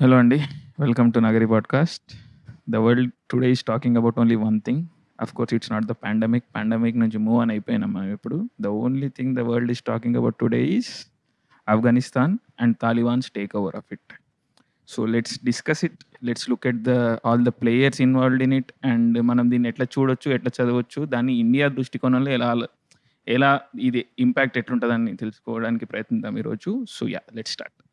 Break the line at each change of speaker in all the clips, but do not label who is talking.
Hello అండి welcome to Nagari podcast the world today is talking about only one thing of course it's not the pandemic pandemic నుంచి move అని అయిపోయినాం మనం ఇప్పుడు. The only thing the world is talking about today is Afghanistan and Talibans take over of it so let's discuss it let's look at the all the players involved in it and మనం దీన్ని ఎట్లా చూడొచ్చు ఎట్లా చదవచ్చు దాన్ని India దృష్టికోణంలో ఎలా ఎలా ఇది ఇంపాక్ట్ ఎట్లుంటుందని తెలుసుకోవడానికి ప్రయత్నిద్దాం ఈరోజు. So yeah let's start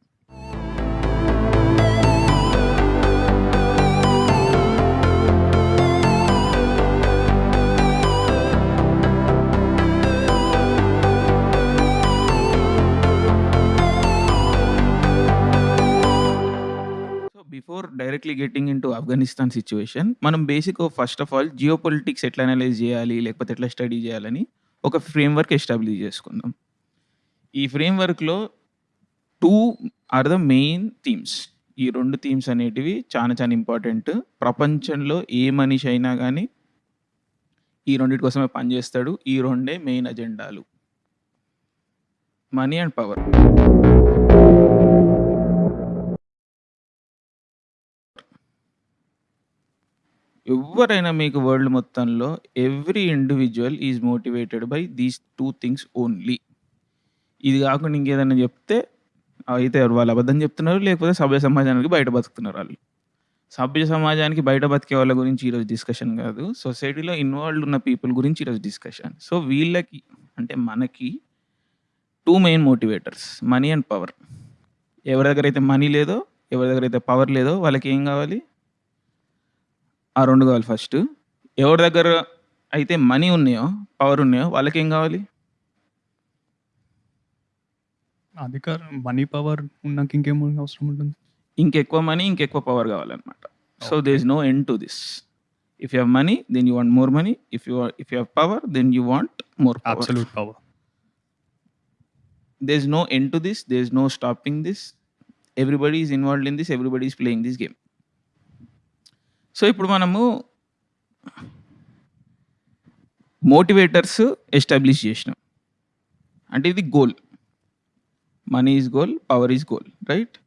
before directly getting into Afghanistan situation మనం basic first of all geopolitics ఎట్లా అనలైజ్ చేయాలి లేకపోతే ఎట్లా స్టడీ చేయాలని ఒక ఫ్రేమ్వర్క్ ఎస్టాబ్లిష్ చేసుకుందాం. ఈ ఫ్రేమ్వర్క్లో two are the main themes ఈ రెండు థీమ్స్ అనేటివి చాలా చాలా ఇంపార్టెంట్ ప్రపంచంలో ఏ మనిషి అయినా కానీ ఈ రెండింటి కోసమే పనిచేస్తాడు ఈ రెండే మెయిన్ అజెండాలు మనీ అండ్ పవర్ ఎవరైనా మీకు వరల్డ్ మొత్తంలో every individual is motivated by these two things only. ఇది కాకుండా ఇంకేదైనా చెప్తే అయితే వాళ్ళు అబద్ధం చెప్తున్నారు లేకపోతే సభ్య సమాజానికి బయట బతుకుతున్నారు వాళ్ళు. సభ్య సమాజానికి బయట బతికే వాళ్ళ గురించి ఈరోజు డిస్కషన్ కాదు. సొసైటీలో ఇన్వాల్వ్డ్ ఉన్న పీపుల్ గురించి ఈరోజు డిస్కషన్ సో వీళ్ళకి అంటే మనకి two main motivators money and power ఎవరి దగ్గర అయితే మనీ లేదో ఎవరి దగ్గర అయితే పవర్ లేదో వాళ్ళకి ఏం కావాలి? ఆ రెండు కావాలి ఫస్ట్ ఎవరి దగ్గర అయితే మనీ ఉన్నాయో పవర్ ఉన్నాయో వాళ్ళకి ఏం కావాలి?
అధికారం మనీ పవర్ ఉన్నాక ఇంకేం అవసరం ఉంటుంది?
ఇంకెక్కువ మనీ ఇంకెక్కువ పవర్ కావాలన్నమాట. So
Okay.
There is no end to this if you have money then you want more money if you if you have power then you want more power
absolute power
no end to this. There is no stopping this. Everybody is involved in this. Everybody is playing this game. So ఇప్పుడు మనము motivators establish చేసినాం. అంటే ఇది goal. Money is goal power is goal right?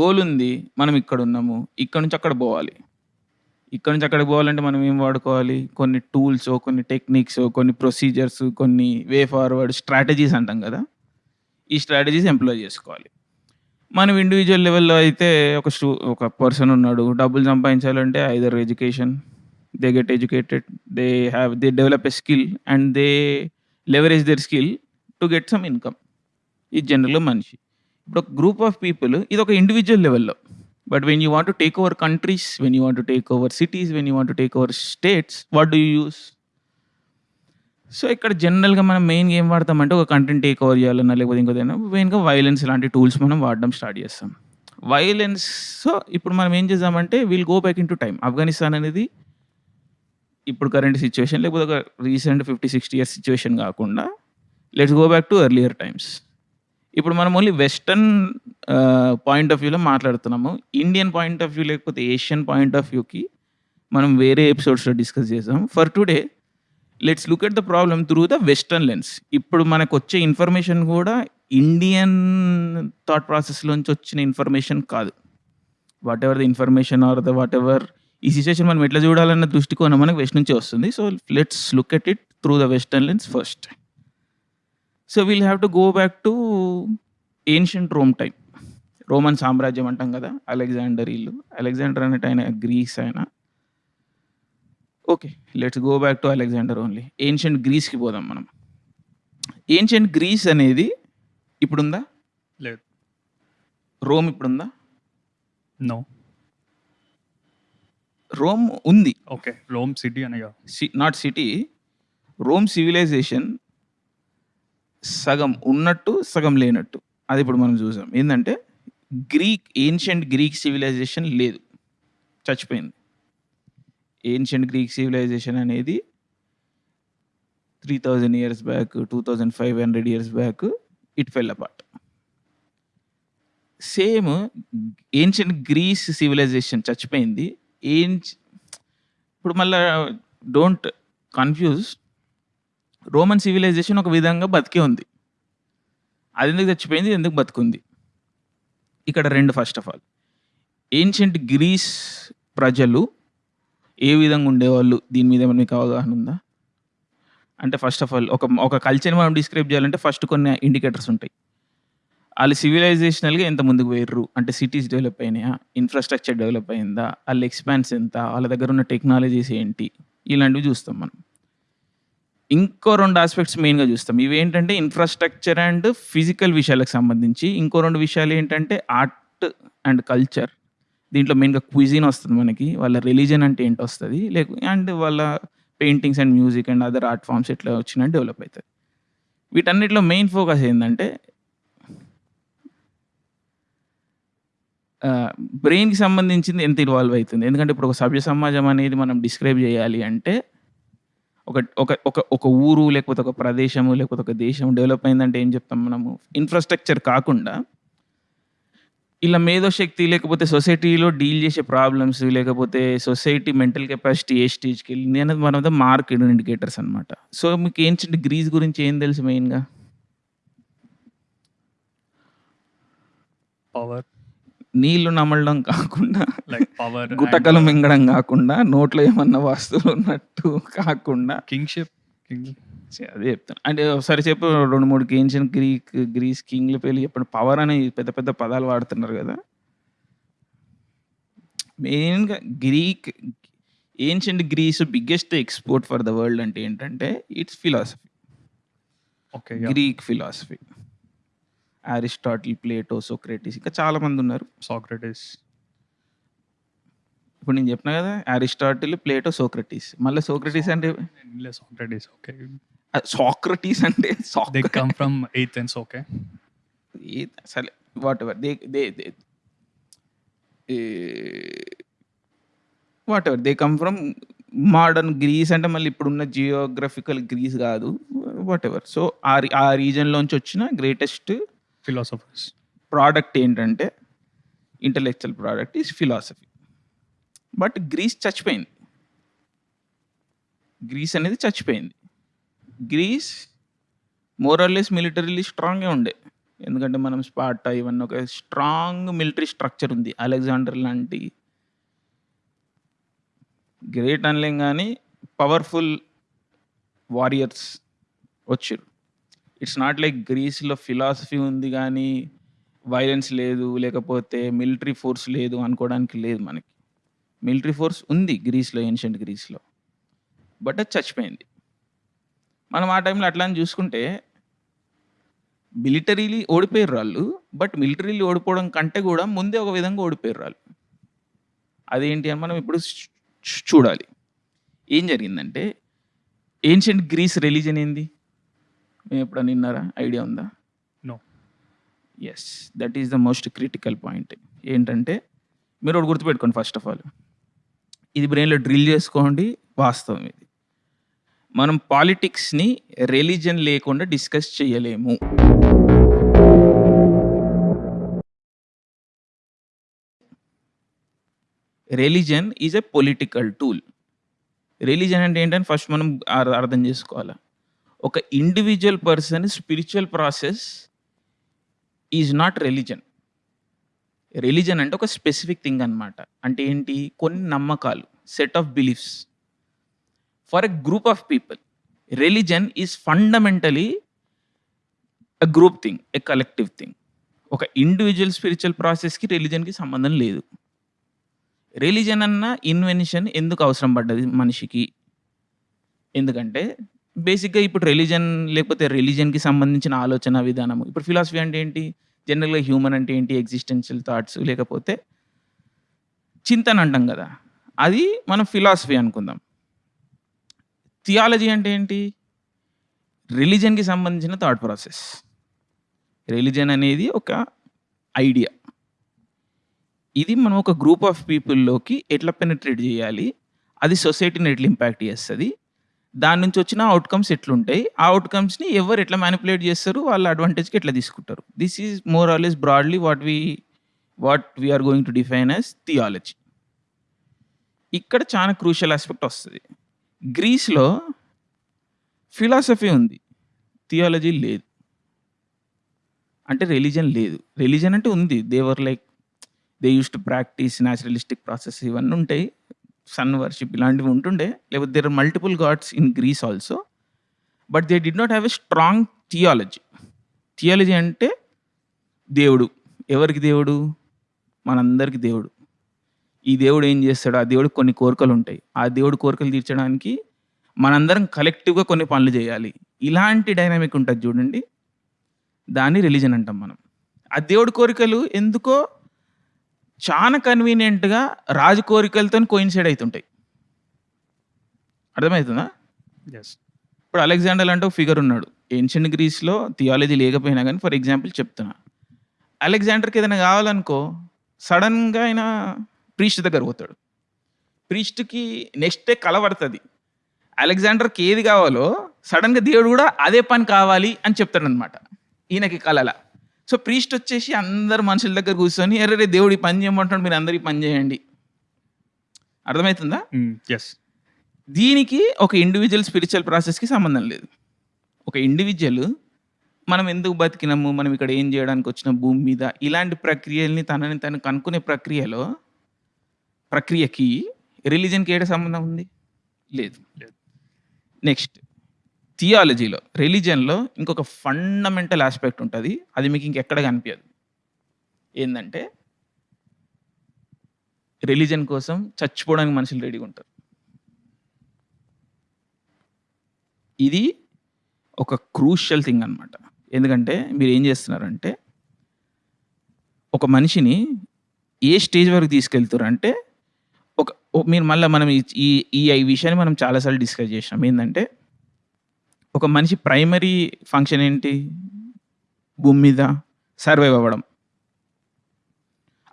Goal ఉంది మనం ఇక్కడ ఉన్నాము ఇక్కడ నుంచి అక్కడ పోవాలి. ఇక్కడ నుంచి అక్కడికి పోవాలంటే మనం ఏం వాడుకోవాలి? కొన్ని టూల్స్ కొన్ని టెక్నిక్స్ కొన్ని ప్రొసీజర్స్ కొన్ని వే ఫార్వర్డ్ స్ట్రాటజీస్ అంటాం కదా. ఈ స్ట్రాటజీస్ ఎంప్లాయ్ చేసుకోవాలి. మనం ఇండివిజువల్ లెవెల్లో అయితే ఒక స్టూ ఒక పర్సన్ ఉన్నాడు. డబ్బులు సంపాదించాలంటే either education they get educated they have they develop a skill and they leverage their skill to get some income ఇది జనరల్ మనిషి. ఇప్పుడు ఒక గ్రూప్ ఆఫ్ పీపుల్ ఇది ఒక ఇండివిజువల్ లెవెల్లో but when you want to take over countries when you want to take over cities when you want to take over states what do you use so ఇక్కడ జనరల్గా మనం మెయిన్గా ఏం వాడతామంటే ఒక content take over చేయాలన్నా లేకపోతే ఇంకోదైనా మెయిన్గా వైలెన్స్ లాంటి టూల్స్ మనం వాడడం స్టార్ట్ చేస్తాం. వైలెన్స్ సో ఇప్పుడు మనం ఏం చేద్దామంటే we'll go back in to time Afghanistan అనేది ఇప్పుడు కరెంట్ సిచ్యువేషన్ లేకపోతే ఒక recent fifty sixty years situation కాకుండా let's go back to earlier times ఇప్పుడు మనం ఓన్లీ వెస్టర్న్ పాయింట్ ఆఫ్ వ్యూలో మాట్లాడుతున్నాము. ఇండియన్ పాయింట్ ఆఫ్ వ్యూ లేకపోతే ఏషియన్ పాయింట్ ఆఫ్ వ్యూకి మనం వేరే ఎపిసోడ్స్లో డిస్కస్ చేసాం for today let's look at the problem through the western lens ఇప్పుడు మనకు వచ్చే ఇన్ఫర్మేషన్ కూడా ఇండియన్ థాట్ ప్రాసెస్లోంచి వచ్చిన ఇన్ఫర్మేషన్ కాదు. Whatever the information are the whatever ఈ సిచ్యువేషన్ మనం ఎట్లా చూడాలన్న దృష్టికోణం మనకు వెస్ట్ నుంచి వస్తుంది. So let's look at it through the western lens first so we'll have to go back to ancient Rome time Roman సామ్రాజ్యం అంటాం కదా అలెగ్జాండర్ ఇల్లు. అలెగ్జాండర్ అనేట ఆయన గ్రీస్ ఆయన. Okay let's go back to Alexander only ancient గ్రీస్కి పోదాం మనం. Ancient Greece అనేది ఇప్పుడుందా?
లేదు.
రోమ్ ఇప్పుడుందా?
నో
రోమ్ ఉంది.
ఓకే రోమ్ సిటీ అనగా
నాట్ సిటీ రోమ్ సివిలైజేషన్ సగం ఉన్నట్టు సగం లేనట్టు. అది ఇప్పుడు మనం చూసాం. ఏంటంటే గ్రీక్ ఏన్షియంట్ గ్రీక్ సివిలైజేషన్ లేదు. చచ్చిపోయింది. ఏన్షియంట్ గ్రీక్ సివిలైజేషన్ అనేది three thousand years back two thousand five hundred years back it fell apart same ancient Greece civilisation చచ్చిపోయింది. ఏం ఇప్పుడు మళ్ళా డోంట్ కన్ఫ్యూజ్ రోమన్ సివిలైజేషన్ ఒక విధంగా బతికే ఉంది. అది ఎందుకు చచ్చిపోయింది? ఎందుకు బతుకుంది? ఇక్కడ రెండు first of all ancient Greece ప్రజలు ఏ విధంగా ఉండేవాళ్ళు? దీని మీద ఏమైనా మీకు అవగాహన ఉందా? అంటే ఫస్ట్ ఆఫ్ ఆల్ ఒక ఒక కల్చర్ని మనం డిస్క్రైబ్ చేయాలంటే ఫస్ట్ కొన్ని ఇండికేటర్స్ ఉంటాయి. వాళ్ళు సివిలైజేషనల్గా ఎంత ముందుకు వేర్రు అంటే సిటీస్ డెవలప్ అయినాయా? ఇన్ఫ్రాస్ట్రక్చర్ డెవలప్ అయిందా? వాళ్ళ ఎక్స్పాన్స్ ఎంత? వాళ్ళ దగ్గర ఉన్న టెక్నాలజీస్ ఏంటి? ఇలాంటివి చూస్తాం మనం. ఇంకో రెండు ఆస్పెక్ట్స్ మెయిన్గా చూస్తాం. ఇవి ఏంటంటే ఇన్ఫ్రాస్ట్రక్చర్ అండ్ ఫిజికల్ విషయాలకు సంబంధించి. ఇంకో రెండు విషయాలు ఏంటంటే ఆర్ట్ అండ్ కల్చర్ దీంట్లో మెయిన్గా క్విజిన్ వస్తుంది మనకి. వాళ్ళ రిలీజన్ అంటే ఏంటి వస్తుంది? లేక అండ్ వాళ్ళ paintings and music and other art forms ఎట్లా వచ్చినా డెవలప్ అవుతుంది వీటన్నిటిలో మెయిన్ ఫోకస్ ఏంటంటే బ్రెయిన్కి సంబంధించింది ఎంత ఇన్వాల్వ్ అవుతుంది? ఎందుకంటే ఇప్పుడు ఒక సభ్య సమాజం అనేది మనం డిస్క్రైబ్ చేయాలి అంటే ఒక ఒక ఒక ఒక ఊరు లేకపోతే ఒక ప్రదేశము లేకపోతే ఒక దేశం డెవలప్ అయిందంటే ఏం చెప్తాం మనము? ఇన్ఫ్రాస్ట్రక్చర్ కాకుండా ఇలా మేధోశక్తి లేకపోతే సొసైటీలో డీల్ చేసే ప్రాబ్లమ్స్ లేకపోతే సొసైటీ మెంటల్ కెపాసిటీ ఏ స్టేజ్కి వెళ్ళింది అనేది మన మార్క్ ఇండికేటర్స్ అనమాట సో మీకు ఏంటంటే గ్రీస్ గురించి ఏం తెలుసు మెయిన్గా?
పవర్
నీళ్ళు నమలడం కాకుండా
లైక్ పవర్
గుటకలు మింగడం కాకుండా నోట్లో ఏమన్నా వస్తువులు ఉన్నట్టు కాకుండా.
కింగ్షిప్ కింగ్
అదే చెప్తాను అంటే ఒకసారి చెప్పు రెండు మూడు ఏన్షియన్ గ్రీక్ గ్రీస్ కింగ్ల పేర్లు చెప్పండి. పవర్ అనే పెద్ద పెద్ద పదాలు వాడుతున్నారు కదా. మెయిన్గా Greek ancient Greece biggest export for the world అంటే ఏంటంటే it's philosophy
okay
Greek philosophy Aristotle Plato Socrates ఇంకా చాలా మంది ఉన్నారు.
సాక్రటిస్
ఇప్పుడు నేను చెప్పిన కదా అరిస్టాటిల్ ప్లేటో సోక్రటీస్ మళ్ళీ సోక్రటీస్ అంటే?
సాక్రటిస్ ఓకే
సాక్రటీస్ అంటే
they come from Athens okay
సరే whatever they they they whatever they come from modern Greece అంటే మళ్ళీ ఇప్పుడున్న జియోగ్రఫికల్ గ్రీస్ కాదు. వాట్ ఎవర్ సో ఆ ఆ రీజన్లోంచి వచ్చిన గ్రేటెస్ట్
ఫిలాసఫర్స్
ప్రోడక్ట్ ఏంటంటే intellectual product is philosophy but Greece చచ్చిపోయింది. గ్రీస్ అనేది చచ్చిపోయింది. గ్రీస్ మోరల్లెస్ మిలిటరీలీ స్ట్రాంగ్గా ఉండే. ఎందుకంటే మనం స్పాటా ఇవన్నీ ఒక స్ట్రాంగ్ మిలిటరీ స్ట్రక్చర్ ఉంది. అలెగ్జాండర్ లాంటి గ్రేట్ అనలేం కానీ పవర్ఫుల్ వారియర్స్ వచ్చారు. ఇట్స్ నాట్ లైక్ గ్రీస్లో ఫిలాసఫీ ఉంది కానీ వైలెన్స్ లేదు లేకపోతే మిలిటరీ ఫోర్స్ లేదు అనుకోవడానికి లేదు మనకి. మిలిటరీ ఫోర్స్ ఉంది గ్రీస్లో ఏన్షియంట్ గ్రీస్లో బట్ అది చచ్చిపోయింది. మనం ఆ టైంలో అట్లా అని చూసుకుంటే మిలిటరీలీ ఓడిపోయారు వాళ్ళు బట్ మిలిటరీలీ ఓడిపోవడం కంటే కూడా ముందే ఒక విధంగా ఓడిపోయారు వాళ్ళు. అదేంటి అని మనం ఇప్పుడు చూడాలి. ఏం జరిగిందంటే ఏన్షియంట్ గ్రీస్ రిలీజన్ ఏంది? మేము ఎప్పుడన్నా విన్నారా? ఐడియా ఉందా?
No.
Yes that is the most critical point ఏంటంటే మీరు ఒకటి గుర్తుపెట్టుకోండి ఫస్ట్ ఆఫ్ ఆల్ ఇది బ్రెయిన్లో డ్రిల్ చేసుకోండి వాస్తవం ఇది. మనం పాలిటిక్స్ని రిలీజన్ లేకుండా డిస్కస్ చేయలేము. Religion is a political tool. Religion అంటే ఏంటని ఫస్ట్ మనం అర్థం చేసుకోవాలి. ఒక individual person spiritual process is not religion. Religion అంటే ఒక స్పెసిఫిక్ థింగ్ అన్నమాట. అంటే ఏంటి? కొన్ని నమ్మకాలు set of beliefs. For a group of people. Religion is fundamentally a group thing a collective thing ఒక ఇండివిజువల్ స్పిరిచువల్ ప్రాసెస్కి రిలీజన్కి సంబంధం లేదు. రిలీజన్ అన్న ఇన్వెన్షన్ ఎందుకు అవసరం పడ్డది మనిషికి? ఎందుకంటే బేసిక్గా ఇప్పుడు రిలీజన్ లేకపోతే రిలీజన్కి సంబంధించిన ఆలోచన విధానము ఇప్పుడు ఫిలాసఫీ అంటే ఏంటి? జనరల్గా హ్యూమన్ అంటే ఏంటి? ఎగ్జిస్టెన్షియల్ థాట్స్ లేకపోతే చింతన అంటాం కదా. అది మనం ఫిలాసఫీ అనుకుందాం. థియాలజీ అంటే ఏంటి? రిలీజన్కి సంబంధించిన థాట్ ప్రాసెస్. రిలీజన్ అనేది ఒక ఐడియా. ఇది మనం ఒక గ్రూప్ ఆఫ్ పీపుల్లోకి ఎట్లా పెనిట్రేట్ చేయాలి? అది సొసైటీని ఎట్లా ఇంపాక్ట్ చేస్తుంది? దాని నుంచి వచ్చిన అవుట్కమ్స్ ఎట్లుంటాయి? ఆ అవుట్కమ్స్ని ఎవరు ఎట్లా మ్యానిపులేట్ చేస్తారు? వాళ్ళ అడ్వాంటేజ్కి ఎట్లా తీసుకుంటారు? This is more always broadly what we what we're going to define as theology ఇక్కడ చాలా క్రూషియల్ ఆస్పెక్ట్ వస్తుంది. గ్రీస్లో ఫిలాసఫీ ఉంది. థియాలజీ లేదు. అంటే రిలీజన్ లేదు. రిలీజన్ అంటే ఉంది. There were like they used to practice naturalistic process ఇవన్నీ ఉంటాయి. సన్ వర్షిప్ ఇలాంటివి ఉంటుండే. లేకపోతే there are multiple gods in Greece also but they did not have a strong theology theology అంటే దేవుడు. ఎవరికి దేవుడు? మనందరికి దేవుడు. ఈ దేవుడు ఏం చేస్తాడు ఆ దేవుడికి కొన్ని కోరికలు ఉంటాయి ఆ దేవుడు కోరికలు తీర్చడానికి మనందరం కలెక్టివ్గా కొన్ని పనులు చేయాలి. ఇలాంటి డైనామిక్ ఉంటుంది చూడండి. దాన్ని రిలీజన్ అంటాం మనం. ఆ దేవుడి కోరికలు ఎందుకో చాలా కన్వీనియంట్గా రాజు కోరికలతో కోయిన్సైడ్ అవుతుంటాయి అర్థమవుతుందా ఇప్పుడు అలెగ్జాండర్ అంటే ఒక ఫిగర్ ఉన్నాడు. ఏన్షియంట్ గ్రీస్లో థియాలజీ లేకపోయినా కానీ ఫర్ ఎగ్జాంపుల్ చెప్తున్నా. అలెగ్జాండర్కి ఏదైనా కావాలనుకో సడన్గా ఆయన ప్రీస్ట్ దగ్గర పోతాడు. ప్రీస్ట్కి నెక్స్ట్ డే కలబడుతుంది అలెగ్జాండర్కి ఏది కావాలో సడన్గా దేవుడు కూడా అదే పని కావాలి అని చెప్తాడు అనమాట ఈయనకి కలల. సో ప్రీస్ట్ వచ్చేసి అందరు మనుషుల దగ్గర కూర్చొని ఎర్రే దేవుడు పని చేయమంటాడు మీరు అందరు ఈ పని చేయండి. అర్థమవుతుందా?
ఎస్
దీనికి ఒక ఇండివిజువల్ స్పిరిచువల్ ప్రాసెస్కి సంబంధం లేదు. ఒక ఇండివిజువల్ మనం ఎందుకు బతికినాము మనం ఇక్కడ ఏం చేయడానికి వచ్చిన భూమి మీద ఇలాంటి ప్రక్రియల్ని తనని తను కనుక్కునే ప్రక్రియలో ప్రక్రియకి రిలీజన్కి ఏడ సంబంధం ఉంది? లేదు.
లేదు.
నెక్స్ట్ థియాలజీలో రిలీజన్లో ఇంకొక ఫండమెంటల్ ఆస్పెక్ట్ ఉంటుంది. అది మీకు ఇంకెక్కడ కనిపించదు ఏంటంటే రిలీజన్ కోసం చచ్చిపోవడానికి మనుషులు రెడీగా ఉంటారు. ఇది ఒక క్రూషియల్ థింగ్ అనమాట ఎందుకంటే మీరు ఏం చేస్తున్నారంటే ఒక మనిషిని ఏ స్టేజ్ వరకు తీసుకెళ్తారు అంటే మీరు మళ్ళీ మనం ఈ- ఈ ఈ విషయాన్ని మనం చాలాసార్లు డిస్కస్ చేసినాం. ఏంటంటే ఒక మనిషి ప్రైమరీ ఫంక్షన్ ఏంటి? భూమి మీద సర్వైవ్ అవ్వడం.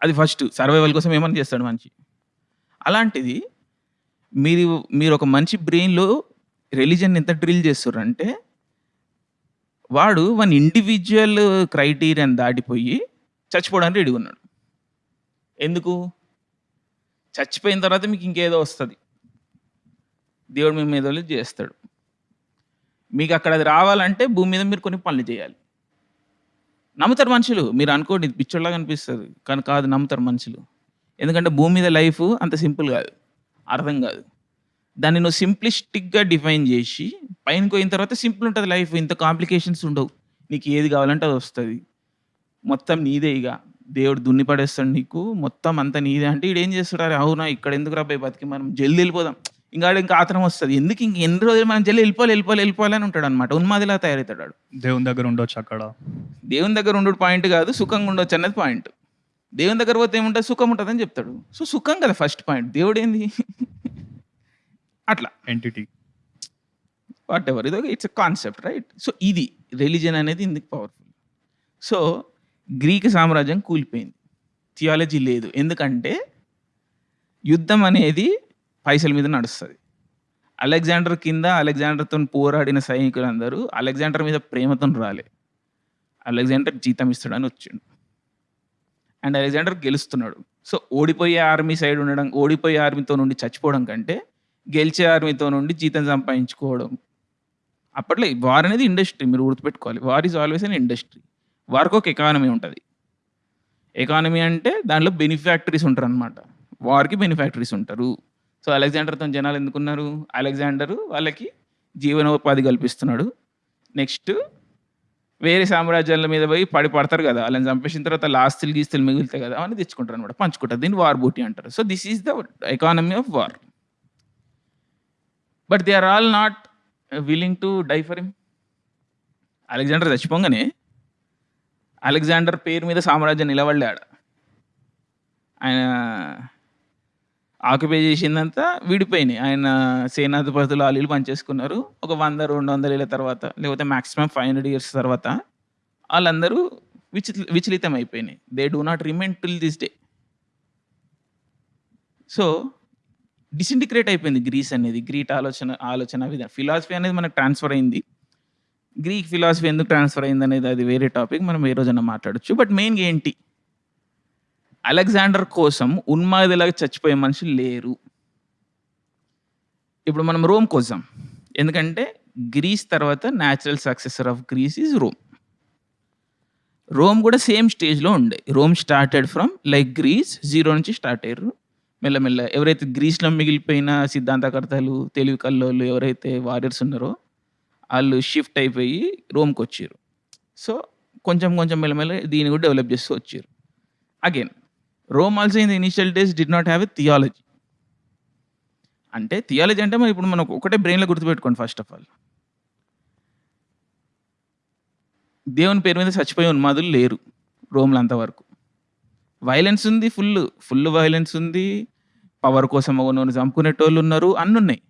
అది ఫస్ట్ సర్వైవల్ కోసం ఏమైనా చేస్తాడు మనిషి? అలాంటిది మీరు మీరు ఒక మంచి బ్రెయిన్లో రిలీజన్ ఎంత డ్రిల్ చేస్తారంటే వాడు వన్ ఇండివిజువల్ క్రైటీరియాని దాటిపోయి చచ్చిపోవడానికి రెడీ ఉన్నాడు. ఎందుకు? చచ్చిపోయిన తర్వాత మీకు ఇంకేదో వస్తుంది. దేవుడు మీ మీద వాళ్ళు చేస్తాడు. మీకు అక్కడ అది రావాలంటే భూమి మీద మీరు కొన్ని పనులు చేయాలి. నమ్ముతారు మనుషులు. మీరు అనుకోండి ఇది పిచ్చోళ్ళగా అనిపిస్తుంది. కానీ కాదు నమ్ముతారు మనుషులు. ఎందుకంటే భూమి మీద లైఫ్ అంత సింపుల్ కాదు. అర్థం కాదు. దాన్ని నువ్వు సింప్లిస్టిక్గా డిఫైన్ చేసి పైన పోయిన తర్వాత సింపుల్ ఉంటుంది లైఫ్. ఇంత కాంప్లికేషన్స్ ఉండవు. నీకు ఏది కావాలంటే అది వస్తుంది. మొత్తం నీదే ఇక. దేవుడు దున్ని పడేస్తాడు నీకు మొత్తం అంతా నీదే అంటే ఈడు ఏం చేస్తాడు? అవునా ఇక్కడ ఎందుకు రాబాయి బతికి? మనం జల్ది వెళ్ళిపోదాం. ఇంకా ఇంకా ఆత్రం వస్తుంది. ఎందుకు ఇంక ఎన్ని రోజులు మనం జల్ది వెళ్ళిపోవాలి వెళ్ళిపోవాలి వెళ్ళిపోవాలి అని ఉంటాడు అనమాట ఉన్మాదిలా తయారవుతాడు.
దేవుని దగ్గర ఉండొచ్చు అక్కడ.
దేవుని దగ్గర ఉండు పాయింట్ కాదు సుఖంగా ఉండొచ్చు అన్నది పాయింట్. దేవుని దగ్గర పోతే ఏముంటుంది? సుఖం ఉంటుంది అని చెప్తాడు. సో సుఖం కదా ఫస్ట్ పాయింట్. దేవుడు ఏంది అట్లా.
ఎంటిటీ
వాట్ ఎవర్ ఇది ఇట్స్ కాన్సెప్ట్ రైట్ సో ఇది. రిలీజన్ అనేది ఇందుకు పవర్ఫుల్ సో గ్రీక్ సామ్రాజ్యం కూలిపోయింది. థియాలజీ లేదు. ఎందుకంటే యుద్ధం అనేది పైసల మీద నడుస్తుంది. అలెగ్జాండర్ కింద అలెగ్జాండర్తో పోరాడిన సైనికులందరూ అలెగ్జాండర్ మీద ప్రేమతో రాలే. అలెగ్జాండర్ జీతం ఇస్తాడని వచ్చిండు. అండ్ అలెగ్జాండర్ గెలుస్తున్నాడు. సో ఓడిపోయే ఆర్మీ సైడ్ ఉండడం ఓడిపోయే ఆర్మీతో నుండి చచ్చిపోవడం కంటే గెలిచే ఆర్మీతో నుండి జీతం సంపాదించుకోవడం. అప్పట్లో వార్ అనేది ఇండస్ట్రీ మీరు గుర్తుపెట్టుకోవాలి. War is always an industry. వారికి ఒక ఎకానమీ ఉంటుంది. ఎకానమీ అంటే దాంట్లో బెనిఫాక్టరీస్ ఉంటారు అనమాట వార్కి బెనిఫాక్టరీస్ ఉంటారు. సో అలెగ్జాండర్తో జనాలు ఎందుకున్నారు? అలెగ్జాండరు వాళ్ళకి జీవనోపాధి కల్పిస్తున్నాడు. నెక్స్ట్ వేరే సామ్రాజ్యాల మీద పోయి పడి పడతారు కదా. వాళ్ళని చంపేసిన తర్వాత ఆస్తులు గీస్తులు మిగులుతాయి కదా. అని తెచ్చుకుంటారు అనమాట పంచుకుంటారు. దీన్ని వార్ బూటీ అంటారు. So this is the economy of war but they are all not willing to die for him Alexander చచ్చిపోగానే Alexander పేరు మీద సామ్రాజ్యం నిలబడలే ఆడ ఆయన ఆక్యుపై చేసిందంతా విడిపోయినాయి. ఆయన సేనాధిపతులు వాళ్ళు పనిచేసుకున్నారు. ఒక వంద రెండు వందల ఏళ్ళ తర్వాత లేకపోతే మ్యాక్సిమం ఫైవ్ హండ్రెడ్ ఇయర్స్ తర్వాత వాళ్ళందరూ విచి విచలితం అయిపోయినాయి they do not remain till this day so disintegrate అయిపోయింది గ్రీస్ అనేది గ్రీట్ ఆలోచన ఆలోచన విధానం. ఫిలాసఫీ అనేది మనకు ట్రాన్స్ఫర్ అయింది. గ్రీక్ ఫిలాసఫీ ఎందుకు ట్రాన్స్ఫర్ అయింది అనేది అది వేరే టాపిక్ మనం ఏ రోజైనా మాట్లాడొచ్చు. బట్ మెయిన్గా ఏంటి? అలెగ్జాండర్ కోసం ఉన్మాదిలాగా చచ్చిపోయే మనుషులు లేరు. ఇప్పుడు మనం రోమ్ కోసం ఎందుకంటే గ్రీస్ తర్వాత natural successor of Greece is Rome Rome కూడా సేమ్ స్టేజ్లో ఉండే. Rome started from like Greece zero నుంచి స్టార్ట్ అయ్యారు. మెల్లమెల్ల ఎవరైతే గ్రీస్లో మిగిలిపోయిన సిద్ధాంతకర్తలు తెలివి కల్లోళ్ళు ఎవరైతే వారియర్స్ ఉన్నారో వాళ్ళు షిఫ్ట్ అయిపోయి రోమ్కి వచ్చారు. సో కొంచెం కొంచెం మెల్లమెల్ల దీన్ని కూడా డెవలప్ చేస్తూ వచ్చారు. Again Rome also in the initial days did not have a theology అంటే థియాలజీ అంటే మరి ఇప్పుడు మనం ఒకటే బ్రెయిన్లో గుర్తుపెట్టుకోండి ఫస్ట్ ఆఫ్ ఆల్ దేవుని పేరు మీద చచ్చిపోయి ఉన్మాదులు లేరు రోమ్లో అంతవరకు. వైలెన్స్ ఉంది ఫుల్ ఫుల్ వైలెన్స్ ఉంది. పవర్ కోసం ఒకరిని చంపుకునేటోళ్ళు ఉన్నారు అన్నున్నాయి.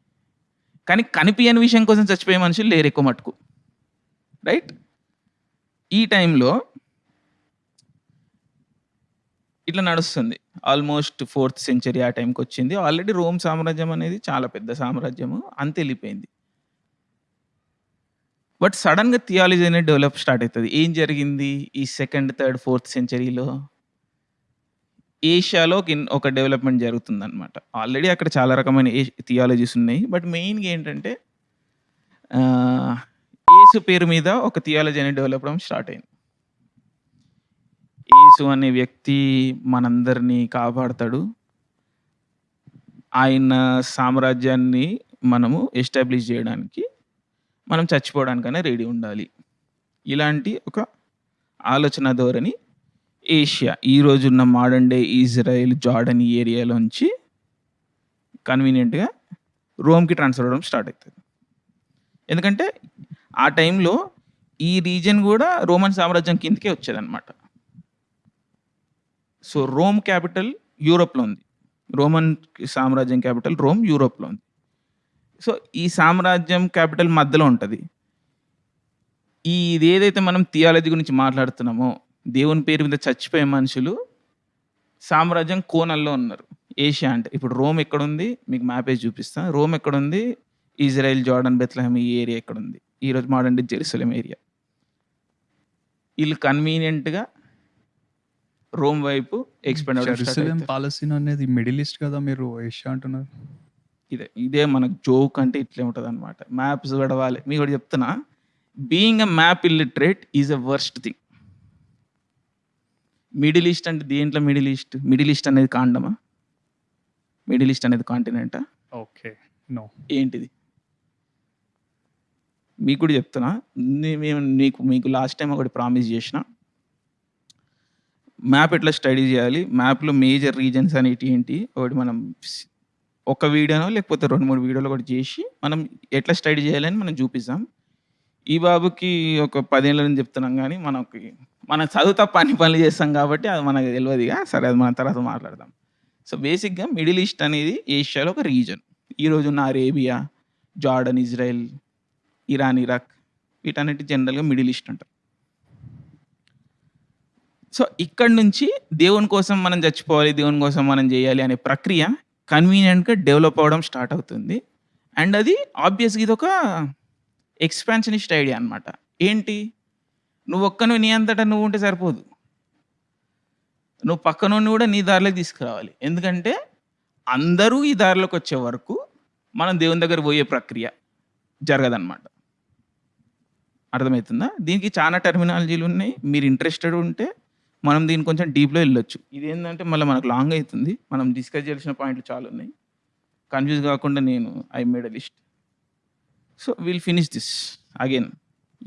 కానీ కనిపించని విషయం కోసం చచ్చిపోయే మనుషులు లేరు ఎక్కువ మటుకు. రైట్ ఈ టైంలో ఇట్లా నడుస్తుంది. ఆల్మోస్ట్ ఫోర్త్ సెంచరీ ఆ టైంకి వచ్చింది. ఆల్రెడీ రోమ్ సామ్రాజ్యం అనేది చాలా పెద్ద సామ్రాజ్యము. అంత వెళ్ళిపోయింది. బట్ సడన్గా థియాలజీ అనేది డెవలప్ స్టార్ట్ అవుతుంది. ఏం జరిగింది ఈ సెకండ్ థర్డ్ ఫోర్త్ సెంచరీలో ఏషియాలో ఒక డెవలప్మెంట్ జరుగుతుంది అనమాట ఆల్రెడీ అక్కడ చాలా రకమైన థియాలజీస్ ఉన్నాయి. బట్ మెయిన్గా ఏంటంటే ఏసు పేరు మీద ఒక థియాలజీ అనేది డెవలప్ అవ్వడం స్టార్ట్ అయింది. ఏసు అనే వ్యక్తి మనందరినీ కాపాడతాడు. ఆయన సామ్రాజ్యాన్ని మనము ఎస్టాబ్లిష్ చేయడానికి మనం చచ్చిపోవడానికైనా రెడీ ఉండాలి. ఇలాంటి ఒక ఆలోచన ధోరణి ఏషియా ఈ రోజున్న మోడర్న్ డే ఇజ్రాయెల్ జార్డన్ ఈ ఏరియాలోంచి కన్వీనియంట్గా రోమ్కి ట్రాన్స్ఫర్ అవ్వడం స్టార్ట్ అవుతుంది ఎందుకంటే ఆ టైంలో ఈ రీజన్ కూడా రోమన్ సామ్రాజ్యం కిందకే వచ్చేదన్నమాట. సో రోమ్ క్యాపిటల్ యూరోప్లో ఉంది. రోమన్ సామ్రాజ్యం క్యాపిటల్ రోమ్ యూరోప్లో ఉంది. సో ఈ సామ్రాజ్యం క్యాపిటల్ మధ్యలో ఉంటుంది. ఈ ఇది ఏదైతే మనం థియాలజీ గురించి మాట్లాడుతున్నామో దేవుని పేరు మీద చచ్చిపోయే మనుషులు సామ్రాజ్యం కోణంలో ఉన్నారు. ఏషియా అంటే. ఇప్పుడు రోమ్ ఎక్కడ ఉంది మీకు మ్యాప్ వేసి చూపిస్తా. రోమ్ ఎక్కడ ఉంది ఇజ్రాయెల్ జార్డన్ బెత్లహం ఈ ఏరియా ఎక్కడ ఉంది ఈరోజు మోడర్న్ డే జెరూసలేం ఏరియా వీళ్ళు కన్వీనియంట్గా రోమ్ వైపు ఎక్స్పెండ్
జెరూసలేం పాలస్తీన్ అనేది మిడిల్ ఈస్ట్ కదా మీరు ఏషియా అంటున్నారు?
ఇదే ఇదే మనకు జోక్ అంటే ఇట్లే ఉంటుంది అనమాట మ్యాప్స్ గడవాలి మీకు కూడా చెప్తున్నా. Being a map illiterate is a worst thing middle east అంటే దేంట్లో మిడిల్ ఈస్ట్? మిడిల్ ఈస్ట్ అనేది కాండమా? మిడిల్ ఈస్ట్ అనేది కాంటినెంటా?
Okay no.
ఏంటిది? మీకు కూడా చెప్తున్నా. మేము నీకు మీకు లాస్ట్ టైం ఒకటి ప్రామిస్ చేసిన. మ్యాప్ ఎట్లా స్టడీ చేయాలి? మ్యాప్లో మేజర్ రీజన్స్ అనేటి ఏంటి? ఒకటి మనం ఒక వీడియోనో లేకపోతే రెండు మూడు వీడియోలు ఒకటి చేసి మనం ఎట్లా స్టడీ చేయాలని మనం చూపిస్తాం ఈ బాబుకి ఒక పదేళ్ళ నుంచి చెప్తున్నాం కానీ మనకి మనం చదువుతా పని పనులు చేస్తాం కాబట్టి అది మనకు తెలియదుగా సరే అది మన తర్వాత మాట్లాడదాం. సో బేసిక్గా మిడిల్ ఈస్ట్ అనేది ఏషియాలో ఒక రీజన్ ఈరోజు ఉన్న Arabia Jordan Israel Iran Iraq వీటన్నిటి జనరల్గా మిడిల్ ఈస్ట్ అంటారు. సో ఇక్కడ నుంచి దేవుని కోసం మనం చచ్చిపోవాలి దేవుని కోసం మనం చేయాలి అనే ప్రక్రియ కన్వీనియంట్గా డెవలప్ అవ్వడం స్టార్ట్ అవుతుంది. అండ్ అది ఆబ్వియస్గా ఇది ఒక ఎక్స్పాన్షనిస్ట్ ఐడియా అనమాట ఏంటి? నువ్వు ఒక్కను నీ అంతటా నువ్వు ఉంటే సరిపోదు. నువ్వు పక్కనుండి కూడా నీ దారిలోకి తీసుకురావాలి. ఎందుకంటే అందరూ ఈ దారిలోకి వచ్చే వరకు మనం దేవుని దగ్గర పోయే ప్రక్రియ జరగదన్నమాట. అర్థమవుతుందా? దీనికి చాలా టెర్మినాలజీలు ఉన్నాయి. మీరు ఇంట్రెస్టెడ్ ఉంటే మనం దీన్ని కొంచెం డీప్లో వెళ్ళొచ్చు. ఇది ఏంటంటే మళ్ళీ మనకు లాంగ్ అవుతుంది. మనం డిస్కస్ చేసిన పాయింట్లు చాలా ఉన్నాయి. కన్ఫ్యూజ్ కాకుండా నేను I made a list. So will finish this again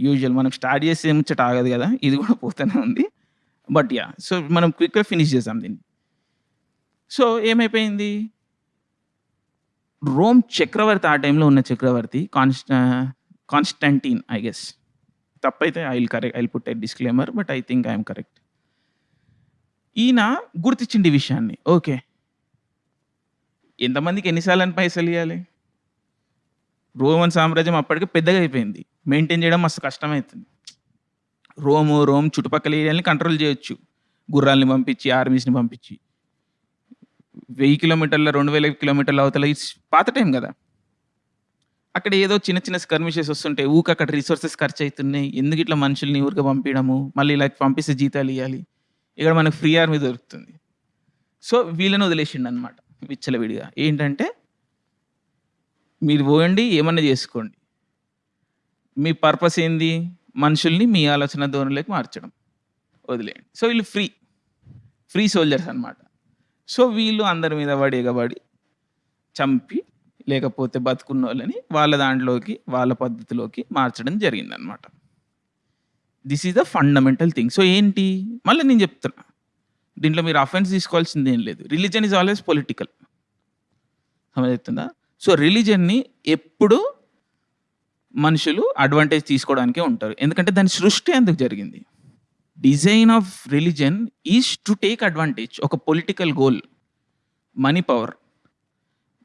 usual మనం స్టార్ట్ చేసే ముచ్చట ఆగదు కదా? ఇది కూడా పోతూనే ఉంది. బట్ యా సో మనం క్విక్గా ఫినిష్ చేసాం దీన్ని. సో ఏమైపోయింది? రోమ్ చక్రవర్తి ఆ టైంలో ఉన్న చక్రవర్తి కాన్స్ట కాన్స్టంటీన్ ఐ గెస్ తప్పైతే I will correct I put I disclaimer but I think I'm correct ఈయన గుర్తించింది విషయాన్ని. ఓకే ఎంతమందికి ఎన్నిసార్లు అని పైసలు ఇవ్వాలి రోమన్ సామ్రాజ్యం అప్పటికే పెద్దగా అయిపోయింది. మెయింటైన్ చేయడం మస్తు కష్టమవుతుంది రోము రోమ్ చుట్టుపక్కల ఏరియాని కంట్రోల్ చేయొచ్చు. గుర్రాల్ని పంపించి ఆర్మీస్ని పంపించి. వెయ్యి కిలోమీటర్ల రెండు వేల కిలోమీటర్ల అవతల పాత టైం కదా. అక్కడ ఏదో చిన్న చిన్న స్కర్మిషెస్ వస్తుంటాయి. ఊక అక్కడ రిసోర్సెస్ ఖర్చు అవుతున్నాయి ఎందుకు ఇట్లా మనుషుల్ని ఊరికి పంపించడము? మళ్ళీ ఇలా పంపిస్తే జీతాలు ఇవ్వాలి ఇక్కడ మనకు ఫ్రీ ఆర్మీ దొరుకుతుంది. సో వీళ్ళని వదిలేసిండు అనమాట విచ్చలవిడిగా. ఏంటంటే మీరు పోయండి ఏమన్నా చేసుకోండి. మీ పర్పస్ ఏంది? మనుషుల్ని మీ ఆలోచన ధోరణిలోకి మార్చడం. వదిలేయండి. సో వీళ్ళు ఫ్రీ. ఫ్రీ సోల్జర్స్ అన్నమాట. సో వీళ్ళు అందరి మీద పడి ఎగబడి చంపి లేకపోతే బతుకున్న వాళ్ళని వాళ్ళ దాంట్లోకి వాళ్ళ పద్ధతిలోకి మార్చడం జరిగిందనమాట this is the fundamental thing so ఏంటి? మళ్ళీ నేను చెప్తున్నా. దీంట్లో మీరు అఫెన్స్ తీసుకోవాల్సింది ఏం లేదు. రిలీజన్ ఈజ్ ఆల్వేస్ పొలిటికల్ సమజవుతుందా? సో రిలీజన్ని ఎప్పుడు మనుషులు అడ్వాంటేజ్ తీసుకోవడానికే ఉంటారు. ఎందుకంటే దాని సృష్టి ఎందుకు జరిగింది? Design of religion is to take advantage. ఒక political goal money power.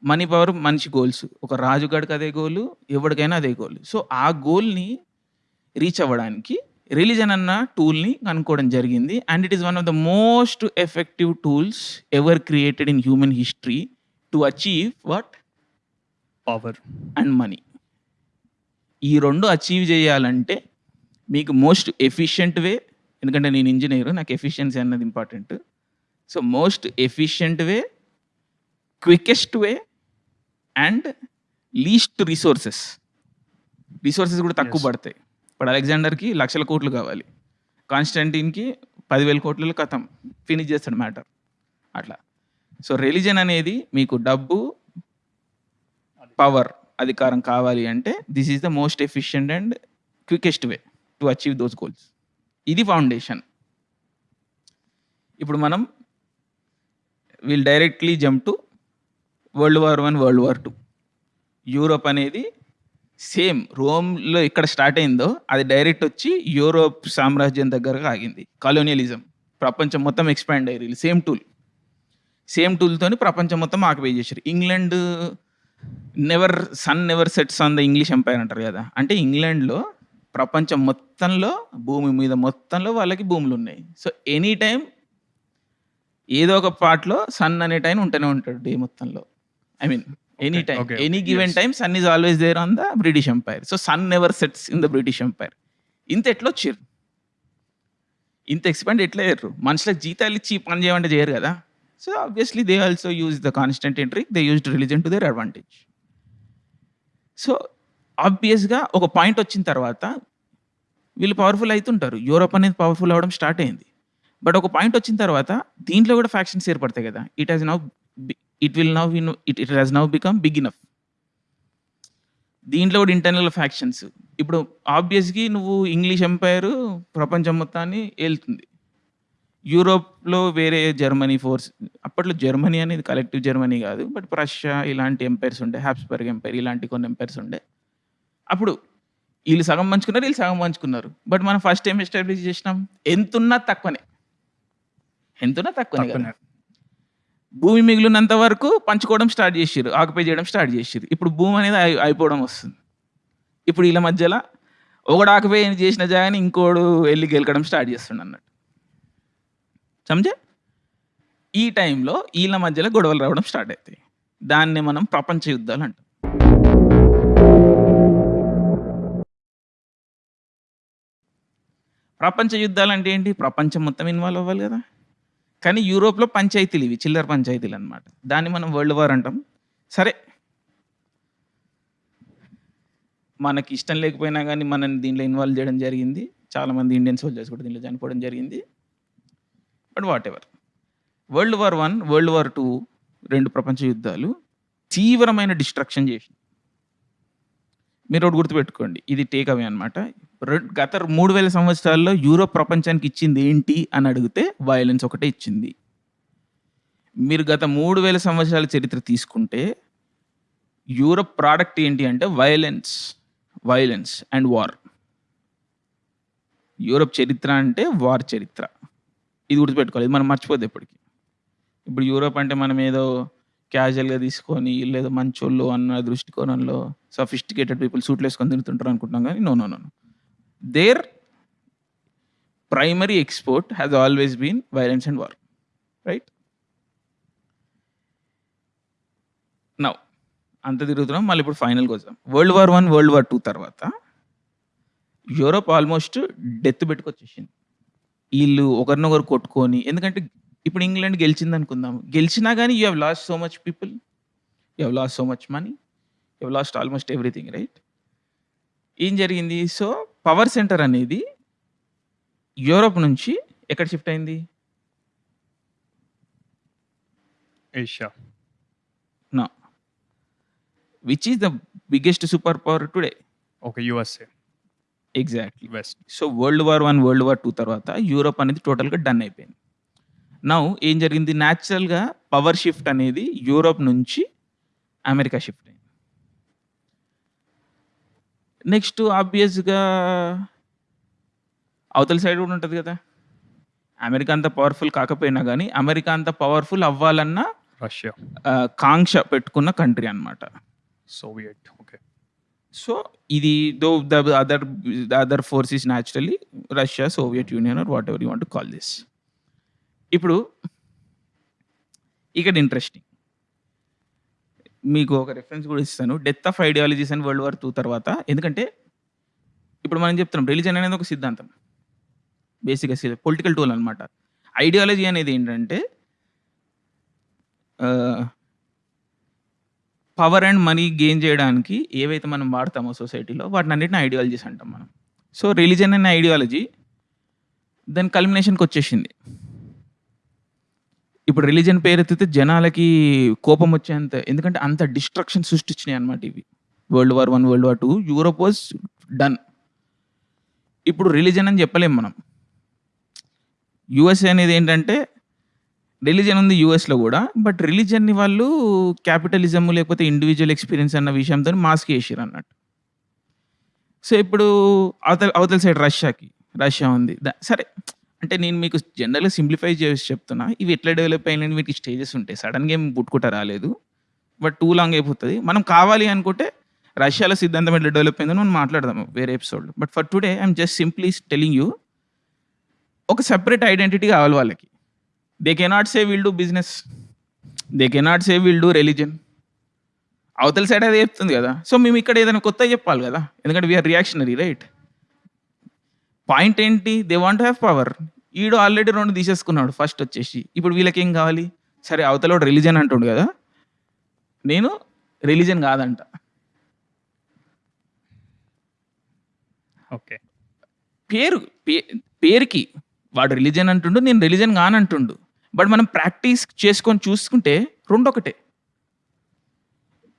Money power మనిషి గోల్స్. ఒక రాజుగాడికి అదే గోలు ఎవరికైనా అదే గోల్. సో ఆ గోల్ని రీచ్ అవ్వడానికి రిలీజన్ అన్న టూల్ని కనుక్కోవడం జరిగింది. And it is one of the most effective tools ever created in human history to achieve what
power
and money ఈ రెండు అచీవ్ చేయాలంటే మీకు మోస్ట్ ఎఫిషియంట్ వే ఎందుకంటే నేను ఇంజనీర్ నాకు ఎఫిషియన్సీ అన్నది important so most efficient way quickest way and least resources resources కూడా తక్కువ. పడతాయి. ఇప్పుడు అలెగ్జాండర్కి లక్షల కోట్లు కావాలి. కాన్స్టంటీన్కి పదివేల కోట్లలో కథం ఫినిష్ చేస్తాడు మ్యాటర్ అట్లా. సో రిలీజన్ అనేది మీకు డబ్బు పవర్ అధికారం కావాలి అంటే this is the most efficient and quickest way to achieve those goals ఇది ఫౌండేషన్ ఇప్పుడు మనం will directly jump to world war one world war two Europe అనేది సేమ్ రోమ్లో ఎక్కడ స్టార్ట్ అయిందో అది డైరెక్ట్ వచ్చి యూరోప్ సామ్రాజ్యం దగ్గరగా ఆగింది. కాలోనియలిజం ప్రపంచం మొత్తం ఎక్స్పాండ్ అయ్యారు సేమ్ టూల్ సేమ్ టూల్తోని ప్రపంచం మొత్తం ఆక్యుపై చేశారు. England never sun never sets on the English empire అంటారు కదా. అంటే ఇంగ్లాండ్లో ప్రపంచం మొత్తంలో భూమి మీద మొత్తంలో వాళ్ళకి భూములు ఉన్నాయి. సో ఎనీ టైం ఏదో ఒక పార్ట్లో సన్ అనే టైం ఉంటూనే ఉంటాడు డే మొత్తంలో. I mean any time any given. Time sun is always there on the British Empire so sun never sets in the British Empire ఇంత ఎట్లా వచ్చారు? ఇంత ఎక్స్పాండ్ ఎట్లా అయ్యారు? మనుషులకు జీతాలు ఇచ్చి పని చేయమంటే చేయరు కదా. So obviously they also use the constant entry they used religion to their advantage so ఆబ్వియస్గా ఒక పాయింట్ వచ్చిన తర్వాత వీళ్ళు పవర్ఫుల్ అవుతుంటారు. యూరోప్ అనేది పవర్ఫుల్ అవ్వడం స్టార్ట్ అయింది. బట్ ఒక పాయింట్ వచ్చిన తర్వాత దీంట్లో కూడా ఫ్యాక్షన్స్ ఏర్పడతాయి కదా. It has now it will now it it has now become big enough దీంట్లో కూడా ఇంటర్నల్ ఫ్యాక్షన్స్ ఇప్పుడు ఆబ్వియస్గా నువ్వు ఇంగ్లీష్ ఎంపైర్ ప్రపంచం మొత్తాన్ని ఏళ్తుంది యూరోప్లో వేరే జర్మనీ ఫోర్స్ అప్పట్లో జర్మనీ అనేది కలెక్టివ్ జర్మనీ కాదు బట్ రష్యా ఇలాంటి ఎంపైర్స్ ఉండే హ్యాప్స్బర్గ్ ఎంపైర్ ఇలాంటి కొన్ని ఎంపైర్స్ ఉండే. అప్పుడు వీళ్ళు సగం పంచుకున్నారు వీళ్ళు సగం పంచుకున్నారు. బట్ మనం ఫస్ట్ ఏం ఎస్టాబ్లిష్ చేసినాం ఎంతున్నా తక్కువనే. ఎంతున్నా తక్కువనే కదా. భూమి మిగిలినంత వరకు పంచుకోవడం స్టార్ట్ చేసిర్రు ఆక్యుపై చేయడం స్టార్ట్ చేసిర్రు. ఇప్పుడు భూమి అనేది అయి- అయిపోవడం వస్తుంది. ఇప్పుడు వీళ్ళ మధ్యలో ఒకడు ఆక్యుపై చేసిన జాగాని ఇంకోడు వెళ్ళి గెలకడం స్టార్ట్ చేస్తుండ అన్నట్టు సమజే? ఈ టైంలో వీళ్ళ మధ్యలో గొడవలు రావడం స్టార్ట్ అవుతాయి దాన్ని మనం ప్రపంచ యుద్ధాలు అంటాం. ప్రపంచ యుద్ధాలు అంటే ఏంటి? ప్రపంచం మొత్తం ఇన్వాల్వ్ అవ్వాలి కదా. కానీ యూరోప్లో పంచాయతీలు ఇవి చిల్లర పంచాయతీలు అనమాట దాన్ని మనం వరల్డ్ వార్ అంటాం. సరే. మనకి ఇష్టం లేకపోయినా కానీ మనని దీంట్లో ఇన్వాల్వ్ చేయడం జరిగింది. చాలామంది ఇండియన్ సోల్జర్స్ కూడా దీంట్లో చనిపోవడం జరిగింది. But whatever world war one world war two రెండు ప్రపంచ యుద్ధాలు తీవ్రమైన డిస్ట్రక్షన్ చేసి మీరు ఒకటి గుర్తుపెట్టుకోండి ఇది టేక్ అవే అనమాట గత మూడు వేల సంవత్సరాల్లో యూరోప్ ప్రపంచానికి ఇచ్చింది ఏంటి అని అడిగితే వయలెన్స్ ఒకటే ఇచ్చింది. మీరు గత మూడు వేల సంవత్సరాల చరిత్ర తీసుకుంటే యూరప్ ప్రోడక్ట్ ఏంటి అంటే violence violence and war Europe చరిత్ర అంటే వార్ చరిత్ర. ఇది గుర్తుపెట్టుకోవాలి. ఇది మనం మర్చిపోద్ది ఎప్పటికీ. ఇప్పుడు యూరోప్ అంటే మనం ఏదో క్యాజువల్గా తీసుకొని లేదో మంచోళ్ళు అన్న దృష్టికోణంలో సఫిస్టికేటెడ్ పీపుల్ సూట్లు వేసుకొని తింటుంటారు అనుకుంటున్నాం కానీ no no no there primary export has always been violence and war right now అంత తిరుగుతున్నాం. మళ్ళీ ఇప్పుడు ఫైనల్కి వద్దాం. World war one world war two తర్వాత యూరోప్ ఆల్మోస్ట్ డెత్ పెట్టుకొచ్చేసింది. వీళ్ళు ఒకరినొకరు కొట్టుకొని ఎందుకంటే ఇప్పుడు ఇంగ్లాండ్ గెలిచింది అనుకుందాం గెలిచినా కానీ you have lost so much people you have lost so much money you have lost almost everything right ఏం జరిగింది? సో పవర్ సెంటర్ అనేది యూరోప్ నుంచి ఎక్కడ షిఫ్ట్ అయింది?
Asia
no which is the biggest super power today
okay USA
exactly
west
so world war one world war two తర్వాత Europe అనేది టోటల్గా done అయిపోయింది. నౌ ఏం జరిగింది? న్యాచురల్గా పవర్ షిఫ్ట్ అనేది యూరోప్ నుంచి అమెరికా షిఫ్ట్ అయింది. నెక్స్ట్ ఆబ్వియస్గా అవతల సైడ్ కూడా ఉంటుంది కదా? అమెరికా అంత పవర్ఫుల్ కాకపోయినా కానీ అమెరికా అంత పవర్ఫుల్ అవ్వాలన్న
రష్యా
కాంక్ష పెట్టుకున్న కంట్రీ అన్నమాట.
సోవియట్ ఓకే
సో ఇది though the other the other force is naturally Russia Soviet Union or whatever you want call this. ఇప్పుడు ఇక్కడ ఇంట్రెస్టింగ్. మీకు ఒక రెఫరెన్స్ కూడా ఇస్తాను. Death of ideologies and world war two తర్వాత. ఎందుకంటే ఇప్పుడు మనం చెప్తున్నాం రిలీజన్ అనేది ఒక సిద్ధాంతం. బేసిక్గా పొలిటికల్ టూల్ అనమాట ఐడియాలజీ అనేది ఏంటంటే పవర్ అండ్ మనీ గెయిన్ చేయడానికి ఏవైతే మనం వాడతామో సొసైటీలో వాటిని అన్నిటిని ఐడియాలజీస్ అంటాం మనం. సో రిలీజన్ అనే ఐడియాలజీ దాని కల్మినేషన్కి వచ్చేసింది. ఇప్పుడు రిలీజన్ పేరెత్తితే జనాలకి కోపం వచ్చేంత ఎందుకంటే అంత డిస్ట్రక్షన్ సృష్టించినాయి అనమాట ఇవి. World war one world war two Europe was done ఇప్పుడు రిలీజన్ అని చెప్పలేం మనం. యుఎస్ఏ అనేది ఏంటంటే రిలీజన్ ఉంది యూఎస్లో కూడా బట్ రిలీజన్ని వాళ్ళు క్యాపిటలిజం లేకపోతే ఇండివిజువల్ ఎక్స్పీరియన్స్ అన్న విషయంతో మాస్క్ వేసారు అన్నట్టు. సో ఇప్పుడు అవతల అవతల సైడ్ రష్యాకి రష్యా ఉంది. దా- సరే అంటే నేను మీకు జనరల్గా సింప్లిఫై చేసి చెప్తున్నా. ఇవి ఎట్లా డెవలప్ అయినాయి వీటికి స్టేజెస్ ఉంటాయి. సడన్గా ఏం పుట్టుకుంటా రాలేదు. బట్ టూ లాంగ్ అయిపోతుంది. మనం కావాలి అనుకుంటే రష్యాలో సిద్ధాంతం ఎట్లా డెవలప్ అయిందని మనం మాట్లాడదాము వేరే ఎపిసోడ్‌లో. But for today I'm just simply telling you ఒక సెపరేట్ ఐడెంటిటీ కావాలి వాళ్ళకి. They cannot say will do business they cannot say will do religion అవతల సైడ్ అదే చెప్తుంది కదా. సో మేము ఇక్కడ ఏదైనా కొత్త చెప్పాలి కదా. ఎందుకంటే వీఆర్ రియాక్షనరీ రైట్ పాయింట్ ఏంటి? దే వాంట్ హ్యావ్ పవర్ ఈడు ఆల్రెడీ రెండు తీసేసుకున్నాడు. ఫస్ట్ వచ్చేసి. ఇప్పుడు వీళ్ళకి ఏం కావాలి? సరే అవతల రిలీజన్ అంటుండు కదా. నేను రిలీజన్ కాదంట.
ఓకే
పేరు పే- పేరుకి వాడు రిలీజన్ అంటుండు నేను రిలీజన్ కానంటుండు. బట్ మనం ప్రాక్టీస్ చేసుకొని చూసుకుంటే రెండు ఒకటే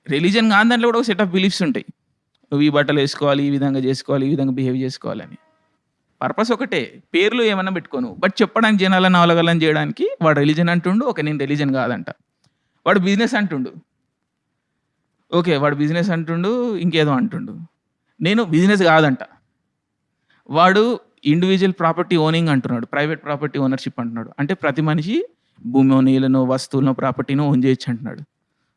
రిలీజన్ కాని దాంట్లో కూడా ఒక సెట్ ఆఫ్ బిలీఫ్స్ ఉంటాయి. నువ్వు ఈ బట్టలు వేసుకోవాలి ఈ విధంగా చేసుకోవాలి ఈ విధంగా బిహేవ్ చేసుకోవాలని పర్పస్ ఒకటే. పేర్లు ఏమైనా పెట్టుకోను. బట్ చెప్పడానికి జనాలను అవలగలని చేయడానికి వాడు రిలీజన్ అంటుండు ఓకే నేను రిలీజన్ కాదంట. వాడు బిజినెస్ అంటుండు. ఓకే వాడు బిజినెస్ అంటుండు ఇంకేదో అంటుండు. నేను బిజినెస్ కాదంట. వాడు ఇండివిజువల్ ప్రాపర్టీ ఓనింగ్ అంటున్నాడు ప్రైవేట్ ప్రాపర్టీ ఓనర్షిప్ అంటున్నాడు. అంటే ప్రతి మనిషి భూమి నీళ్ళనో వస్తువులను ప్రాపర్టీనో ఓన్ చేయొచ్చు అంటున్నాడు.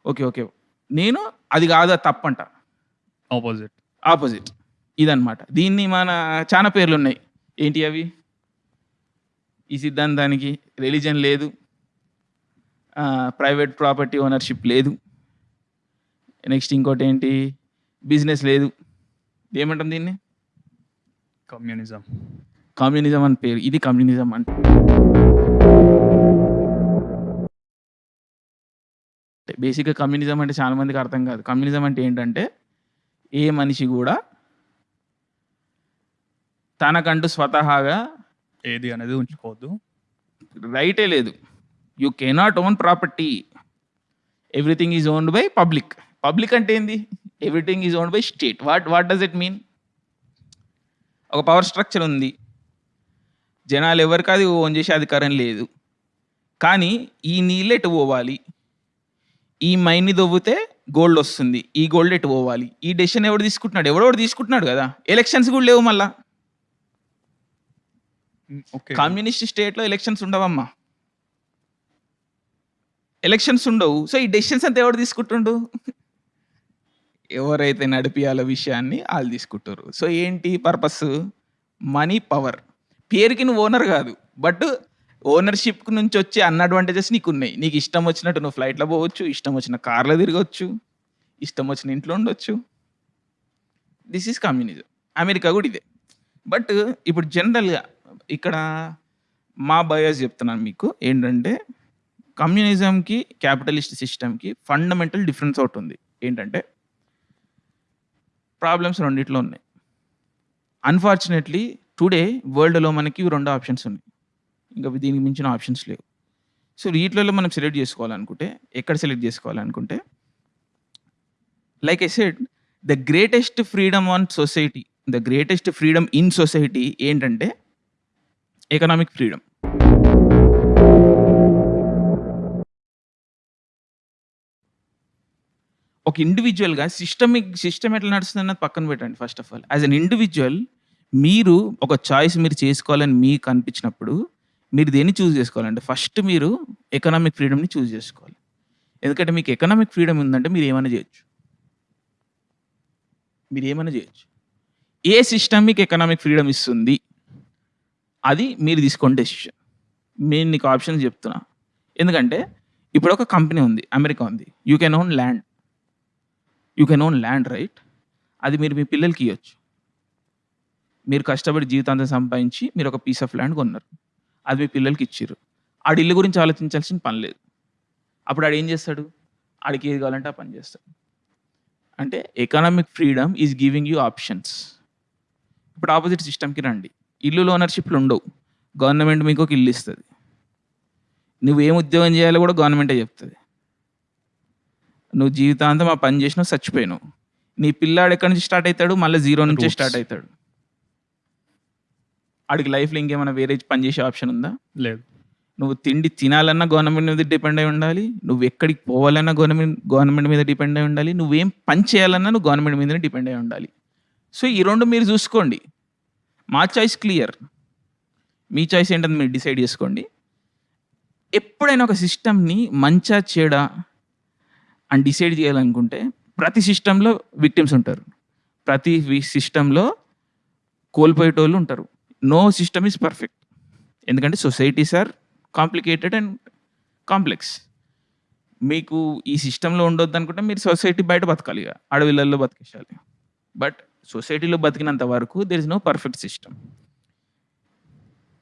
ఓకే ఓకే నేను అది కాదా తప్పంట.
ఆపోజిట్
ఆపోజిట్ ఇదన్నమాట. దీన్ని మన చాలా పేర్లు ఉన్నాయి ఏంటి అవి? ఈ సిద్ధాంతానికి రిలీజన్ లేదు. ప్రైవేట్ ప్రాపర్టీ ఓనర్షిప్ లేదు. నెక్స్ట్ ఇంకోటి ఏంటి? బిజినెస్ లేదు. ఏమంటాం దీన్ని?
కమ్యూనిజం.
కమ్యూనిజం అని పేరు. ఇది కమ్యూనిజం అంటే బేసిక్గా కమ్యూనిజం అంటే చాలా మందికి అర్థం కాదు. కమ్యూనిజం అంటే ఏంటంటే ఏ మనిషి కూడా తనకంటూ స్వతహాగా
ఏది అనేది ఉంచుకోవద్దు.
రైటే లేదు. You cannot own property. Everything is owned by public. Public అంటే ఏంది? Everything is owned by state. What what does it mean? ఒక పవర్ స్ట్రక్చర్ ఉంది. జనాలు ఎవరికి అది ఓన్ చేసే అధికారం లేదు. కానీ ఈ నీళ్ళు ఎటు పోవాలి? ఈ మైన్ని దొవ్వితే గోల్డ్ వస్తుంది. ఈ గోల్డ్ ఎటు పోవాలి? ఈ డెసిషన్ ఎవడు తీసుకుంటున్నాడు? ఎవడో తీసుకుంటున్నాడు కదా. ఎలక్షన్స్ కూడా లేవు మళ్ళా.
ఓకే.
కమ్యూనిస్ట్ స్టేట్లో ఎలక్షన్స్ ఉండవమ్మా. ఎలక్షన్స్ ఉండవు. సో ఈ డెసిషన్స్ అంతా ఎవరు తీసుకుంటుండు? ఎవరైతే నడిపియాలో విషయాన్ని వాళ్ళు తీసుకుంటారు. సో ఏంటి పర్పస్? Money power. పేరుకి నువ్వు ఓనర్ కాదు. బట్ ఓనర్షిప్ నుంచి వచ్చే అన్అడ్వాంటేజెస్ నీకు ఉన్నాయి నీకు ఇష్టం వచ్చినట్టు నువ్వు ఫ్లైట్లో పోవచ్చు ఇష్టం వచ్చిన కార్లో తిరగవచ్చు ఇష్టం వచ్చిన ఇంట్లో ఉండొచ్చు. దిస్ ఈజ్ కమ్యూనిజం అమెరికా కూడా ఇదే. బట్ ఇప్పుడు జనరల్గా ఇక్కడ మా బయోస్ చెప్తున్నాను మీకు. ఏంటంటే కమ్యూనిజంకి క్యాపిటలిస్ట్ సిస్టమ్కి ఫండమెంటల్ డిఫరెన్స్ ఒకటి ఉంది. ఏంటంటే ప్రాబ్లమ్స్ రెండిట్లో ఉన్నాయి. అన్ఫార్చునేట్లీ టుడే వరల్డ్లో మనకి రెండు ఆప్షన్స్ ఉన్నాయి. ఇంకా దీనికి మించిన ఆప్షన్స్ లేవు. సో వీటిలలో మనం సెలెక్ట్ చేసుకోవాలనుకుంటే ఎక్కడ సెలెక్ట్ చేసుకోవాలనుకుంటే like I said the greatest freedom on society the greatest freedom in society ఏంటంటే ఎకనామిక్ ఫ్రీడమ్ ఒక ఇండివిజువల్గా సిస్టమిక్ సిస్టమ్ ఎట్లా నడుస్తుంది అన్నది పక్కన పెట్టండి first of all as an individual మీరు ఒక చాయిస్ మీరు చేసుకోవాలని మీకు అనిపించినప్పుడు మీరు దేన్ని చూస్ చేసుకోవాలంటే ఫస్ట్ మీరు ఎకనామిక్ ఫ్రీడమ్ని చూస్ చేసుకోవాలి. ఎందుకంటే మీకు ఎకనామిక్ ఫ్రీడమ్ ఉందంటే మీరు ఏమైనా చేయొచ్చు. మీరు ఏమైనా చేయొచ్చు. ఏ సిస్టమ్ మీకు ఎకనామిక్ ఫ్రీడమ్ ఇస్తుంది? అది మీరు తీసుకోండి డెసిషన్ నేను నీకు ఆప్షన్స్ చెప్తున్నా. ఎందుకంటే ఇప్పుడు ఒక కంపెనీ ఉంది అమెరికా ఉంది. You can own land you can own land right అది మీరు మీ పిల్లలకి ఇవ్వచ్చు మీరు కష్టపడి జీవితాంతం సంపాదించి మీరు ఒక పీస్ ఆఫ్ ల్యాండ్ కొన్నారు. అది మీ పిల్లలకి ఇచ్చారు ఆడి ఇల్లు గురించి ఆలోచించాల్సిన పని లేదు. అప్పుడు ఆడు ఏం చేస్తాడు? ఆడికి ఏది కావాలంటే ఆ పని చేస్తాడు. అంటే economic freedom is giving you options ఇప్పుడు ఆపోజిట్ సిస్టమ్కి రండి. ఇల్లు ఓనర్షిప్లు ఉండవు. గవర్నమెంట్ మీకు ఒక ఇల్లు ఇస్తుంది. నువ్వు ఏం ఉద్యోగం చేయాలో కూడా గవర్నమెంటే చెప్తుంది. నువ్వు జీవితాంతం ఆ పని చేసినావు చచ్చిపోయినావు నీ పిల్లాడు ఎక్కడి నుంచి స్టార్ట్ అవుతాడు? మళ్ళీ జీరో నుంచే. స్టార్ట్ అవుతాడు. ఆడికి లైఫ్లో ఇంకేమైనా వేరే పని చేసే ఆప్షన్ ఉందా?
లేదు.
నువ్వు తిండి తినాలన్నా గవర్నమెంట్ మీద డిపెండ్ అయి ఉండాలి. నువ్వు ఎక్కడికి పోవాలన్నా గవర్నమెంట్ గవర్నమెంట్ మీద డిపెండ్ అయి ఉండాలి. నువ్వేం పని చేయాలన్నా నువ్వు గవర్నమెంట్ మీదనే డిపెండ్ అయి ఉండాలి. సో ఈ రెండు మీరు చూసుకోండి. మా చాయిస్ క్లియర్. మీ చాయిస్ ఏంటని మీరు డిసైడ్ చేసుకోండి. ఎప్పుడైనా ఒక సిస్టమ్ని మంచా చెడా అని డిసైడ్ చేయాలనుకుంటే ప్రతి సిస్టంలో విక్టిమ్స్ ఉంటారు. ప్రతి సిస్టంలో కోల్పోయేటోళ్ళు ఉంటారు. No system is perfect. ఎందుకంటే societies are complicated and complex. మీకు ఈ సిస్టంలో ఉండొద్దు అనుకుంటే మీరు సొసైటీ బయట బతకాలి ఇక. అడవిలలో బతికేసాలి బట్ సొసైటీలో బతికినంత వరకు there is no perfect system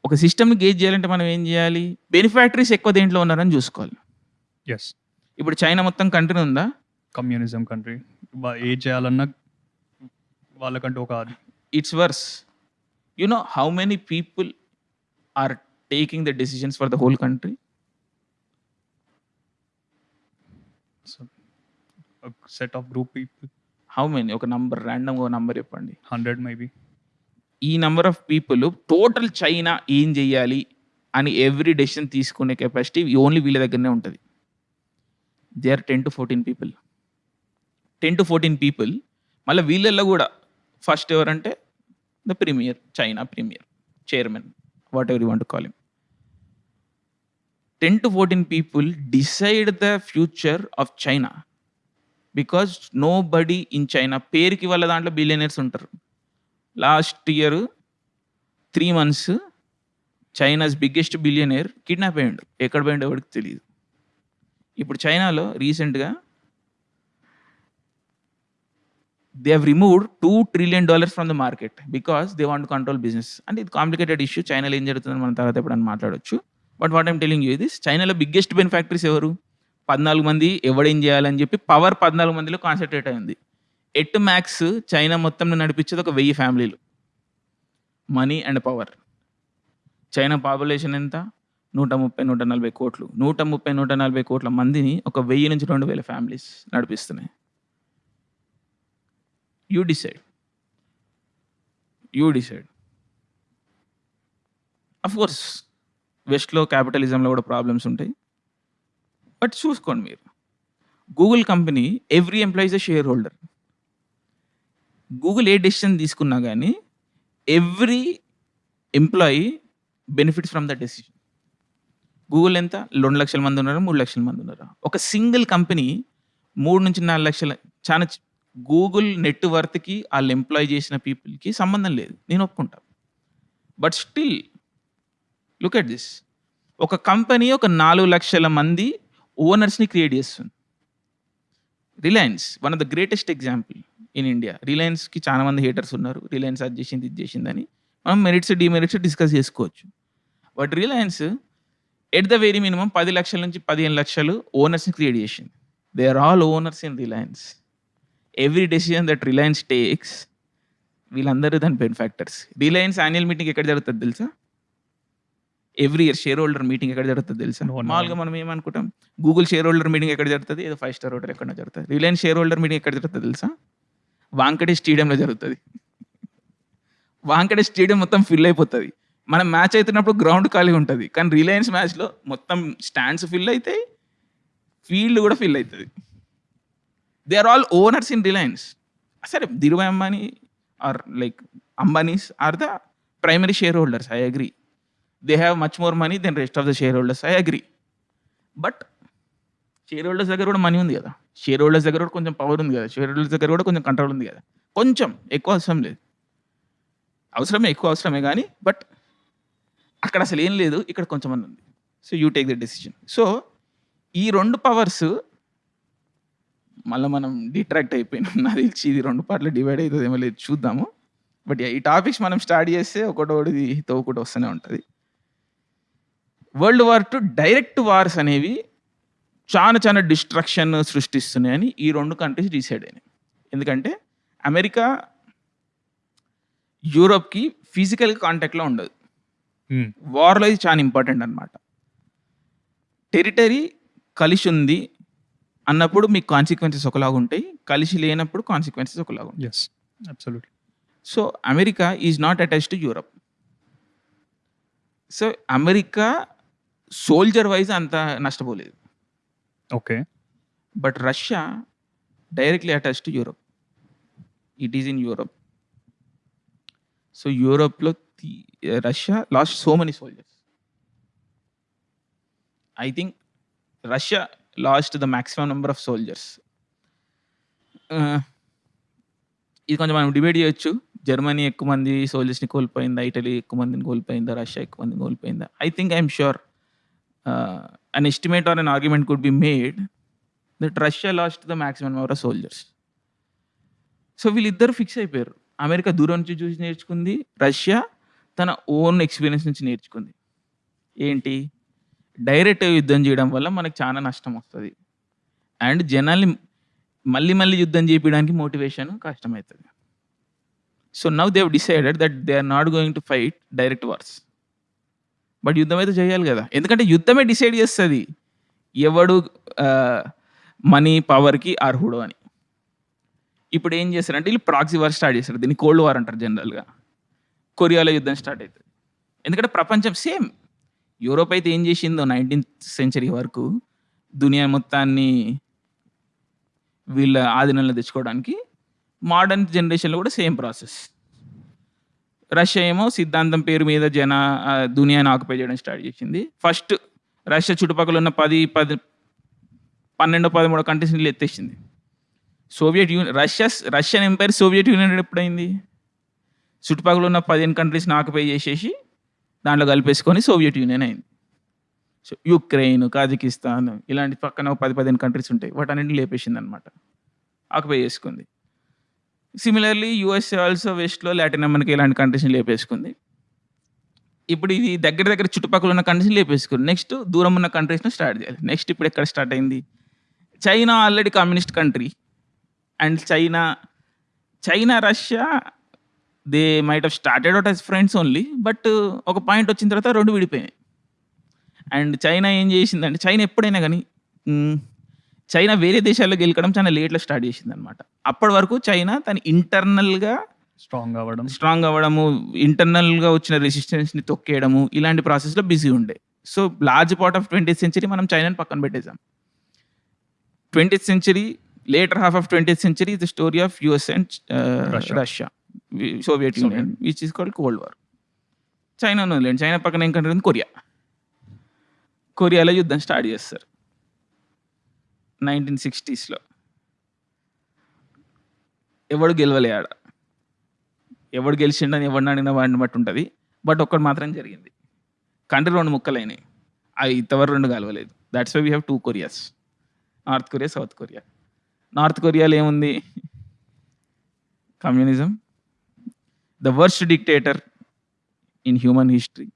ఒక సిస్టమ్ని గేజ్ చేయాలంటే మనం ఏం చేయాలి? బెనిఫాక్టరీస్ ఎక్కువ దేంట్లో ఉన్నారని చూసుకోవాలి.
ఎస్
ఇప్పుడు చైనా మొత్తం కంట్రీ ఉందా?
Communism country. ఏ చేయాలన్నా వాళ్ళకంటూ ఒక
it's worse you know how many people are taking the decisions for the whole country
set of group people
how many ఒక నంబర్ ర్యాండమ్గా ఒక నంబర్ చెప్పండి.
హండ్రెడ్ మేబీ
ఈ number of people total China ఏం చెయ్యాలి అని ఎవ్రీ డెసిషన్ తీసుకునే capacity only వీళ్ళ దగ్గరనే ఉంటుంది. They are ten to fourteen people ten to fourteen people మళ్ళీ వీళ్ళల్లో కూడా ఫస్ట్ ఎవరంటే the premier China premier chairman whatever you want call him ten to fourteen people decide the future of China because nobody in China పేరుకి వాళ్ళ దాంట్లో billionaires ఉంటారు. Last year three months China's biggest billionaire kidnap అయ్యిండు. ఎక్కడ పోయిండో ఎవరికి తెలియదు ఇప్పుడు చైనాలో రీసెంట్గా they have removed two trillion dollars from the market because they want control business అంటే ఇది కాంప్లికేటెడ్ ఇష్యూ చైనాలో ఏం జరుగుతుందని మనం తర్వాత ఎప్పుడైనా మాట్లాడొచ్చు. But what I'm telling you this చైనాలో బిగ్గెస్ట్ బెనిఫాక్టరీస్ ఎవరు? పద్నాలుగు మంది ఎవడేం చేయాలని చెప్పి పవర్ పద్నాలుగు మందిలో కాన్సన్ట్రేట్ అయింది ఎట్ మ్యాక్స్ చైనా మొత్తం నడిపించేది ఒక వెయ్యి ఫ్యామిలీలు money and power China population ఎంత? నూట ముప్పై నూట నలభై కోట్లు నూట ముప్పై నూట నలభై కోట్ల మందిని ఒక వెయ్యి నుంచి రెండు వేల families నడిపిస్తున్నాయి. You decide you decide of course వెస్ట్లో క్యాపిటలిజంలో కూడా ప్రాబ్లమ్స్ ఉంటాయి. బట్ చూసుకోండి మీరు. Google company every employees a shareholder Google A decision తీసుకున్నా కానీ every employee benefits from the decision Google ఎంత? రెండు లక్షల మంది ఉన్నారా? మూడు లక్షల మంది ఉన్నారా? ఒక సింగిల్ కంపెనీ మూడు నుంచి నాలుగు లక్షల చాలా గూగుల్ నెట్ వర్త్కి వాళ్ళు ఎంప్లాయ్ చేసిన పీపుల్కి సంబంధం లేదు. నేను ఒప్పుకుంటా. But still look at this. ఒక కంపెనీ ఒక నాలుగు లక్షల మంది ఓనర్స్ని క్రియేట్ చేస్తుంది. Reliance one of the greatest example in India. రిలయన్స్కి చాలా మంది హేటర్స్ ఉన్నారు. రిలయన్స్ అది చేసింది ఇది చేసిందని. మనం మెరిట్స్ డిమెరిట్స్ డిస్కస్ చేసుకోవచ్చు. But Reliance at the very minimum పది లక్షల నుంచి పదిహేను లక్షలు ఓనర్స్ని క్రియేట్ చేసింది. They are all owners in Reliance every decision that Reliance takes వీళ్ళందరూ దాని బెనిఫాక్టర్స్ రిలయన్స్ యాన్యువల్ మీటింగ్ ఎక్కడ జరుగుతుంది తెలుసా? Every year shareholder meeting ఎక్కడ జరుగుతుంది తెలుసా. మామూలుగా మనం ఏమనుకుంటాం? గూగుల్ షేర్ హోల్డర్ మీటింగ్ ఎక్కడ జరుగుతుంది? ఏదో ఫైవ్ స్టార్ హోటల్ ఎక్కడ జరుగుతుంది. రిలయన్స్ షేర్ హోల్డర్ మీటింగ్ ఎక్కడ జరుగుతుంది తెలుసా? వాంకటే స్టేడియంలో జరుగుతుంది. వాంకటే స్టేడియం మొత్తం ఫిల్ అయిపోతుంది. మనం మ్యాచ్ అవుతున్నప్పుడు గ్రౌండ్ ఖాళీ ఉంటుంది. కానీ రిలయన్స్ మ్యాచ్లో మొత్తం స్టాండ్స్ ఫిల్ అవుతాయి ఫీల్డ్ కూడా ఫిల్ అవుతుంది. They are all owners in Reliance సరే Dhirubhai Ambani or like Ambanis are the primary shareholders I agree they have much more money than rest of the shareholders I agree but shareholders దగ్గర కూడా money ఉంది కదా. Share holders దగ్గర కూడా కొంచెం power ఉంది కదా. షేర్ హోల్డర్స్ దగ్గర కూడా కొంచెం కంట్రోల్ ఉంది కదా. కొంచెం ఎక్కువ అవసరం లేదు. అవసరమే ఎక్కువ అవసరమే కానీ బట్ అక్కడ అసలు ఏం లేదు ఇక్కడ కొంచెం ఉంది so you take the decision so ఈ రెండు పవర్స్ మళ్ళీ మనం డిట్రాక్ట్ అయిపోయినాం. నాకు తెలిసి ఇది రెండు పార్ట్లు డివైడ్ అవుతుందేమో లేదు చూద్దాము. బట్ ఈ టాపిక్స్ మనం స్టార్ట్ చేస్తే ఒకటోది ఒకటి వస్తూనే ఉంటుంది. World war two direct wars అనేవి చాలా చాలా డిస్ట్రక్షన్ సృష్టిస్తున్నాయని ఈ రెండు కంట్రీస్ డిసైడ్ అయినాయి. ఎందుకంటే అమెరికా యూరోప్కి ఫిజికల్ కాంటాక్ట్లో ఉండదు. వార్లో ఇది చాలా ఇంపార్టెంట్ అనమాట టెరిటరీ కలిసి ఉంది అన్నప్పుడు మీకు కాన్సిక్వెన్సెస్ ఒకలాగా ఉంటాయి. కలిసి లేనప్పుడు కాన్సిక్వెన్సెస్ ఒకలాగా ఉంటాయి.
Yes
so America is not attach to Europe so America soldier wise అంత నష్టపోలేదు.
Okay
but Russia directly attach to Europe it is in Europe so యూరోప్లో Russia lost so many soldiers I think Russia lost the maximum number of soldiers ఇది కొంచెం మనం debate చేయొచ్చు. Germany ఎక్కువ మంది సోల్జర్స్ని కోల్పోయిందా Italy ఎక్కువ మందిని కోల్పోయిందా రష్యా ఎక్కువ మందిని కోల్పోయిందా? I think I'm sure an estimate or an argument could be made that Russia lost the maximum number of soldiers so వీళ్ళిద్దరు ఫిక్స్ అయిపోయారు. అమెరికా దూరం నుంచి చూసి నేర్చుకుంది. రష్యా తన ఓన్ ఎక్స్పీరియన్స్ నుంచి నేర్చుకుంది. ఏంటి? డైరెక్ట్ యుద్ధం చేయడం వల్ల మనకు చాలా నష్టం వస్తుంది. అండ్ జనాల్ని మళ్ళీ మళ్ళీ యుద్ధం చేయడానికి మోటివేషన్ కష్టమవుతుంది. So now they've decided that they are not going to fight direct wars but యుద్ధం అయితే చేయాలి కదా. ఎందుకంటే యుద్ధమే డిసైడ్ చేస్తుంది. ఎవడు మనీ పవర్కి అర్హుడు అని. ఇప్పుడు ఏం చేస్తారంటే వీళ్ళు ప్రాక్సీ వార్ స్టార్ట్ చేస్తారు. దీన్ని కోల్డ్ వార్ అంటారు జనరల్గా కొరియాలో యుద్ధం స్టార్ట్ అవుతుంది. ఎందుకంటే ప్రపంచం సేమ్. యూరోప్ అయితే ఏం చేసిందో నైన్టీన్త్ సెంచరీ వరకు దునియా మొత్తాన్ని వీళ్ళ ఆధీనంలో తెచ్చుకోవడానికి మోడర్న్ జనరేషన్లో కూడా సేమ్ ప్రాసెస్. రష్యా ఏమో సిద్ధాంతం పేరు మీద జన దునియాని ఆక్యుపై చేయడం స్టార్ట్ చేసింది. ఫస్ట్ రష్యా చుట్టుపక్కల ఉన్న పది పది పన్నెండు పదమూడు కంట్రీస్ని ఎత్తేసింది. Soviet Union Russia Russian empire Soviet Union ఎప్పుడైంది? చుట్టుపక్కల ఉన్న పదిహేను కంట్రీస్ని ఆక్యుపై చేసేసి దాంట్లో కలిపేసుకొని సోవియట్ యూనియన్ అయింది. సో యుక్రెయిన్ కాజకిస్తాన్ ఇలాంటి పక్కన ఒక పది పదిహేను కంట్రీస్ ఉంటాయి. వాటన్నింటిని లేపేసింది అనమాట ఆక్యుపై చేసుకుంది సిమిలర్లీ యుఎస్ఏ ఆల్సో వెస్ట్లో లాటిన్ అమెరికా ఇలాంటి కంట్రీస్ని లేపేసుకుంది. ఇప్పుడు ఇది దగ్గర దగ్గర చుట్టుపక్కల ఉన్న కంట్రీస్ని లేపేసుకుంది. నెక్స్ట్ దూరం ఉన్న కంట్రీస్ని స్టార్ట్ చేయాలి. నెక్స్ట్ ఇప్పుడు ఎక్కడ స్టార్ట్ అయింది? China already communist country and China China Russia they might have started out as friends only but ఒక పాయింట్ వచ్చిన తర్వాత రెండు విడిపోయినాయి. అండ్ చైనా ఏం చేసిందంటే చైనా ఎప్పుడైనా కానీ చైనా వేరే దేశాల్లో గెలకడం చాలా లేట్లో స్టార్ట్ చేసింది అనమాట అప్పటి వరకు చైనా తన ఇంటర్నల్గా
స్ట్రాంగ్ అవ్వడం.
స్ట్రాంగ్ అవ్వడము ఇంటర్నల్గా వచ్చిన రెసిస్టెన్స్ని తొక్కేయడము ఇలాంటి ప్రాసెస్లో బిజీ ఉండే. So large part of twenty century మనం చైనాని పక్కన పెట్టేసాం twenty century later half of twenty century the story of US and. Russia Soviet Union which is called cold war China వదిలేండి చైనా పక్కన ఏం కంట్రీ ఉంది కొరియా కొరియాలో యుద్ధం స్టార్ట్ చేస్తారు. నైన్టీన్ సిక్స్టీస్లో ఎవడు గెలవలే ఆడ. ఎవడు గెలిచిండని ఎవడిని అడిగిన వాడిని బట్టి ఉంటుంది. బట్ ఒక్కటి మాత్రం జరిగింది. కంట్రీ రెండు ముక్కలైనాయి. అవి ఇంతవరకు రెండు కలవలేదు. That's why we have two Koreas North Korea South Korea North కొరియాలో ఏముంది? Communism the worst dictator in human history.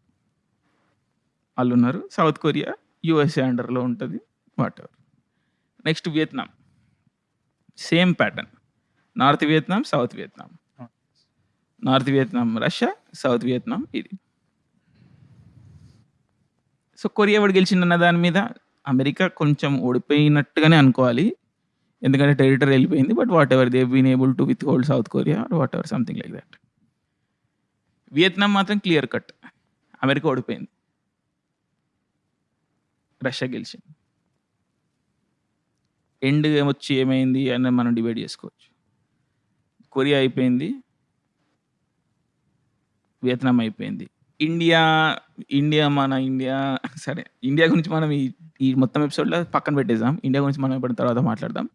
వాళ్ళు ఉన్నారు సౌత్ కొరియా యుఎస్ఏ అండర్లో ఉంటుంది. Whatever next Vietnam. Same pattern. North Vietnam South Vietnam. North Vietnam Russia South Vietnam ఇది. So Korea ఎవడు గెలిచిందన్న దాని మీద అమెరికా కొంచెం ఓడిపోయినట్టుగానే అనుకోవాలి. ఎందుకంటే టెరిటరీ వెళ్ళిపోయింది but whatever they been able to withhold South Korea whatever something like that. Vietnam మాత్రం క్లియర్ కట్. అమెరికా ఓడిపోయింది. రష్యా గెలిచింది. ఎండ్ ఏమొచ్చి ఏమైంది అని మనం డిబేట్ చేసుకోవచ్చు. కొరియా అయిపోయింది. వియత్నాం అయిపోయింది. ఇండియా ఇండియా మన ఇండియా సరే ఇండియా గురించి మనం ఈ ఈ మొత్తం ఎపిసోడ్లో పక్కన పెట్టేద్దాం. ఇండియా గురించి మనం ఎప్పటి తర్వాత మాట్లాడదాం.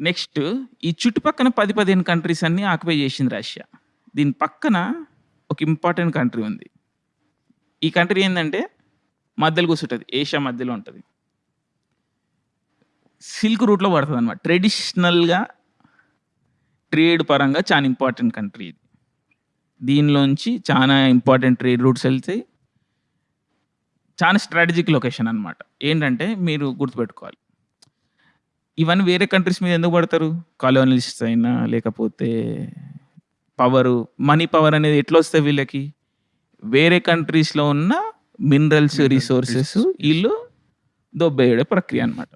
నెక్స్ట్ ఈ చుట్టుపక్కల పది పదిహేను కంట్రీస్ అన్ని ఆక్యుపై చేసింది రష్యా. దీని పక్కన ఒక ఇంపార్టెంట్ కంట్రీ ఉంది. ఈ కంట్రీ ఏంటంటే మధ్యలో కూర్చుంటుంది ఏషియా మధ్యలో ఉంటుంది. సిల్క్ రూట్లో పడుతుంది అనమాట ట్రెడిషనల్గా ట్రేడ్ పరంగా చాలా ఇంపార్టెంట్ కంట్రీ ఇది. దీనిలోంచి చాలా ఇంపార్టెంట్ ట్రేడ్ రూట్స్ వెళ్తాయి చాలా స్ట్రాటజిక్ లొకేషన్ అనమాట ఏంటంటే మీరు గుర్తుపెట్టుకోవాలి. ఇవన్నీ వేరే కంట్రీస్ మీద ఎందుకు పడతారు? కాలోనలిస్ట్ అయినా లేకపోతే పవరు మనీ పవర్ అనేది ఎట్లా వస్తాయి వీళ్ళకి? వేరే కంట్రీస్లో ఉన్న మినరల్స్ రిసోర్సెస్. వీళ్ళు దొబ్బేయడే ప్రక్రియ అనమాట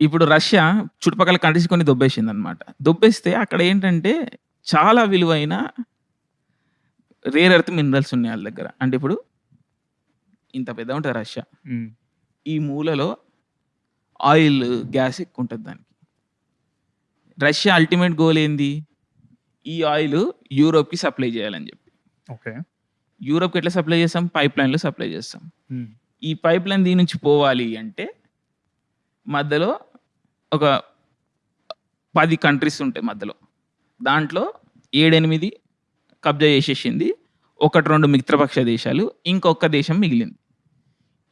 ఇప్పుడు రష్యా చుట్టుపక్కల కంట్రీస్ కొన్ని దొబ్బేసింది అనమాట దొబ్బేస్తే అక్కడ ఏంటంటే చాలా విలువైన రేర్ ఎర్త్ మినరల్స్ ఉన్నాయి వాళ్ళ దగ్గర. అంటే ఇప్పుడు ఇంత పెద్ద ఉంటుంది రష్యా.
మ్మ్.
ఈ మూలలో ఆయిల్ గ్యాస్ ఎక్కువ ఉంటుంది దానికి. రష్యా అల్టిమేట్ గోల్ ఏంది? ఈ ఆయిల్ యూరోప్కి సప్లై చేయాలని చెప్పి.
ఓకే.
యూరోప్కి ఎట్లా సప్లై చేస్తాం? పైప్ లైన్లో సప్లై చేస్తాం.
మ్మ్.
ఈ పైప్ లైన్ దీని నుంచి పోవాలి అంటే మధ్యలో ఒక పది కంట్రీస్ ఉంటాయి మధ్యలో. దాంట్లో ఏడెనిమిది కబ్జా చేసేసింది ఒకటి రెండు మిత్రపక్ష దేశాలు ఇంకొక దేశం మిగిలింది.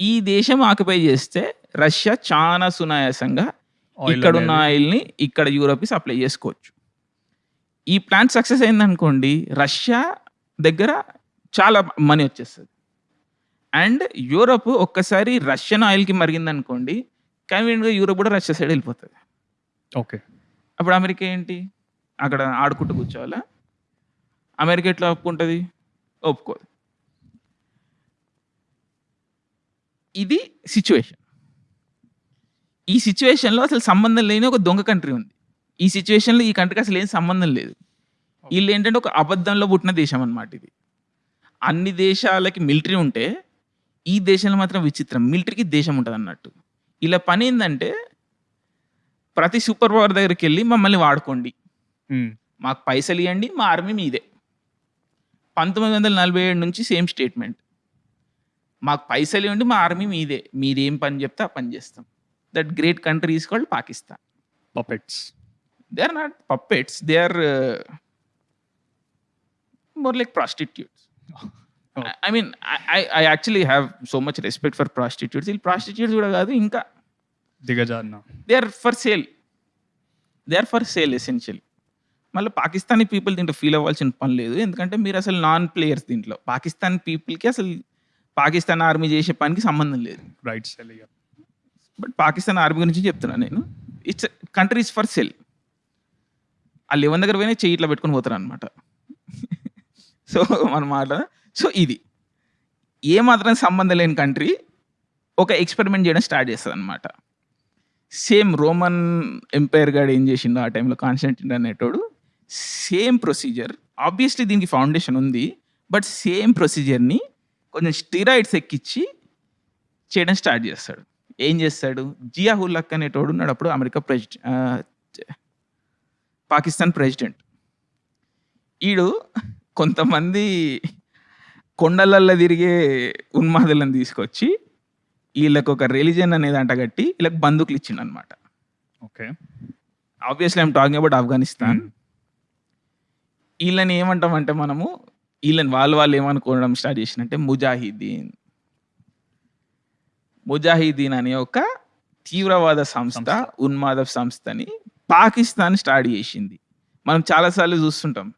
ఈ దేశం ఆక్యుపై చేస్తే రష్యా చాలా సునాయాసంగా ఇక్కడ ఉన్న ఆయిల్ని ఇక్కడ యూరోప్కి సప్లై చేసుకోవచ్చు. ఈ ప్లాన్ సక్సెస్ అయిందనుకోండి రష్యా దగ్గర చాలా మనీ వచ్చేస్తుంది. అండ్ యూరోప్ ఒక్కసారి రష్యన్ ఆయిల్కి మరిగిందనుకోండి కన్వీనియంట్గా యూరోప్ కూడా రష్యా సైడ్ వెళ్ళిపోతుంది.
ఓకే.
అప్పుడు అమెరికా ఏంటి? అక్కడ ఆడుకుంటూ కూర్చోవాలా? అమెరికా ఎట్లా ఒప్పుకుంటుంది? ఒప్పుకోదు. ఇది సిచ్యువేషన్ ఈ సిచ్యువేషన్లో అసలు సంబంధం లేని ఒక దొంగ కంట్రీ ఉంది. ఈ సిచ్యువేషన్లో ఈ కంట్రీకి అసలు ఏం సంబంధం లేదు. వీళ్ళు ఏంటంటే ఒక అబద్ధంలో పుట్టిన దేశం అన్నమాట ఇది. అన్ని దేశాలకి మిలిటరీ ఉంటే ఈ దేశంలో మాత్రం విచిత్రం. మిలిటరీకి దేశం ఉంటుంది అన్నట్టు ఇలా పని ఏంటంటే ప్రతి సూపర్ పవర్ దగ్గరికి వెళ్ళి మమ్మల్ని వాడుకోండి. మాకు పైసలు ఇవ్వండి మా ఆర్మీ మీదే. పంతొమ్మిది వందల నలభై ఏడు నుంచి సేమ్ స్టేట్మెంట్ మాకు పైసలు ఇవ్వండి మా ఆర్మీ మీదే. మీరేం పని చెప్తే ఆ పని చేస్తాం. That great country is called Pakistan
puppets
they are not puppets they are more like prostitutes I mean I actually have so much respect for prostitutes వీళ్ళు ప్రాస్టిట్యూట్స్ కూడా కాదు ఇంకా
దిగజారిన.
They are for sale they are for sale essential మళ్ళీ Pakistani people దీంట్లో feel అవ్వాల్సిన పని లేదు. ఎందుకంటే మీరు అసలు నాన్ ప్లేయర్స్ దీంట్లో. పాకిస్తాన్ పీపుల్కి అసలు పాకిస్తాన్ ఆర్మీ చేసే పనికి సంబంధం లేదు.
Right sale
but Pakistan army గురించి చెప్తున్నాను నేను. ఇట్స్ కంట్రీస్ ఫర్ సెల్ ఆ లెవెన్ దగ్గర పోయినా చెయ్యి ఇట్లా పెట్టుకొని పోతారు అనమాట సో మన మాట సో ఇది. ఏ మాత్రం సంబంధం లేని కంట్రీ ఒక ఎక్స్పెరిమెంట్ చేయడం స్టార్ట్ చేస్తుంది అనమాట సేమ్ రోమన్ ఎంపైర్ గాడు ఏం చేసిండో ఆ టైంలో కాన్స్టెంటిన్ అనేటోడు సేమ్ ప్రొసీజర్ ఆబ్వియస్లీ దీనికి ఫౌండేషన్ ఉంది బట్ సేమ్ ప్రొసీజర్ని కొంచెం స్టిరాయిడ్స్ ఎక్కిచ్చి చేయడం స్టార్ట్ చేస్తాడు. ఏం చేస్తాడు? జియా హుల్లక్ అనేటోడు ఉన్నాడు అప్పుడు అమెరికా ప్రెసిడెంట్ పాకిస్తాన్ ప్రెసిడెంట్. ఈడు కొంతమంది కొండలల్లో తిరిగే ఉన్మాదులను తీసుకొచ్చి వీళ్ళకి ఒక రిలీజన్ అనేది అంటగట్టి వీళ్ళకి బందూకులు ఇచ్చిండు అనమాట
okay.
Obviously I'm talking about Afghanistan వీళ్ళని ఏమంటామంటే మనము వీళ్ళని వాళ్ళు వాళ్ళు ఏమనుకోవడం స్టార్ట్ చేసినంటే ముజాహిదీన్ ముజాహిదీన్ అనే ఒక తీవ్రవాద సంస్థ. ఉన్మాద సంస్థని పాకిస్తాన్ స్టార్ట్ చేసింది. మనం చాలాసార్లు చూస్తుంటాం.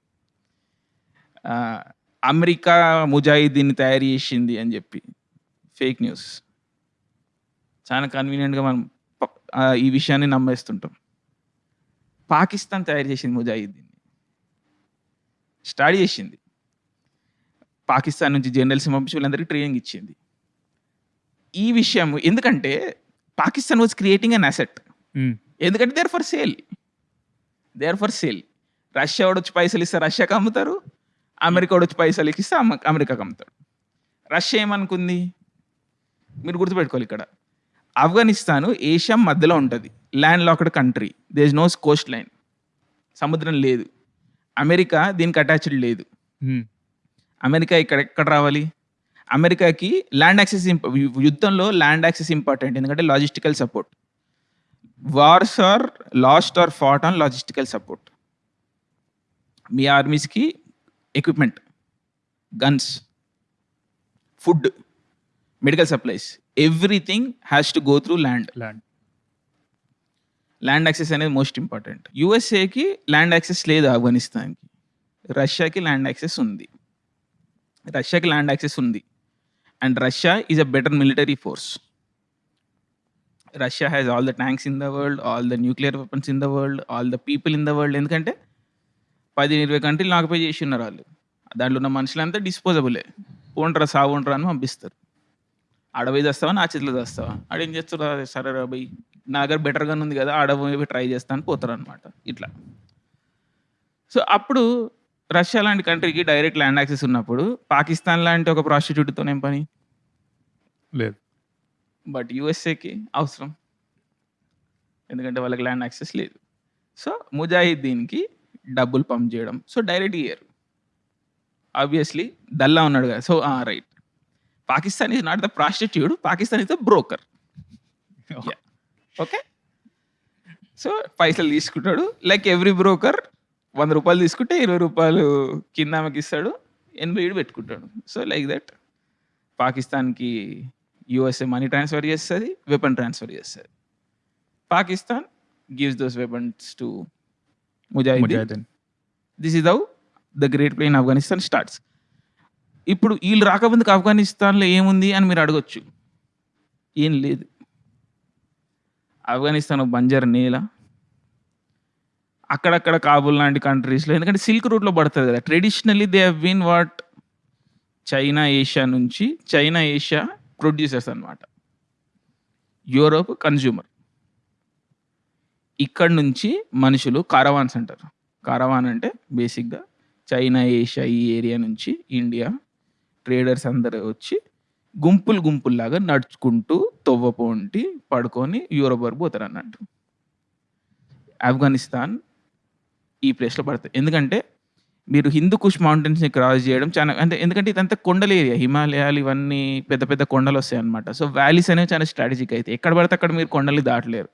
అమెరికా ముజాహిదీన్ని తయారు చేసింది అని చెప్పి ఫేక్ న్యూస్. చాలా కన్వీనియంట్గా మనం ఈ విషయాన్ని నమ్మేస్తుంటాం. పాకిస్తాన్ తయారు చేసింది ముజాహిద్దీన్ని స్టార్ట్ చేసింది. పాకిస్తాన్ నుంచి జనరల్స్‌ని పంపించి వీళ్ళందరికీ ట్రైనింగ్ ఇచ్చింది. ఈ విషయం ఎందుకంటే Pakistan was creating an asset. ఎందుకంటే they are for sale. They are for sale. Russia వాడొచ్చి పైసలిస్తే రష్యాకి అమ్ముతారు. అమెరికా వాడొచ్చి పైసలకిస్తే అమ అమెరికాకి అమ్ముతాడు. రష్యా ఏమనుకుంది? మీరు గుర్తుపెట్టుకోవాలి ఇక్కడ. ఆఫ్ఘనిస్తాన్ ఏషియా మధ్యలో ఉంటది. Landlocked country. There is no coastline. సముద్రం లేదు. అమెరికా దీనికి అటాచ్డ్ లేదు. అమెరికా ఇక్కడ ఎక్కడ రావాలి? అమెరికాకి ల్యాండ్ యాక్సెస్ యుద్ధంలో ల్యాండ్ యాక్సెస్ ఇంపార్టెంట్. ఎందుకంటే logistical support. Wars are lost are fought on logistical support. Me ఆర్మీస్‌కి equipment, guns, food, medical supplies everything has to go through land.
Land.
Land access అనేది most important. యూఎస్ఏకి land access లేదు ఆఫ్ఘనిస్తాన్‌కి. రష్యాకి land access ఉంది. రష్యాకి land access ఉంది. And Russia is a better military force. Russia has all the tanks in the world, all the nuclear weapons in the world, all the people in the world. ఎందుకంటే పది ఇరవై కంట్రీలు occupy చేసి ఉన్నారు వాళ్ళు దాంట్లో ఉన్న మనుషులంతా డిస్పోజబులే. పోండ్రా సావుండ్రా అని పంపిస్తారు. అడవి పోయి నా చేతిలో చస్తావా? ఆడేం చేస్తారు సరే రాబోయ్ నా దగ్గర బెటర్గానే ఉంది కదా! ఆడ ట్రై చేస్తాను అని పోతారనమాట. ఇట్లా. సో, అప్పుడు రష్యా లాంటి కంట్రీకి డైరెక్ట్ ల్యాండ్ యాక్సెస్ ఉన్నప్పుడు పాకిస్తాన్ లాంటి ఒక ప్రాస్టిట్యూట్‌తోనేం పని?
లేదు.
బట్ యూఎస్ఏకి అవసరం. ఎందుకంటే వాళ్ళకి ల్యాండ్ యాక్సెస్ లేదు. సో, ముజాహిద్దీన్‌కి డబ్బులు పంప్ చేయడం. సో, డైరెక్ట్ ఇయ్యరు. ఆబ్వియస్‌లీ దల్లా ఉన్నాడు కదా! So! Right. Pakistan is not the prostitute. Pakistan is the broker. Okay. So, పైసలు తీసుకుంటాడు. లైక్ ఎవ్రీ బ్రోకర్ రూ. 100 తీసుకుంటే రూ. 20 కింద ఆమెకిస్తాడు. 80 ఈడు పెట్టుకుంటాడు. సో, లైక్ దట్ పాకిస్తాన్‌కి యూఎస్ఏ మనీ ట్రాన్స్‌ఫర్ చేస్తది. వెపన్ ట్రాన్స్‌ఫర్ చేస్తది. Pakistan gives those weapons to. Mujahideen. This is how the great play in Afghanistan starts. ఇప్పుడు ఈళ్ళు రాకముందుకు ఆఫ్ఘనిస్తాన్‌లో ఏముంది అని మీరు అడగొచ్చు. ఏం లేదు. ఆఫ్ఘనిస్తాన్ బంజరు నేల. అక్కడక్కడ కాబుల్ లాంటి కంట్రీస్‌లో ఎందుకంటే సిల్క్ రూట్‌లో పడుతుంది కదా! Traditionally they have been what China, Asia నుంచి చైనా, ఏషియా ప్రొడ్యూసర్స్ అన్నమాట. యూరోప్ కన్జ్యూమర్ ఇక్కడ నుంచి మనుషులు కారవాన్స్ అంటారు. కారవాన్ అంటే బేసిక్‌గా చైనా, ఏషియా ఈ ఏరియా నుంచి ఇండియా ట్రేడర్స్ అందరూ వచ్చి గుంపులు గుంపుల్లాగా నడుచుకుంటూ తొవ్వ పొంటి పడుకొని యూరోప్ వరకు పోతారు అన్నట్టు ఆఫ్ఘనిస్తాన్ ఈ ప్లేస్‌లో పడతది. ఎందుకంటే మీరు హిందూ కుష్ మౌంటైన్స్‌ని క్రాస్ చేయడం చాలా అంటే ఎందుకంటే ఇదంతా కొండల ఏరియా. హిమాలయాలు ఇవన్నీ పెద్ద పెద్ద కొండలొస్తాయన్నమాట. సో, వ్యాలీస్ అనేవి చాలా స్ట్రాటజిక్ అయితాయి. ఎక్కడ పడితే అక్కడ మీరు కొండల్ని దాటలేరు.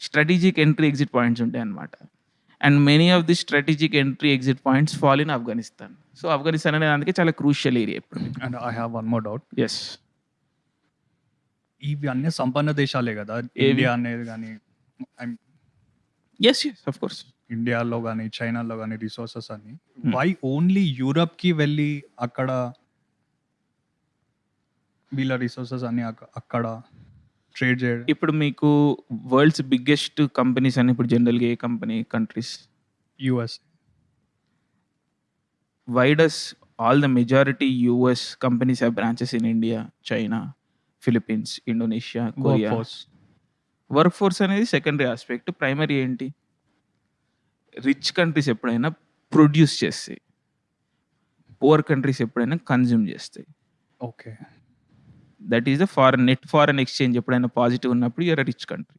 స్ట్రాటజిక్ ఎంట్రీ, ఎగ్జిట్ పాయింట్స్ ఉంటాయన్నమాట. And many of the strategic entry, exit points fall in Afghanistan. So, Afghanistan అనేది అందుకే చాలా క్రూషియల్ ఏరియా ఇప్పుడు.
And I have one more doubt.
Yes.
ఇవి అన్నీ సంపన్న దేశాలే కదా!
ఏవి?
అనేది I'm
yes. Yes. Of course.
ఇండియాలో గాని, చైనాలో గాని రిసోర్సెస్ అన్నీ.
హ్మ్.
వై ఓన్లీ యూరప్‌కి వెళ్ళి అక్కడ వీళ్ళ రిసోర్సెస్ అన్నీ అక్ అక్కడ ట్రేడ్ చేయడం.
ఇప్పుడు మీకు వరల్డ్స్ బిగ్గెస్ట్ కంపెనీస్ అని ఇప్పుడు జనరల్‌గా ఏ company countries?
US.
Why does all the majority US companies have branches in India, China, Philippines, Indonesia, Korea. Work force అనేది సెకండరీ ఆస్పెక్ట్. ప్రైమరీ ఏంటి? రిచ్ కంట్రీస్ ఎప్పుడైనా ప్రొడ్యూస్ చేస్తాయి. పూర్ కంట్రీస్ ఎప్పుడైనా consume చేస్తాయి.
Okay.
That is the foreign net foreign exchange ఎప్పుడైనా positive ఉన్నప్పుడు you are a rich country.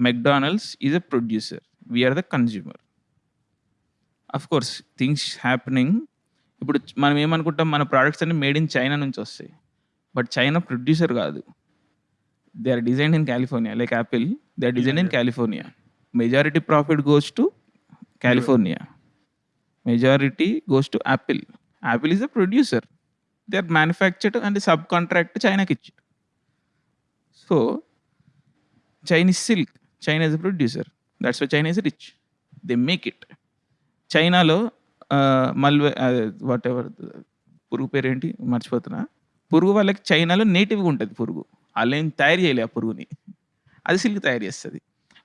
McDonald's is a producer. We are the consumer. Of course things happening ఇప్పుడు మనం ఏమనుకుంటాం మన ప్రొడక్ట్స్ అన్నీ మేడ్ ఇన్ చైనా నుంచి వస్తాయి. బట్ చైనా ప్రొడ్యూసర్ కాదు. They are designed in California like Apple they are designed in. California. Majority profit goes to California. Majority goes to Apple. Apple is the producer. They are manufactured and subcontract చైనాకి ఇచ్చారు. So, Chinese silk. China is a producer. That's why China is rich. They make it. చైనాలో మల్వే ఆహ్, whatever పురుగు పేరేంటి మర్చిపోతున్నా. పురుగు వాళ్ళకి చైనాలో నేటివ్‌గా ఉంటది పురుగు. ఆళ్ళేం తయారు చేయలే ఆ పురుగుని. అది సిల్క్ తయారు చేస్తది.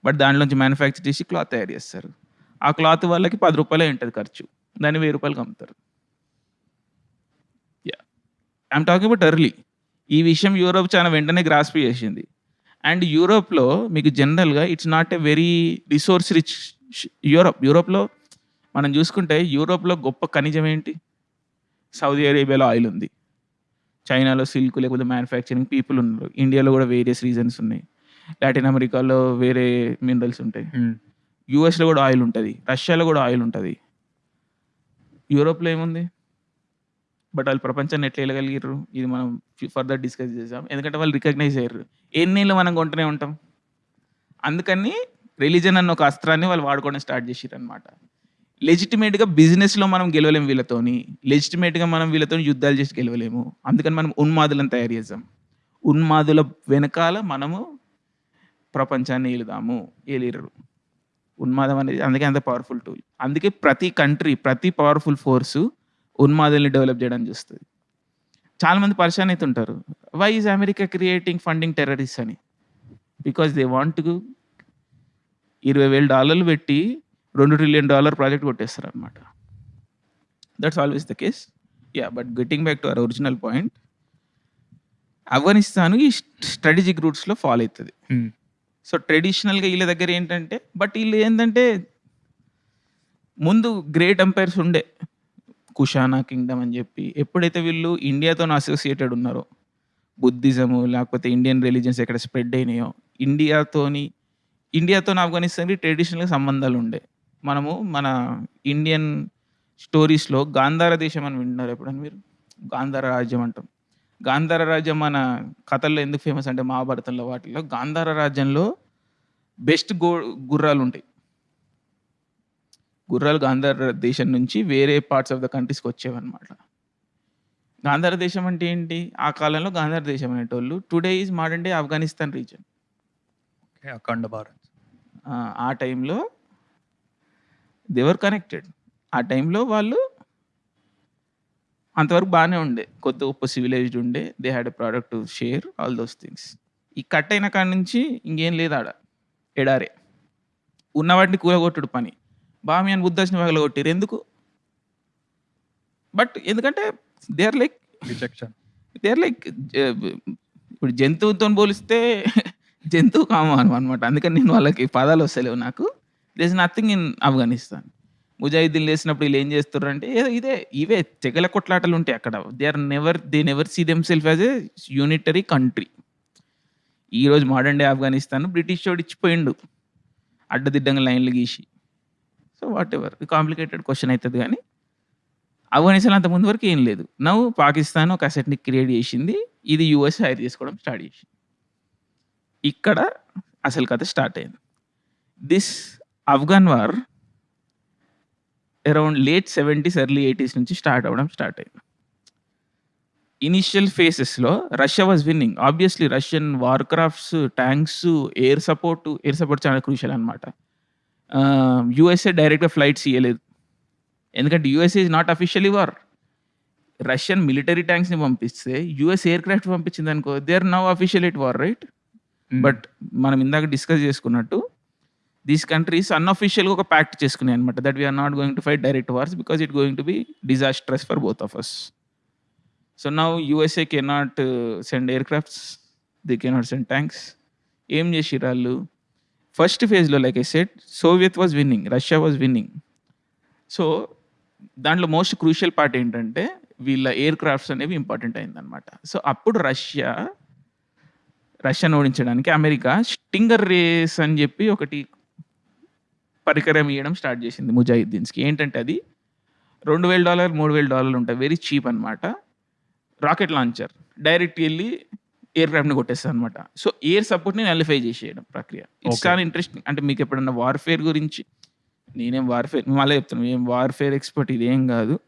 బట్ దాంట్లోంచి మ్యానుఫ్యాక్చర్ చేసి క్లాత్ తయారు చేస్తారు. ఆ క్లాత్ వాళ్ళకి పది రూపాయలే ఉంటుంది ఖర్చు. దాన్ని వెయ్యి రూపాయలకి అమ్ముతారు. ఐఎమ్ టాకింగ్ అబౌట్ ఎర్లీ ఈ విషయం యూరోప్ చాలా వెంటనే గ్రాస్ప్ చేసింది. అండ్ యూరోప్లో మీకు జనరల్గా it's not a very resource rich Europe. యూరోప్లో మనం చూసుకుంటే యూరోప్లో గొప్ప ఖనిజం ఏంటి? సౌదీ అరేబియాలో ఆయిల్ ఉంది. చైనాలో సిల్క్ లేకపోతే మ్యానుఫ్యాక్చరింగ్ పీపుల్ ఉన్నారు. ఇండియాలో కూడా వేరియస్ రీజన్స్ ఉన్నాయి. లాటిన్ అమెరికాలో వేరే మినరల్స్ ఉంటాయి. యూఎస్లో కూడా ఆయిల్ ఉంటుంది. రష్యాలో కూడా ఆయిల్ ఉంటుంది. యూరోప్లో ఏముంది? బట్ వాళ్ళు ప్రపంచాన్ని ఎట్లా వెళ్ళగలిగారు ఇది మనం ఫర్దర్ డిస్కస్ చేసాం ఎందుకంటే వాళ్ళు రికగ్నైజ్ అయ్యారు. ఎన్నేళ్ళు మనం కొంటూనే ఉంటాం? అందుకని రిలీజన్ అన్న ఒక అస్త్రాన్ని వాళ్ళు వాడుకోవడం స్టార్ట్ చేసారు అనమాట లెజిటిమేట్గా బిజినెస్లో మనం గెలవలేము వీళ్ళతోని. లెజిటిమేట్గా మనం వీళ్ళతో యుద్ధాలు చేసి గెలవలేము. అందుకని మనం ఉన్మాదులను తయారు చేద్దాం. ఉన్మాదుల వెనకాల మనము ప్రపంచాన్ని ఏలుదాము ఏలిరు ఉన్మాదం అనేది అందుకే అంత పవర్ఫుల్ టూల్ అందుకే ప్రతి కంట్రీ ప్రతి పవర్ఫుల్ ఫోర్సు ఉన్మాదుల్ని డెవలప్ చేయడానికి చూస్తుంది. చాలామంది పరిశాన్ అవుతుంటారు why is America creating funding terrorist అని బికాస్ దే వాంట్ ఇరవై వేల డాలర్లు పెట్టి రెండు ట్రిలియన్ డాలర్ ప్రాజెక్ట్ కొట్టేస్తారు అనమాట that's always the case yeah but getting back to our original point Afghanistan ఈ స్ట్రాటజిక్ రూట్స్లో ఫాలో అవుతుంది. సో ట్రెడిషనల్గా వీళ్ళ దగ్గర ఏంటంటే బట్ వీళ్ళు ఏంటంటే ముందు గ్రేట్ ఎంపైర్స్ ఉండే. కుషానా కింగ్డమ్ అని చెప్పి ఎప్పుడైతే వీళ్ళు ఇండియాతో అసోసియేటెడ్ ఉన్నారో బుద్ధిజము లేకపోతే ఇండియన్ రిలీజన్స్ ఎక్కడ స్ప్రెడ్ అయినాయో ఇండియాతోని ఇండియాతో ఆఫ్ఘనిస్తాన్కి ట్రెడిషనల్గా సంబంధాలు ఉండే. మనము మన ఇండియన్ స్టోరీస్లో గాంధార దేశం అని వింటున్నారు ఎప్పుడని మీరు? గాంధార రాజ్యం అంటాం. గాంధార రాజ్యం మన కథల్లో ఎందుకు ఫేమస్ అంటే మహాభారతంలో వాటిలో గాంధార రాజ్యంలో బెస్ట్ గో గుర్రాలు ఉంటాయి గుర్రాలు గాంధార దేశం నుంచి వేరే పార్ట్స్ ఆఫ్ ద కంట్రీస్కి వచ్చేవన్నమాట. గాంధార దేశం అంటే ఏంటి? ఆ కాలంలో గాంధార దేశం అనేటోళ్ళు today is modern day Afghanistan region
Akhand Bharat.
ఆ టైంలో దేవర్ కనెక్టెడ్ ఆ టైంలో వాళ్ళు అంతవరకు బాగానే ఉండే. కొత్త గొప్ప సివిలైజ్డ్ ఉండే. They had a product to share all those things ఈ కట్ అయిన కాడ నుంచి ఇంకేం లేదు ఆడ. ఎడారే. ఉన్న వాటిని కూలగొట్టుడు పని. బామి అని బుద్ధాసిన పగల కొట్టిరు ఎందుకు? బట్ ఎందుకంటే they are like
rejection
they are like ఇప్పుడు జంతువుతో పోలిస్తే జంతువు కామాను అనమాట అందుకని నేను వాళ్ళకి పదాలు వస్తలేవు నాకు. This is nothing in Afghanistan ముజాహిద్దీన్ లేసినప్పుడు వీళ్ళు ఏం చేస్తారు అంటే ఇదే ఇవే తెగల కొట్లాటలు ఉంటాయి అక్కడ. They are never they never see them self as a unitary country ఈరోజు మోడర్న్ డే ఆఫ్ఘనిస్తాన్ బ్రిటిష్ వాడు ఇచ్చిపోయిండు. అడ్డదిడ్డంగా లైన్లు గీసి. So whatever complicated question అవుతుంది కానీ ఆఫ్ఘనిస్తాన్ అంత ముందు వరకు ఏం లేదు. నవ్వు పాకిస్తాన్ ఒక అసెట్ని క్రియేట్ చేసింది. ఇది యుఎస్ హైర్ చేసుకోవడం స్టార్ట్ చేసింది. ఇక్కడ అసలు కథ స్టార్ట్ అయింది. This Afghan war around late seventies early eighties నుంచి స్టార్ట్ అవ్వడం స్టార్ట్ అయింది. Initial ఫేసెస్లో Russia was winning obviously Russian war crafts tanks air support air support చాలా క్రూషియల్ అనమాట యూఎస్ఏ డైరెక్ట్గా ఫ్లైట్స్ ఇవ్వలేదు ఎందుకంటే USA is not officially war Russian military ట్యాంక్స్ని పంపిస్తే US aircraft పంపించింది అనుకో they are now official it war right but మనం ఇందాక డిస్కస్ చేసుకున్నట్టు దీస్ కంట్రీస్ అన్అఫీషియల్గా ఒక ప్యాక్ట్ చేసుకున్నాయి అనమాట that we are not going to fight direct wars because it going to be disastrous for both of us so now USA can not send aircrafts they can not send tanks ఏం చేసిర్రు వాళ్ళు? First ఫేజ్లో like I said Soviet was winning Russia was winning so దాంట్లో most crucial part ఏంటంటే వీళ్ళ aircrafts అనేవి important అయిందనమాట so అప్పుడు రష్యా రష్యాను ఓడించడానికి అమెరికా స్టింగర్ రేస్ అని చెప్పి ఒకటి పరికరం ఇవ్వడం స్టార్ట్ చేసింది ముజాహిద్దీన్స్కి. ఏంటంటే అది రెండు వేల డాలర్ మూడు వేల డాలర్లు ఉంటాయి. వెరీ చీప్ అనమాట రాకెట్ లాంచర్. డైరెక్ట్ వెళ్ళి ఎయిర్ క్రాఫ్ట్ని కొట్టేస్తుంది అనమాట సో ఎయిర్ సపోర్ట్ని నలిఫై చేసేయడం ప్రక్రియ. ఇట్స్. చాలా ఇంట్రెస్టింగ్ అంటే మీకు ఎప్పుడన్నా వార్ఫేర్ గురించి నేనేం వార్ఫేర్ మళ్ళీ చెప్తాను ఏం వార్ఫేర్ ఎక్స్పర్ట్ ఇదేం కాదు.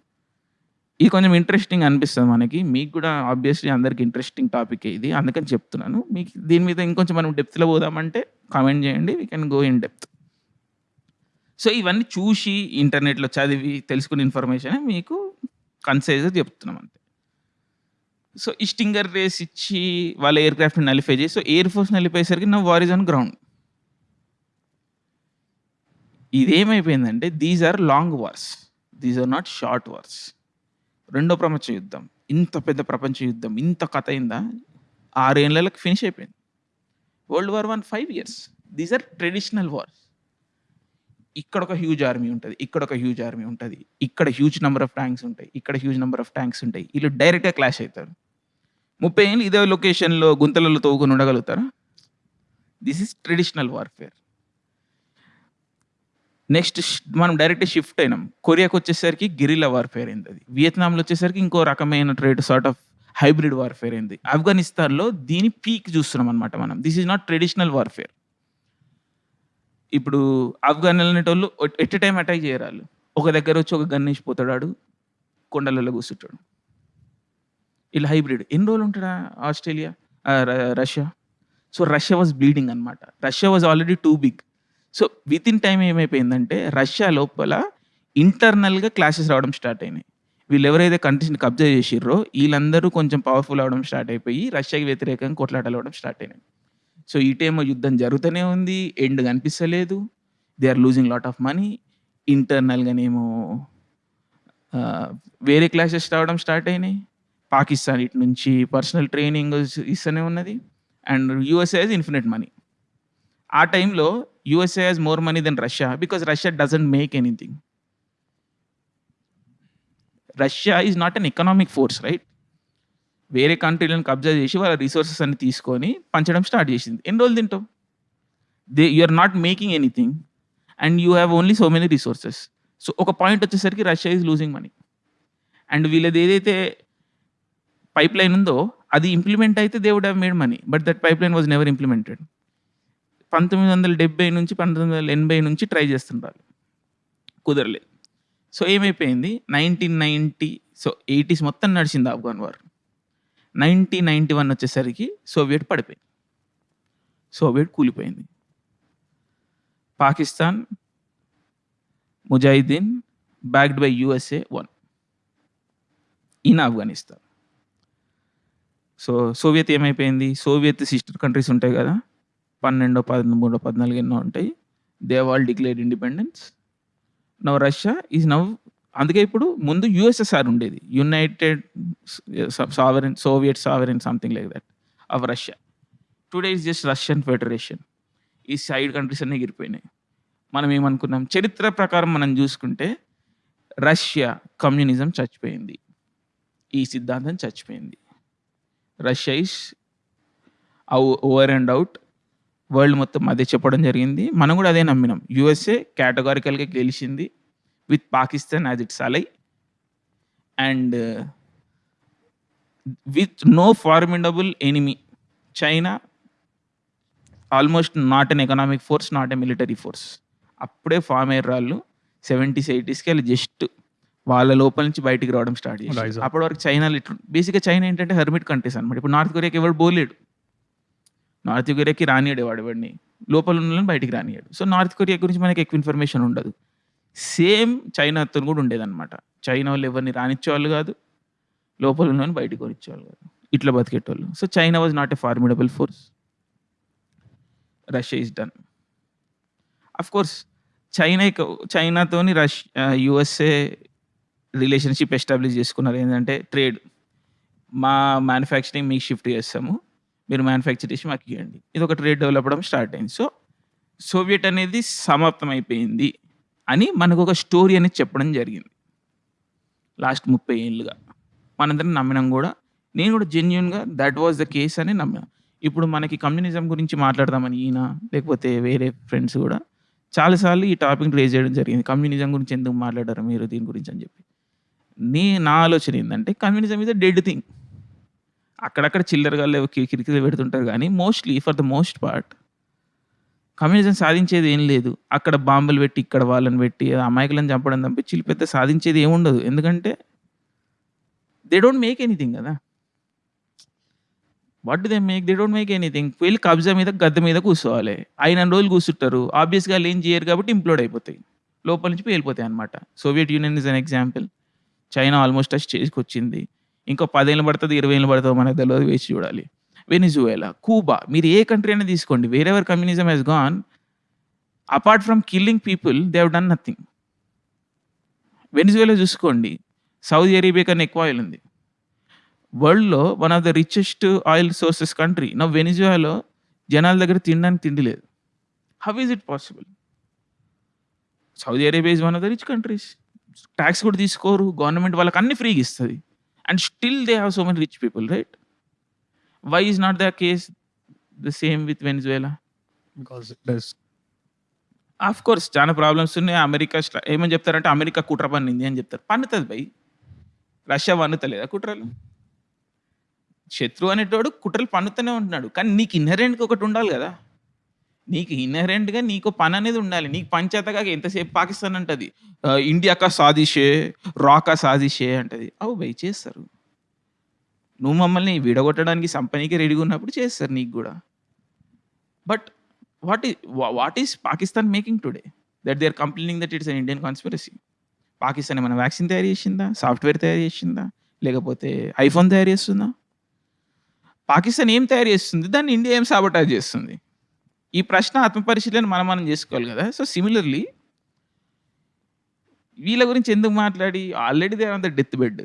ఇది కొంచెం ఇంట్రెస్టింగ్ అనిపిస్తుంది మనకి. మీకు కూడా ఆబ్వియస్లీ అందరికి ఇంట్రెస్టింగ్ టాపిక్ ఇది. అందుకని చెప్తున్నాను. మీకు దీని మీద ఇంకొంచెం మనం డెప్త్లో పోదామంటే కామెంట్ చేయండి. We can go in depth so ఇవన్నీ చూసి ఇంటర్నెట్లో చదివి తెలుసుకున్న ఇన్ఫర్మేషన్ మీకు కన్సైజ్గా చెప్తున్నాం అంతే. సో ఈ స్టింగర్ రేస్ ఇచ్చి వాళ్ళ ఎయిర్ క్రాఫ్ట్ని నలిఫై చేసి సో ఎయిర్ ఫోర్స్ నలిపేసరికి నా war is on ground. ఇదేమైపోయిందంటే these are long wars these are not short wars రెండో ప్రపంచ యుద్ధం. ఇంత పెద్ద ప్రపంచ యుద్ధం. ఇంత కథ అయిందా? ఆరేళ్ళకి ఫినిష్ అయిపోయింది. World war one five years these are traditional wars ఇక్కడ ఒక హ్యూజ్ ఆర్మీ ఉంటుంది ఇక్కడ ఒక హ్యూజ్ ఆర్మీ ఉంటుంది ఇక్కడ హ్యూజ్ నెంబర్ ఆఫ్ ట్యాంక్స్ ఉంటాయి ఇక్కడ హ్యూజ్ నెంబర్ ఆఫ్ ట్యాంక్స్ ఉంటాయి వీళ్ళు డైరెక్ట్గా క్లాష్ అవుతారు. ముప్పై ఏళ్ళు ఇదే లొకేషన్లో గుంతలలో తవ్వుకొని ఉండగలుగుతారా? This is traditional warfare next మనం డైరెక్ట్ షిఫ్ట్ అయినాం. కొరియాకి వచ్చేసరికి గిరిలా వార్ఫేర్ అయింది అది వియత్నాంలో వచ్చేసరికి ఇంకో రకమైన trade sort of hybrid warfare అయింది. ఆఫ్ఘనిస్తాన్లో దీని పీక్ చూస్తున్నాం అనమాట మనం. This is not traditional warfare ఇప్పుడు ఆఫ్ఘన్ అనేటోళ్ళు ఎట్ టైం అటాక్ చేయరాళ్ళు. ఒక దగ్గర వచ్చి ఒక గన్ వేసిపోతాడు కొండలలో కూర్చుంటాడు. ఇలా హైబ్రిడ్. ఎన్ని రోజులు ఉంటాడా Australia? Russia? So Russia was bleeding అనమాట Russia was already too big. So within time ఏమైపోయిందంటే రష్యా లోపల ఇంటర్నల్గా క్లాసెస్ రావడం స్టార్ట్ అయినాయి. వీళ్ళు ఎవరైతే కంట్రీస్ని కబ్జా చేసిర్రో వీళ్ళందరూ కొంచెం పవర్ఫుల్ అవడం స్టార్ట్ అయిపోయి రష్యాకి వ్యతిరేకంగా కొట్లాటలు అవడం స్టార్ట్ అయినాయి. సో ఇటేమో యుద్ధం జరుగుతూనే ఉంది. ఎండ్ కనిపిస్తలేదు. They are losing lot of money ఇంటర్నల్గానేమో వేరే క్లాసెస్ రావడం స్టార్ట్ అయినాయి. పాకిస్తాన్ ఇటు నుంచి పర్సనల్ ట్రైనింగ్ ఇస్తూనే ఉన్నది. And USA has infinite money ఆ టైంలో USA has more money than Russia because Russia doesn't make anything Russia is not an economic force right వేరే కంట్రీలను కబ్జా చేసి వాళ్ళ రిసోర్సెస్ అన్ని తీసుకొని పంచడం స్టార్ట్ చేసింది. ఎన్ని రోజులు తింటావు? They you are not making anything and you have only so many resources so ఒక పాయింట్ వచ్చేసరికి Russia is losing money and వీళ్ళది ఏదైతే పైప్ లైన్ ఉందో అది ఇంప్లిమెంట్ అయితే they would have made money but that pipeline was never implemented పంతొమ్మిది వందల డెబ్బై నుంచి పంతొమ్మిది వందల ఎనభై నుంచి ట్రై చేస్తుంటారు కుదరలేదు సో ఏమైపోయింది? నైన్టీన్ నైంటీ సో ఎయిటీస్ మొత్తం నడిచింది Afghan war nineteen ninety one వచ్చేసరికి సోవియట్ పడిపోయింది. సోవియట్ కూలిపోయింది. పాకిస్తాన్ ముజాహిద్దీన్ backed by USA won in Afghanistan so Soviet ఏమైపోయింది? సోవియత్ సిస్టర్ కంట్రీస్ ఉంటాయి కదా? పన్నెండో పదమూడో పద్నాలుగు ఎన్నో ఉంటాయి. They all declare independence now Russia is now అందుకే ఇప్పుడు ముందు యుఎస్ఎస్ఆర్ ఉండేది. United sovereign Soviet sovereign something like that of Russia. Today is just Russian federation. ఈ సైడ్ కంట్రీస్ అన్నీ ఎగిరిపోయినాయి. మనం ఏమనుకున్నాం? చరిత్ర ప్రకారం మనం చూసుకుంటే రష్యా కమ్యూనిజం చచ్చిపోయింది. ఈ సిద్ధాంతం చచ్చిపోయింది. Russia is over and out. World మొత్తం అదే చెప్పడం జరిగింది. మనం కూడా అదే నమ్మినాం. యుఎస్ఏ కేటగారికల్గా గెలిచింది. With Pakistan as it's ally and with no formidable enemy China almost not an economic force not a military force అప్పుడే ఫామ్ అయ్యారు వాళ్ళు. సెవెంటీస్ ఎయిటీస్కి వెళ్ళి జస్ట్ వాళ్ళ లోపల నుంచి బయటికి రావడం స్టార్ట్
up.
అప్పటి వరకు చైనాలో ఇట్లా బేసిక్గా చైనా ఏంటంటే హెర్మిట్ కంట్రీస్ అనమాట ఇప్పుడు నార్త్ కొరియాకి ఎవడు పోలేడు నార్త్ కొరియాకి రానియాడు వాడు ఎవడిని. లోపల ఉన్న బయటికి రానియాడు సో నార్త్ కొరియా గురించి మనకి ఎక్కువ ఇన్ఫర్మేషన్ ఉండదు. సేమ్ చైనాతో కూడా ఉండేదన్నమాట. చైనా వాళ్ళు ఎవరిని రానిచ్చేవాళ్ళు కాదు లోపల ఉన్న బయటకు కొనిచ్చేవాళ్ళు కాదు. ఇట్లా బతికేటోళ్ళు. So China was not a formidable force Russia is done of course China చైనాతోని రష్ యుఎస్ఏ రిలేషన్షిప్ ఎస్టాబ్లిష్ చేసుకున్నారు. ఏంటంటే ట్రేడ్ మా మ్యానుఫ్యాక్చరింగ్ మీకు షిఫ్ట్ చేస్తాము. మీరు మ్యానుఫ్యాక్చర్ చేసి మాకు ఇవ్వండి ఇది ఒక ట్రేడ్ డెవలప్ అవ్వడం స్టార్ట్ అయింది. సో సోవియట్ అనేది సమాప్తం అయిపోయింది. అని మనకు ఒక స్టోరీ అనేది చెప్పడం జరిగింది. లాస్ట్ ముప్పై ఏళ్ళుగా. మనందరం నమ్మినాం కూడా. నేను కూడా జెన్యున్గా దట్ వాజ్ ద కేస్ అని నమ్మినా. ఇప్పుడు మనకి కమ్యూనిజం గురించి మాట్లాడదామని ఈయన లేకపోతే వేరే ఫ్రెండ్స్ కూడా చాలాసార్లు ఈ టాపిక్ రేజ్ చేయడం జరిగింది. కమ్యూనిజం గురించి ఎందుకు మాట్లాడారు మీరు దీని గురించి అని చెప్పి. నీ నా ఆలోచన ఏంటంటే communism is a dead thing అక్కడక్కడ చిల్లరగా లేవు కిరికిరి పెడుతుంటారు కానీ mostly for the most part communism సాధించేది ఏం లేదు. అక్కడ బాంబులు పెట్టి ఇక్కడ వాళ్ళని పెట్టి అమాయకులను చంపడం తప్పించి పెద్ద సాధించేది ఏముండదు ఎందుకంటే దే డోంట్ మేక్ ఎనీథింగ్ కదా. What do they make they don't make anything వెళ్ళి కబ్జా మీద గద్దె మీద కూర్చోవాలి. అయిన రోజులు కూర్చుంటారు. ఆబ్వియస్గా వాళ్ళు ఏం చేయరు కాబట్టి ఇంప్లోడ్ అయిపోతాయి. లోపల నుంచి వెళ్ళిపోతాయి అనమాట Soviet Union is an example China almost touch చేసుకొచ్చింది ఇంకో పదేళ్ళు పడుతుంది ఇరవై ఏళ్ళు పడుతుందో మనకు తెలియదు వేసి చూడాలి. వెనిజువేలా కూబా మీరు ఏ కంట్రీ అయినా తీసుకోండి wherever communism has gone apart from killing people they have done nothing Venezuela చూసుకోండి సౌదీ అరేబియా కన్నా ఎక్కువ ఆయిల్ ఉంది వరల్డ్‌లో one of the richest oil sources country. నా వెనిజులాలో జనాల దగ్గర తినడానికి తిండి లేదు. How is it possible? Saudi Arabia is one of the rich countries. Taxes కూడా తీసుకోరు. గవర్నమెంట్ వాళ్ళకి అన్ని ఫ్రీగా ఇస్తుంది and still they have so many rich people right? Why is not the case the same with Venezuela?
Because thus
of course చాలా problems ఉన్నాయి. America ఏమని చెప్తారంటే అమెరికా కుట్ర పన్నింది అని చెప్తారు. పన్నుతది భయ్. రష్యా పన్నుతలేదా కుట్రలు? శత్రువు అనేటోడు కుట్రలు పన్నుతూనే ఉంటున్నాడు. కానీ నీకు ఇన్హెరెంట్‌గా ఒకటి ఉండాలి గదా! నీకు ఇన్హెరెంట్‌గా నీకో పని అనేది ఉండాలి. నీకు పని చేతకాక ఎంతసేపు పాకిస్తాన్ అంటది. ఆహ్, ఇండియా కా సాజిష్ హై, రా కా సాజిష్ హై అంటది. అవు భయ్ చేస్తారు. నువ్వు మమ్మల్ని విడగొట్టడానికి సంపనీకి రెడీగా ఉన్నప్పుడు చేస్తారు నీకు కూడా బట్ వాట్ ఈ what is Pakistan making today? That they are complaining that it's an Indian conspiracy. Pakistan ఏమైనా వ్యాక్సిన్ తయారు చేసిందా? సాఫ్ట్‌వేర్ తయారు చేసిందా? లేకపోతే ఐఫోన్ తయారు చేస్తుందా? పాకిస్తాన్ ఏం తయారు చేస్తుంది? దాన్ని ఇండియా ఏం సాబొటాజ్ చేస్తుంది? ఈ ప్రశ్న ఆత్మపరిశీలన మనం మనం చేసుకోవాలి కదా సో సిమిలర్‌లీ వీళ్ళ గురించి ఎందుకు మాట్లాడి already they are on the death bed.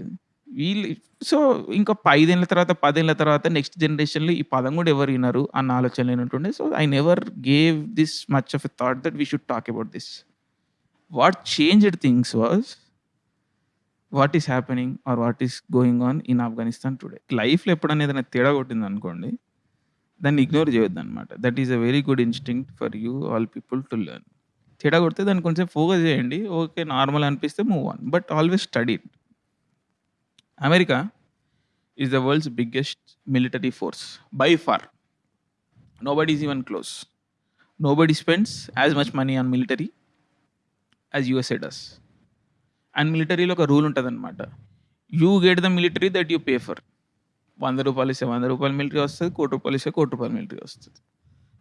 వీళ్ళు సో ఇంకా 5 తర్వాత, పదేళ్ళ తర్వాత నెక్స్ట్ జనరేషన్‌లో ఈ పదం కూడా ఎవరు ఇనరు అన్న ఆలోచన లేనట్టుండే. So I never gave this much of a thought that we should talk about this. What changed things was what is happening or what is going on in Afghanistan today. లైఫ్‌లో ఎప్పుడన్నా ఏదైనా తేడా కొట్టిందనుకోండి, దాన్ని ఇగ్నోర్ చేయొద్దు అనమాట that is a very good instinct for you all people to learn. తేడా కొడితే దాన్ని కొంచెం ఫోకస్ చేయండి. ఓకే నార్మల్ అనిపిస్తే move on. But always study America is the world's biggest military force by far. Nobody is even close. Nobody spends as much money on military as USA does. And మిలిటరీలో ఒక rule ఉంటుంది అనమాట you get the military that you pay for. వంద రూపాయలు ఇస్తే వంద రూపాయలు military వస్తుంది కోటి రూపాయలు ఇస్తే కోటి రూపాయలు మిలిటరీ వస్తుంది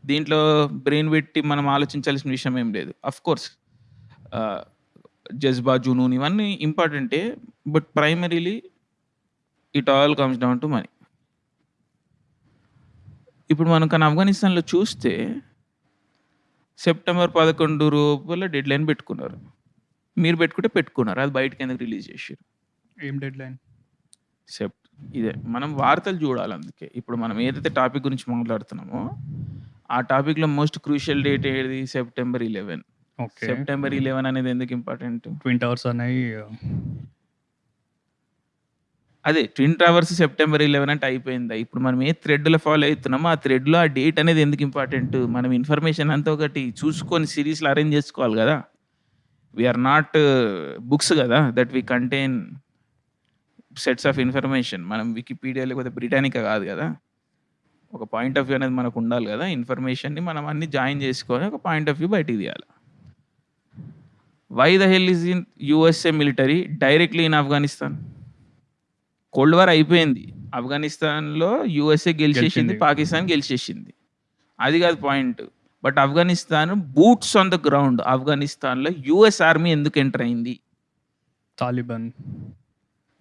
దీంట్లో బ్రెయిన్ పెట్టి మనం ఆలోచించాల్సిన విషయం ఏం లేదు. ఆఫ్‌కోర్స్ కోర్స్ జజ్బా, జునూన్ ఇవన్నీ ఇంపార్టెంటే. But primarily it all comes down to money. ఇప్పుడు మనం కానీ ఆఫ్ఘనిస్తాన్‌లో చూస్తే సెప్టెంబర్ 11 లోపల డెడ్‌లైన్ పెట్టుకున్నారు. మీరు పెట్టుకుంటే పెట్టుకున్నారు. అది బయటికి ఎందుకు రిలీజ్ చేసిర్రు?
ఏం డెడ్‌లైన్?
సెప్ ఇదే. మనం వార్తలు చూడాలి అందుకే. ఇప్పుడు మనం ఏదైతే టాపిక్ గురించి మాట్లాడుతున్నామో, ఆ టాపిక్‌లో మోస్ట్ క్రూషియల్ డేట్ ఏది? సెప్టెంబర్ 11.
ఓకే.
సెప్టెంబర్ 11 అనేది ఎందుకు ఇంపార్టెంట్?
ట్విన్ టవర్స్ అనేయి
అదే ట్విన్ టవర్స్ సెప్టెంబర్ 11 అంటే అయిపోయిందా? ఇప్పుడు మనం ఏ థ్రెడ్‌లో ఫాలో అవుతున్నామో ఆ థ్రెడ్‌లో ఆ డేట్ అనేది ఎందుకు ఇంపార్టెంట్? మనం ఇన్ఫర్మేషన్ అంతా ఒకటి చూసుకొని సిరీస్లు అరేంజ్ చేసుకోవాలి కదా వి ఆర్ నాట్ బుక్స్ కదా that we contain sets of information. మనం వికీపీడియా లేకపోతే బ్రిటానికా కాదు కదా ఒక పాయింట్ ఆఫ్ వ్యూ అనేది మనకు ఉండాలి కదా ఇన్ఫర్మేషన్‌ని మనం అన్ని జాయిన్ చేసుకొని ఒక పాయింట్ ఆఫ్ వ్యూ బయటికి తీయాలి. Why the hell is in USA military directly in Afghanistan? Cold war అయిపోయింది. ఆఫ్ఘనిస్తాన్‌లో యూఎస్ఏ గెలిచేసింది. పాకిస్తాన్ గెలిచేసింది. అది కాదు point. But Afghanistan boots on the ground ఆఫ్ఘనిస్తాన్‌లో యూఎస్ ఆర్మీ ఎందుకు ఎంటర్ అయింది?
తాలిబాన్.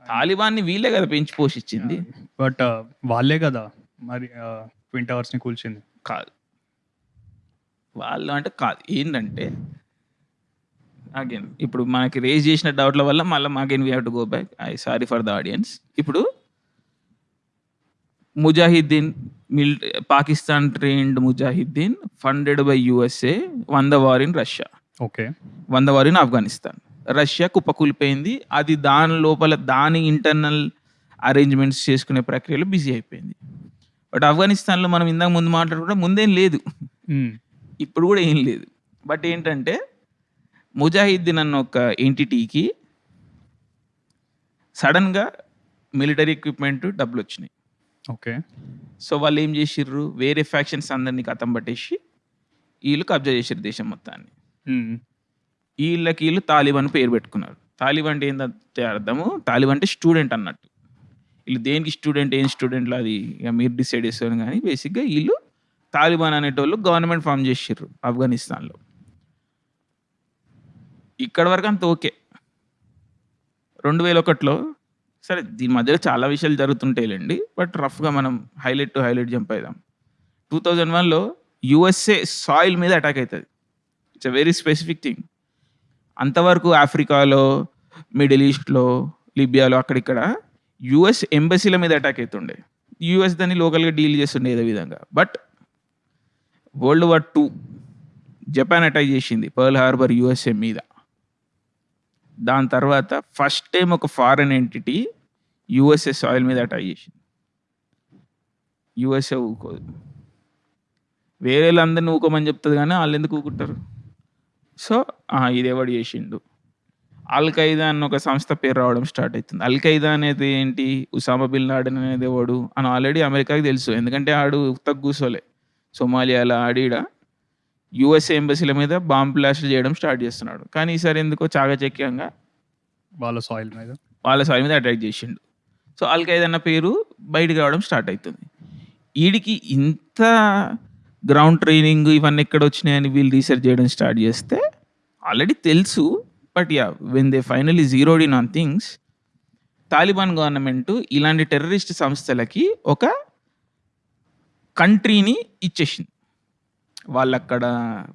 తాలిబాన్‌ని వీళ్ళే కదా పెంచి పోషించింది.
బట్ వాళ్ళే గదా! మరి ఆహ్, ట్విన్ టవర్స్‌ని కూల్చింది.
కాదు. వాళ్ళు అంటే కాదు. ఏందంటే అగైన్ ఇప్పుడు మనకి రేజ్ చేసిన డౌట్‌ల వల్ల మళ్ళా again we have to go back. I sorry for the audience. ఇప్పుడు ముజాహిద్దీన్ మిల్ Pakistan trained Mujahideen funded by USA won the war in Russia.
Okay.
Won the war in Afghanistan. Russia కుప్పకూలిపోయింది. అది దాని లోపల దాని ఇంటర్నల్ అరేంజ్‌మెంట్స్ చేసుకునే ప్రక్రియలో బిజీ అయిపోయింది. బట్ ఆఫ్ఘనిస్తాన్‌లో మనం ఇందాక ముందు మాట్లాడుకుంటే ముందేం లేదు.
హ్మ్.
ఇప్పుడు కూడా ఏం లేదు. బట్ ఏంటంటే ముజాహిద్దీన్ అన్న ఒక ఎంటిటీకి సడెన్‌గా మిలిటరీ ఎక్విప్‌మెంట్ డబ్బులొచ్చినాయి.
ఓకే.
సో వాళ్ళు ఏం చేసిర్రు? వేరే ఫ్యాక్షన్స్ అందరిని కథం పట్టేసి ఈళ్ళు కబ్జా చేసిర్రు దేశం మొత్తాన్ని.
హ్మ్.
ఈళ్ళకి ఈళ్ళు తాలిబాన్ పేరు పెట్టుకున్నారు. తాలిబాన్ అంటే ఏందంటే అర్థము తాలిబాన్ అంటే స్టూడెంట్ అన్నట్టు. ఈళ్ళు దేనికి స్టూడెంట్ ఏం స్టూడెంట్‌లో అది ఇక మీరు డిసైడ్ చేసుకోండి గానీ బేసిక్‌గా ఈళ్ళు తాలిబాన్ అనేటోళ్ళు గవర్నమెంట్ ఫార్మ్ చేసిర్రు ఆఫ్ఘనిస్తాన్‌లో. ఇక్కడ వరకు అంత ఓకే. 2001లో సరే దీని మధ్యలో చాలా విషయాలు జరుగుతుంటాయిలేండి బట్ రఫ్‌గా మనం హైలైట్ టు హైలైట్ జంప్ అయిదాం. 2001లో యూఎస్ఏ సాయిల్ మీద అటాక్ అవుతుంది it's a very specific thing. అంతవరకు ఆఫ్రికాలో, మిడిల్ ఈస్ట్‌లో, లిబియాలో అక్కడిక్కడ యుఎస్ ఎంబసీల మీద అటాక్ అవుతుండే యుఎస్ దాన్ని లోకల్గా డీల్ చేస్తుండే ఏదో విధంగా but world war two Japan attack చేసింది పర్ల్ హార్బర్ యుఎస్ఏ మీద దాని తర్వాత ఫస్ట్ టైం ఒక ఫారెన్ ఎంటిటీ యుఎస్ఏ సాయిల్ మీద అటాక్ చేసింది. యుఎస్ఏ ఊకోదు వేరే వాళ్ళందరినీ ఊకోమని చెప్తుంది కానీ వాళ్ళు ఎందుకు ఊకుంటారు? సో ఇది ఎవడు చేసిండు? అల్ ఖైదా అన్న ఒక సంస్థ పేరు రావడం స్టార్ట్ అవుతుంది అల్ఖైదా అనేది ఏంటి? ఉసామా బిల్ లాడెన్ అనేది ఎవడు? అని ఆల్రెడీ అమెరికాకి తెలుసు. ఎందుకంటే ఆడు ఉత్తకు కూసోలే సోమాలియాలో ఆడిడా. యుఎస్ఏ ఎంబసీల మీద బాంబ్ బ్లాస్ట్ చేయడం స్టార్ట్ చేస్తున్నాడు. కానీ ఈసారి ఎందుకో చాకచక్యంగా
వాళ్ళ సాయిల్ మీద.
వాళ్ళ సాయి మీద అటాక్ చేసిండు. సో ఖైదా అన్న పేరు బయటకు రావడం స్టార్ట్ అవుతుంది వీడికి ఇంత గ్రౌండ్ ట్రైనింగ్ ఇవన్నీ ఎక్కడ వచ్చినాయని వీళ్ళు రీసెర్చ్ చేయడం స్టార్ట్ చేస్తే ఆల్రెడీ తెలుసు. But ya when they finally zeroed in on things Taliban government ఇలాంటి టెర్రరిస్ట్ సంస్థలకి ఒక కంట్రీని ఇచ్చేసింది. వాళ్ళు అక్కడ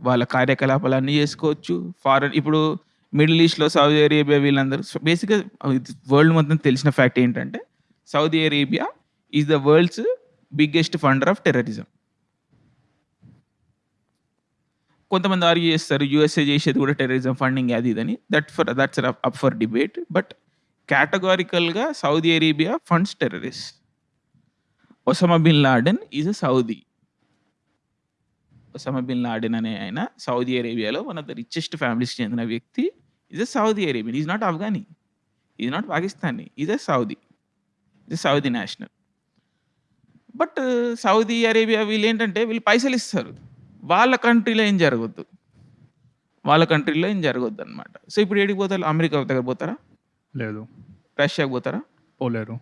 వాళ్ళ కార్యకలాపాలన్నీ చేసుకోవచ్చు. ఫారెన్ ఇప్పుడు మిడిల్ ఈస్ట్లో సౌదీ అరేబియా వీళ్ళందరూ బేసిక్గా వరల్డ్ మొత్తం తెలిసిన ఫ్యాక్ట్ ఏంటంటే Saudi Arabia is the world's biggest funder of terrorism కొంతమంది ఆర్గ్యూ చేస్తారు యూఎస్ఏ చేసేది కూడా టెర్రరిజం ఫండింగ్ అది ఇదని that for that's up for debate but కేటగారికల్గా Saudi Arabia funds terrorist Osama bin Laden is a Saudi Osama bin Laden అనే ఆయన Saudi అరేబియాలో one of the richest ఫ్యామిలీస్కి చెందిన వ్యక్తి. Is a Saudi Arabian is not Afghani is not Pakistani is a Saudi is Saudi national but Saudi Arabia వీళ్ళు ఏంటంటే వీళ్ళు పైసలు ఇస్తారు. వాళ్ళ కంట్రీలో ఏం జరగద్దు. వాళ్ళ కంట్రీలో ఏం జరగద్దు అనమాట సో ఇప్పుడు ఏడికి పోతారు? అమెరికా దగ్గర పోతారా?
లేదు.
రష్యాకి పోతారా?
పోలేరు.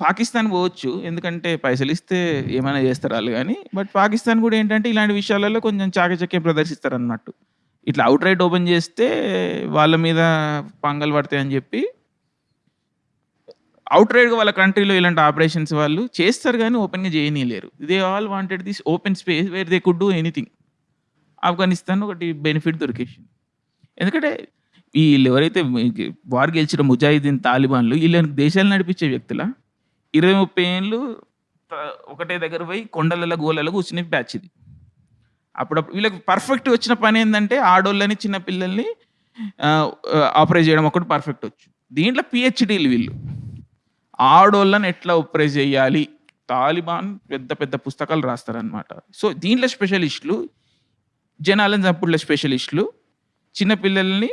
పాకిస్తాన్ పోవచ్చు. ఎందుకంటే పైసలు ఇస్తే ఏమైనా చేస్తారు వాళ్ళు కానీ. బట్ పాకిస్తాన్ కూడా ఏంటంటే ఇలాంటి విషయాలలో కొంచెం చాకచక్యం ప్రదర్శిస్తారు అన్నట్టు ఇట్లా అవుట్ రైట్ ఓపెన్ చేస్తే వాళ్ళ మీద పంగలు పడతాయి అని చెప్పి. అవుట్ రైడ్గా వాళ్ళ కంట్రీలో ఇలాంటి ఆపరేషన్స్ వాళ్ళు చేస్తారు కానీ ఓపెన్గా చేయనీయలేరు. They all wanted this open space where they could do anything Afghanistan ఒకటి బెనిఫిట్ దొరికేసింది. ఎందుకంటే వీళ్ళు ఎవరైతే వార్ గెలిచిన ముజాహిదీన్ తాలిబాన్లు వీళ్ళని దేశాలు నడిపించే వ్యక్తుల? ఇరవై ముప్పై ఏళ్ళు ఒకటే దగ్గర పోయి కొండలలో గోలలో కూర్చుని బ్యాచ్ ఇది. అప్పుడప్పుడు వీళ్ళకి పర్ఫెక్ట్ వచ్చిన పని ఏంటంటే ఆడోళ్ళని చిన్న పిల్లల్ని ఆపరేట్ చేయడం ఒకటి పర్ఫెక్ట్ వచ్చు. దీంట్లో పిహెచ్డీలు వీళ్ళు. ఆడోళ్ళని ఎట్లా ఆపరేట్ చేయాలి? తాలిబాన్ పెద్ద పెద్ద పుస్తకాలు రాస్తారనమాట సో దీంట్లో స్పెషలిస్టులు జనాలను చంపుడులో స్పెషలిస్టులు చిన్నపిల్లల్ని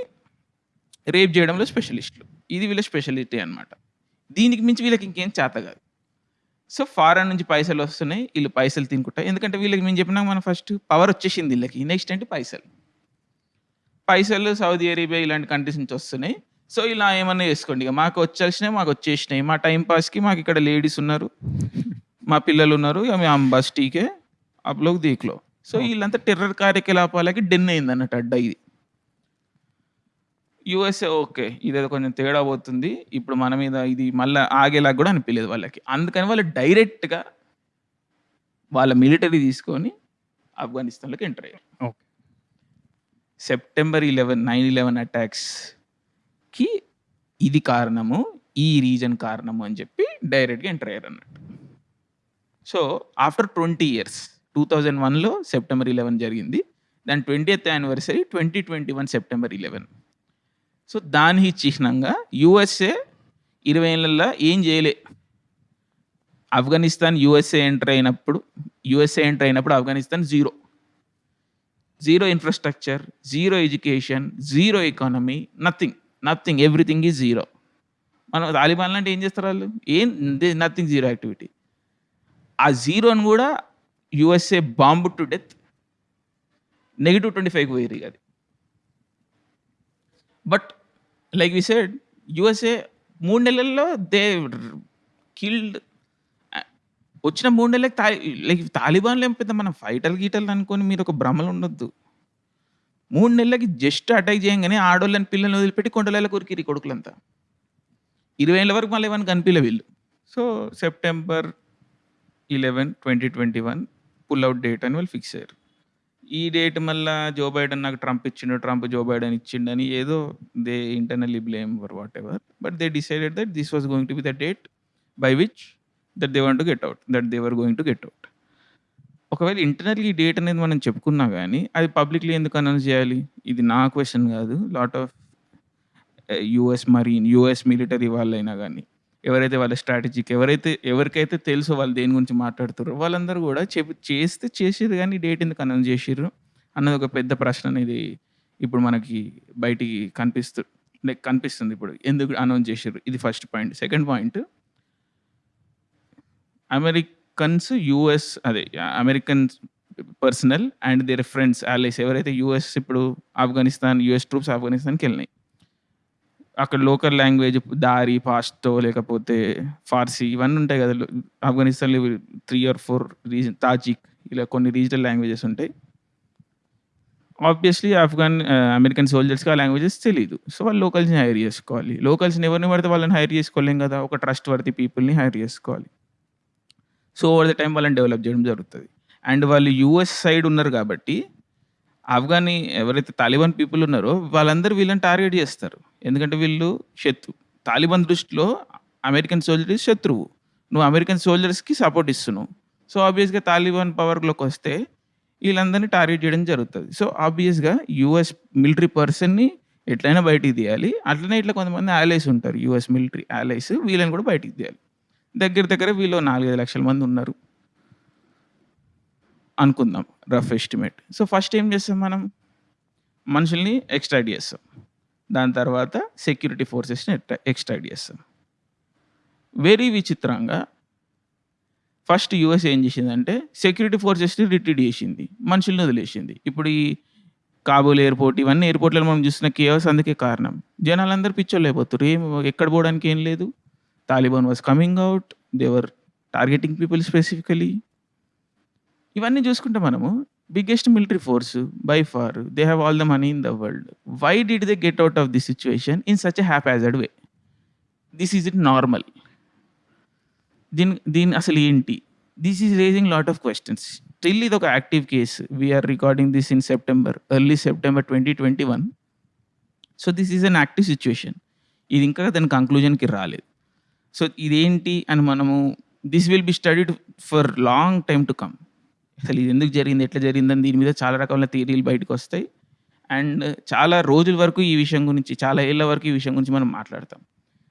రేప్ చేయడంలో స్పెషలిస్టులు ఇది వీళ్ళ స్పెషాలిటీ అన్నమాట. దీనికి మించి వీళ్ళకి ఇంకేం చేత కాదు. సో ఫారెన్ నుంచి పైసలు వస్తున్నాయి వీళ్ళు పైసలు తినుకుంటా ఎందుకంటే వీళ్ళకి మేము చెప్పినాక మనం ఫస్ట్ పవర్ వచ్చేసింది వీళ్ళకి. నెక్స్ట్ అంటే పైసలు. పైసలు సౌదీ అరేబియా ఇలాంటి కంట్రీస్ నుంచి వస్తున్నాయి. సో ఇలా ఏమన్నా చేసుకోండి. ఇక మాకు వచ్చేసినాయి మాకు వచ్చేసినాయి. మా టైం పాస్కి మాకు ఇక్కడ లేడీస్ ఉన్నారు మా పిల్లలు ఉన్నారు ఇక మేము బస్ టీకే అప్లోకి దీక్లో. సో వీళ్ళంతా టెర్రర్ కార్యకలాపాలకి డెన్ అయింది అన్నట్టు అడ్డ ఇది. యుఎస్ఏ ఓకే ఇదేదో కొంచెం తేడా పోతుంది. ఇప్పుడు మన మీద ఇది మళ్ళీ ఆగేలాగా కూడా అనిపించలేదు వాళ్ళకి. అందుకని వాళ్ళు డైరెక్ట్గా వాళ్ళ మిలిటరీ తీసుకొని ఆఫ్ఘనిస్తాన్లోకి ఎంటర్ అయ్యారు.
Okay.
September eleven nine eleven అటాక్స్కి ఇది కారణము ఈ రీజన్ కారణము అని చెప్పి డైరెక్ట్గా ఎంటర్ అయ్యారు అన్నట్టు. So after twenty years two thousand వన్లో సెప్టెంబర్ ఇలెవెన్ జరిగింది. దాని twentieth anniversary twenty twenty one September eleven. So దాని చిహ్నంగా యుఎస్ఏ ఇరవై ఏళ్ళల్లో ఏం చేయలే. ఆఫ్ఘనిస్తాన్ యుఎస్ఏ ఎంటర్ అయినప్పుడు యుఎస్ఏ ఎంటర్ అయినప్పుడు Afghanistan zero. Zero infrastructure zero education zero economy nothing. Nothing. Everything is zero. మనం తాలిబాన్ అంటే ఏం చేస్తారు వాళ్ళు? ఏం నథింగ్ జీరో యాక్టివిటీ. ఆ జీరోని కూడా USA bomb to death negative twenty ఫైవ్కి పోయి అది. But like we said USA మూడు నెలల్లో దే కిల్డ్ వచ్చిన మూడు నెలలకి తా లైక్ తాలిబాన్లు ఏం పెద్ద మనం ఫైటర్లు గీటర్లు అనుకొని మీరు ఒక భ్రమలు ఉండొద్దు. మూడు నెలలకి జస్ట్ అటాక్ చేయగానే ఆడోళ్ళని పిల్లల్ని వదిలిపెట్టి కొండలలో కొరికిరి కొడుకులంతా. ఇరవై ఏళ్ళ వరకు మళ్ళీ ఏమైనా కనిపించలే వీళ్ళు. So September eleven twenty twenty one pull out date అని వాళ్ళు ఫిక్స్ అయ్యారు. ఈ డేట్ మళ్ళా జో బైడెన్ నాకు ట్రంప్ ఇచ్చిండు. ట్రంప్ జో బైడెన్ ఇచ్చిండని ఏదో they internally blame for ever but they decided that this was going to be the date by which that they want to get out that they were going to get out. ఒకవేళ internally ఈ date అనేది మనం చెప్పుకున్నా కానీ అది publicly ఎందుకు announce చేయాలి? ఇది నా క్వశ్చన్ కాదు. Lot of US US marine, US military వాళ్ళైనా కానీ ఎవరైతే వాళ్ళ స్ట్రాటజిక్ ఎవరైతే ఎవరికైతే తెలుసో వాళ్ళు దేని గురించి మాట్లాడుతారో వాళ్ళందరూ కూడా చెప్పి చేస్తే చేసిర్రు కానీ డేట్ ఎందుకు అనౌన్స్ జేసిర్రు? అన్నది ఒక పెద్ద ప్రశ్న అనేది ఇప్పుడు మనకి బయటికి కనిపిస్తు లైక్ కనిపిస్తుంది ఇప్పుడు. ఎందుకు అనౌన్స్ జేసిర్రు? ఇది first point. Second point Americans, US అదే Americans personal and their friends, allies ఎవరైతే యూఎస్ ఇప్పుడు ఆఫ్ఘనిస్తాన్ యూఎస్ ట్రూప్స్ ఆఫ్ఘనిస్తాన్‌కెళ్ళినాయి. అక్కడ లోకల్ లాంగ్వేజ్ దారి, పాస్టో లేకపోతే ఫార్సీ ఇవన్నీ ఉంటాయి కదా. ఆఫ్ఘనిస్తాన్‌లో three or four region Tajik ఇలా కొన్ని రీజనల్ లాంగ్వేజెస్ ఉంటాయి. ఆబ్వియస్‌లీ ఆఫ్ఘన్ అమెరికన్ సోల్జర్స్‌కి ఆ లాంగ్వేజెస్ తెలియదు సో, వాళ్ళు లోకల్స్‌ని హైర్ చేసుకోవాలి. లోకల్స్‌ని ఎవరిని పడితే వాళ్ళని హైర్ చేసుకోలేం కదా. ఒక ట్రస్ట్ వర్తి పీపుల్‌ని హైర్ చేసుకోవాలి. సో, ఓవర్ ద టైం వాళ్ళని డెవలప్ చేయడం జరుగుతుంది. అండ్ వాళ్ళు యూఎస్ సైడ్ ఉన్నారు కాబట్టి ఆఫ్ఘనీ ఎవరైతే తాలిబాన్ పీపుల్ ఉన్నారో వాళ్ళందరూ వీళ్ళని టార్గెట్ చేస్తారు ఎందుకంటే వీళ్ళు శత్రు తాలిబాన్ దృష్టిలో అమెరికన్ సోల్జర్స్ శత్రువు. నువ్వు అమెరికన్ సోల్జర్స్‌కి సపోర్ట్ ఇస్తున్నావు. సో, ఆబ్వియస్‌గా తాలిబాన్ పవర్‌లోకొస్తే వీళ్ళందరిని టార్గెట్ చేయడం జరుగుతుంది సో, ఆబ్వియస్‌గా యూఎస్ మిలిటరీ పర్సన్‌ని ఎట్లైనా బయటికి తీయాలి. అట్లనే ఇట్లా కొంతమంది యాలైస్ ఉంటారు. యూఎస్ మిలిటరీ యాలైస్ వీళ్ళని కూడా బయటికి తీయాలి. దగ్గర దగ్గర వీళ్ళు 4, 5 లక్షల మంది ఉన్నారు. అనుకుందాం రఫ్ ఎస్టిమేట్. సో, ఫస్ట్ ఏం చేస్తాం మనం? మనుషుల్ని ఎక్స్‌ట్రాక్ట్ చేస్తాం దాని తర్వాత సెక్యూరిటీ ఫోర్సెస్‌ని ఎక్స్‌ట్రాక్ట్ చేస్తాం వెరీ విచిత్రంగా ఫస్ట్ యూఎస్ ఏం చేసిందంటే సెక్యూరిటీ ఫోర్సెస్‌ని రిట్రీట్ చేసింది మనుషుల్ని వదిలేసింది. ఇప్పుడు ఈ కాబూల్ ఎయిర్‌పోర్ట్ ఇవన్నీ ఎయిర్‌పోర్ట్‌లలో మనం చూసిన కేవస్ అందుకే కారణం. జనాలందరూ పిచ్చోళ్ళయిపోతుర్రు. ఏం ఎక్కడ పోవడానికి ఏం లేదు. Taliban was coming out they were targeting people specifically. ఇవన్నీ చూసుకుంటే మనము biggest military force by far they have all the money in the world. Why did they get out of this situation in such a haphazard way? This is it normal? దీని దీని అసలు ఏంటి? This is raising lot of questions still ఒక active case. We are recording this in September, early September 2021. So, this is an active situation ఇది ఇంకా దాని కంక్లూజన్‌కి రాలేదు. సో, ఇదేంటి అని మనము this will be studied for long time to come. అసలు ఇది ఎందుకు జరిగింది? ఎట్లా జరిగిందని దీని మీద చాలా రకాల థియరీలు బయటకొస్తాయి. అండ్ చాలా రోజుల వరకు ఈ విషయం గురించి చాలా ఏళ్ళ వరకు ఈ విషయం గురించి మనం మాట్లాడతాం.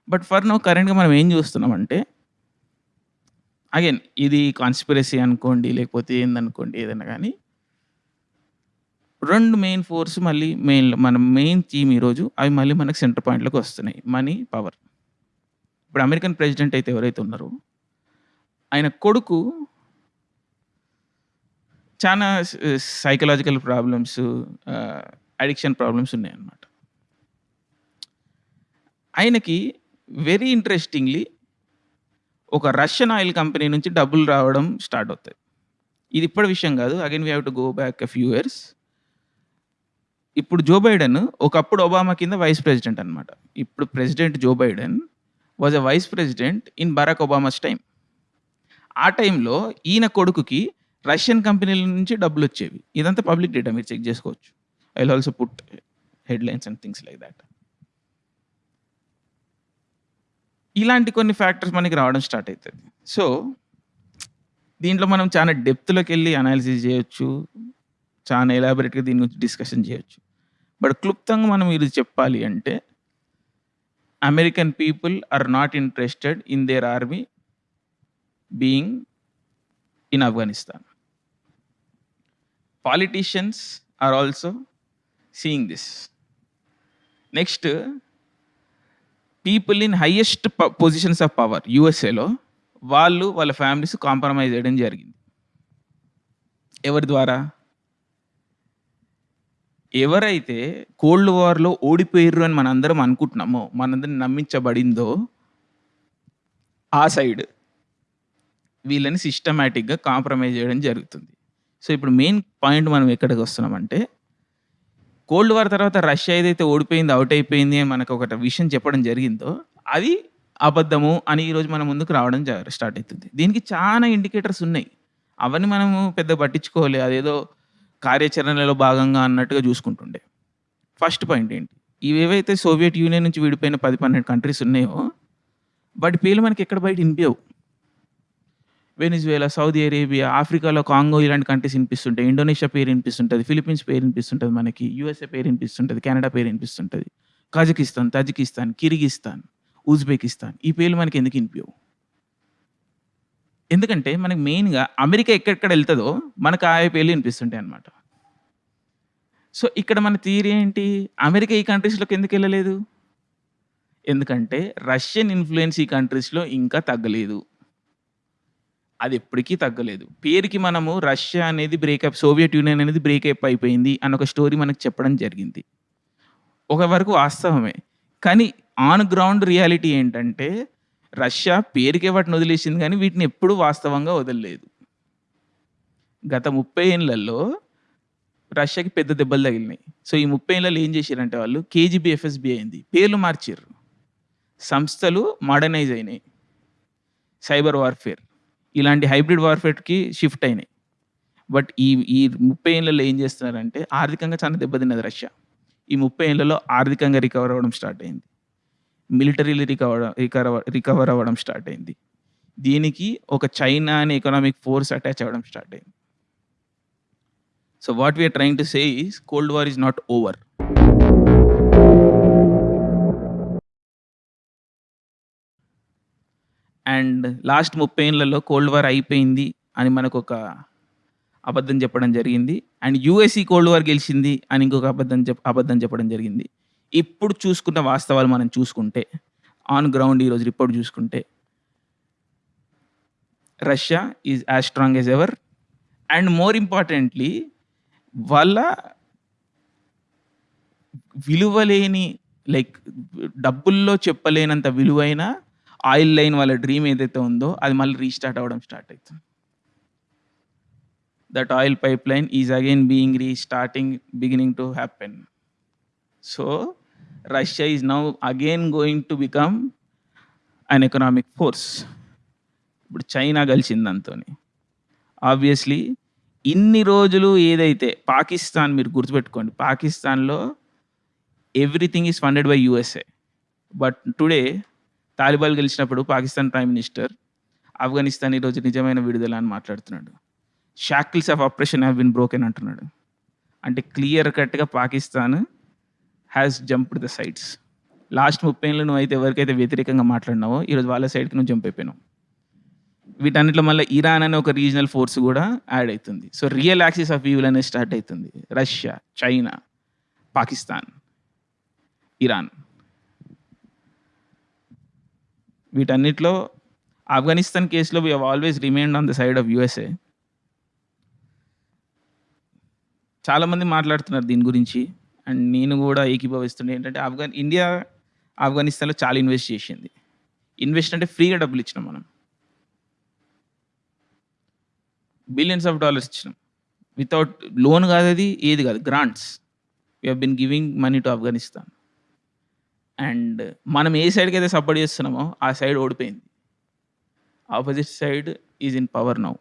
బట్ ఫర్ నో కరెంట్‌గా మనం ఏం చూస్తున్నామంటే అగైన్ ఇది కాన్స్పిరసీ అనుకోండి, లేకపోతే ఏందనుకోండి ఏదైనా కానీ రెండు మెయిన్ ఫోర్స్ మళ్ళీ మెయిన్ మన మెయిన్ థీమ్ ఈరోజు అవి మళ్ళీ మనకు సెంటర్ పాయింట్‌లోకి వస్తున్నాయి. Money, power. ఇప్పుడు అమెరికన్ ప్రెసిడెంట్ అయితే ఎవరైతే ఉన్నారో ఆయన కొడుకు చాలా సైకలాజికల్ ప్రాబ్లమ్స్ అడిక్షన్ ప్రాబ్లమ్స్ ఉన్నాయన్నమాట. ఆయనకి వెరీ ఇంట్రెస్టింగ్‌లీ ఒక రష్యన్ ఆయిల్ కంపెనీ నుంచి డబ్బులు రావడం స్టార్ట్ అవుతాయి. ఇది ఇప్పటి విషయం కాదు again we have to go back a few years. ఇప్పుడు జో బైడెన్ ఒకప్పుడు ఒబామా కింద వైస్ ప్రెసిడెంట్ అనమాట ఇప్పుడు president Joe Biden was a vice president in Barack Obama's time ఆ టైంలో ఈయన కొడుకుకి రష్యన్ కంపెనీల నుంచి డబ్బులు వచ్చేవి. ఇదంతా పబ్లిక్ డేటా మీరు చెక్ చేసుకోవచ్చు. I will also put headlines and things like that. ఇలాంటి కొన్ని ఫ్యాక్టర్స్ మనకి రావడం స్టార్ట్ అవుతుంది సో, దీంట్లో మనం చాలా డెప్త్లోకి వెళ్ళి అనాలిసిస్ చేయొచ్చు. చాలా ఎలాబరేట్గా దీని గురించి డిస్కషన్ చేయొచ్చు. బట్ క్లుప్తంగా మనం ఇది చెప్పాలి అంటే American people are not interested in their army being in Afghanistan. Politicians are also seeing this. Next people in highest ప పొజిషన్స్ ఆఫ్ పవర్ యూఎస్ఏలో వాళ్ళు వాళ్ళ ఫ్యామిలీస్ కాంప్రమైజ్ చేయడం జరిగింది. ఎవరి ద్వారా? ఎవరైతే కోల్డ్ వార్‌లో ఓడిపోయారు అని మనందరం అనుకుంటున్నామో, మనందరిని నమ్మించబడిందో ఆ సైడ్ వీళ్ళని సిస్టమేటిక్గా కాంప్రమైజ్ చేయడం జరుగుతుంది. సో, ఇప్పుడు మెయిన్ పాయింట్ మనం ఎక్కడికి వస్తున్నామంటే కోల్డ్ వార్ తర్వాత రష్యా ఏదైతే ఓడిపోయింది, అవుట్ అయిపోయింది అని మనకు ఒక విషయం చెప్పడం జరిగిందో అది అబద్ధము అని ఈరోజు మన ముందుకు రావడం జ స్టార్ట్ అవుతుంది దీనికి చాలా ఇండికేటర్స్ ఉన్నాయి. అవన్నీ మనము పెద్ద పట్టించుకోలే. అదేదో కార్యాచరణలో భాగంగా అన్నట్టుగా చూసుకుంటుండే ఫస్ట్ పాయింట్ ఏంటి ఇవేవైతే సోవియట్ యూనియన్ నుంచి విడిపోయిన పది పన్నెండు కంట్రీస్ ఉన్నాయో వాటి పేర్లు మనకి ఎక్కడ బయట వినిపించవు వెనిజువేలా సౌదీ అరేబియా ఆఫ్రికాలో కాంగో ఇలాంటి కంట్రీస్ వినిపిస్తుంటాయి. ఇండోనేషియా పేరు వినిపిస్తుంటుంది. ఫిలిప్పీన్స్ పేరు వినిపిస్తుంటుంది మనకి. యూఎస్ఏ పేరు వినిపిస్తుంటుంది. కెనడా పేరు వినిపిస్తుంటుంది. Kazakhstan Tajikistan Kyrgyzstan Uzbekistan. ఈ పేర్లు మనకి ఎందుకు వినిపించవు ఎందుకంటే మనకి మెయిన్గా అమెరికా ఎక్కడెక్కడ వెళ్తుందో మనకు ఆ పేర్లు వినిపిస్తుంటాయి అనమాట సో ఇక్కడ మన థియరీ ఏంటి? అమెరికా ఈ కంట్రీస్లోకి ఎందుకు వెళ్ళలేదు? ఎందుకంటే రష్యన్ ఇన్ఫ్లుయెన్స్ ఈ కంట్రీస్లో ఇంకా తగ్గలేదు. అది ఎప్పటికీ తగ్గలేదు. పేరుకి మనము రష్యా అనేది బ్రేకప్ సోవియట్ యూనియన్ అనేది బ్రేకప్ అయిపోయింది అని ఒక స్టోరీ మనకు చెప్పడం జరిగింది. ఒక వరకు వాస్తవమే. కానీ ఆన్ గ్రౌండ్ రియాలిటీ ఏంటంటే రష్యా పేరుకే వాటిని వదిలేసింది కానీ వీటిని ఎప్పుడూ వాస్తవంగా వదలలేదు. గత ముప్పై ఏళ్ళల్లో రష్యాకి పెద్ద దెబ్బలు తగిలినాయి. సో ఈ ముప్పై ఏళ్ళలో ఏం చేశారంటే వాళ్ళు కేజీబీ ఎఫ్ఎస్బి అయింది. పేర్లు మార్చారు సంస్థలు మోడర్నైజ్ అయినాయి. సైబర్ వార్ఫేర్ ఇలాంటి హైబ్రిడ్ వార్ఫేర్కి షిఫ్ట్ అయినాయి. బట్ ఈ ఈ ముప్పై ఏళ్ళలో ఏం చేస్తున్నారంటే ఆర్థికంగా చాలా దెబ్బతిన్నది రష్యా. ఈ ముప్పై ఏళ్ళలో ఆర్థికంగా రికవర్ అవ్వడం స్టార్ట్ అయింది. మిలిటరీలు రికవర్ రికవర్ రికవర్ అవ్వడం స్టార్ట్ అయింది. దీనికి ఒక చైనా అనే ఎకనామిక్ ఫోర్స్ అటాచ్ అవ్వడం స్టార్ట్ అయింది. So what we are trying to say is cold war is not over and last ముప్పై ఏళ్ళలో కోల్డ్ వార్ అయిపోయింది అని మనకు ఒక అబద్ధం చెప్పడం జరిగింది. అండ్ యూఎస్ఈ కోల్డ్ వార్ గెలిచింది అని ఇంకొక అబద్ధం చెప్ అబద్ధం చెప్పడం జరిగింది. ఇప్పుడు చూసుకున్న వాస్తవాలు మనం చూసుకుంటే ఆన్ గ్రౌండ్ ఈరోజు రిపోర్ట్ చూసుకుంటే Russia is as strong as ever. And more importantly వాళ్ళ విలువలేని లైక్ డబ్బుల్లో చెప్పలేనంత విలువైన ఆయిల్ లైన్ వాళ్ళ డ్రీమ్ ఏదైతే ఉందో అది మళ్ళీ రీస్టార్ట్ అవ్వడం స్టార్ట్ అవుతుంది that oil pipeline is again being restarting beginning to happen so Russia is now again going to become an economic force ఇప్పుడు చైనా కలిసింది దాంతోని ఆబ్వియస్లీ ఇన్ని రోజులు ఏదైతే పాకిస్తాన్ మీరు గుర్తుపెట్టుకోండి పాకిస్తాన్లో everything is funded by USA but today Taliban గెలిచినప్పుడు పాకిస్తాన్ ప్రైమ్ మినిస్టర్ ఆఫ్ఘనిస్తాన్ ఈరోజు నిజమైన విడుదల అని మాట్లాడుతున్నాడు. Shackles of operation have been broken అంటున్నాడు. అంటే క్లియర్ కట్గా Pakistan has jumped the sides last ముప్పై ఏళ్ళు నువ్వు అయితే ఎవరికైతే వ్యతిరేకంగా మాట్లాడినావో ఈరోజు వాళ్ళ సైడ్కి నువ్వు జంప్ అయిపోయినావు. వీటన్నిటిలో మళ్ళీ ఇరాన్ అనే ఒక రీజనల్ ఫోర్స్ కూడా యాడ్ అవుతుంది. So real axis of evil అనేది స్టార్ట్ అవుతుంది. Russia China Pakistan Iran. వీటన్నిటిలో ఆఫ్ఘనిస్తాన్ కేసులో we always remind on the side of USA. చాలామంది మాట్లాడుతున్నారు దీని గురించి అండ్ నేను కూడా ఏకీభవిస్తుండే. ఏంటంటే ఆఫ్ఘన్ ఇండియా ఆఫ్ఘనిస్తాన్లో చాలా ఇన్వెస్ట్ చేసింది. ఇన్వెస్ట్ అంటే ఫ్రీగా డబ్బులు ఇచ్చినాం మనం. బిలియన్స్ ఆఫ్ డాలర్స్ ఇచ్చినాం. వితౌట్ లోన్ కాదు అది ఏది కాదు grants we been giving money to Afghanistan and మనం ఏ సైడ్కి అయితే సపోర్ట్ చేస్తున్నామో ఆ సైడ్ ఓడిపోయింది. Opposite side is in power now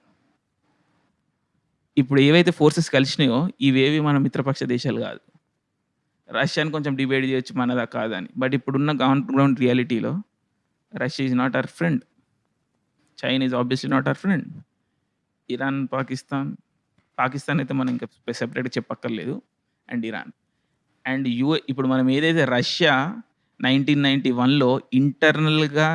ఇప్పుడు ఏవైతే ఫోర్సెస్ కలిసినాయో ఇవేవి మన మిత్రపక్ష దేశాలు కాదు. రష్యాని కొంచెం డిబేట్ చేయొచ్చు మనదా కాదని. బట్ ఇప్పుడున్న గ్రౌండ్ గ్రౌండ్ రియాలిటీలో Russia is not our friend China is obviously not our friend Iran Pakistan Pakistan అయితే మనం ఇంకా సెపరేట్గా చెప్పక్కర్లేదు. అండ్ ఇరాన్ అండ్ యూ ఇప్పుడు మనం ఏదైతే రష్యా నైన్టీన్ నైంటీ వన్లో ఇంటర్నల్గా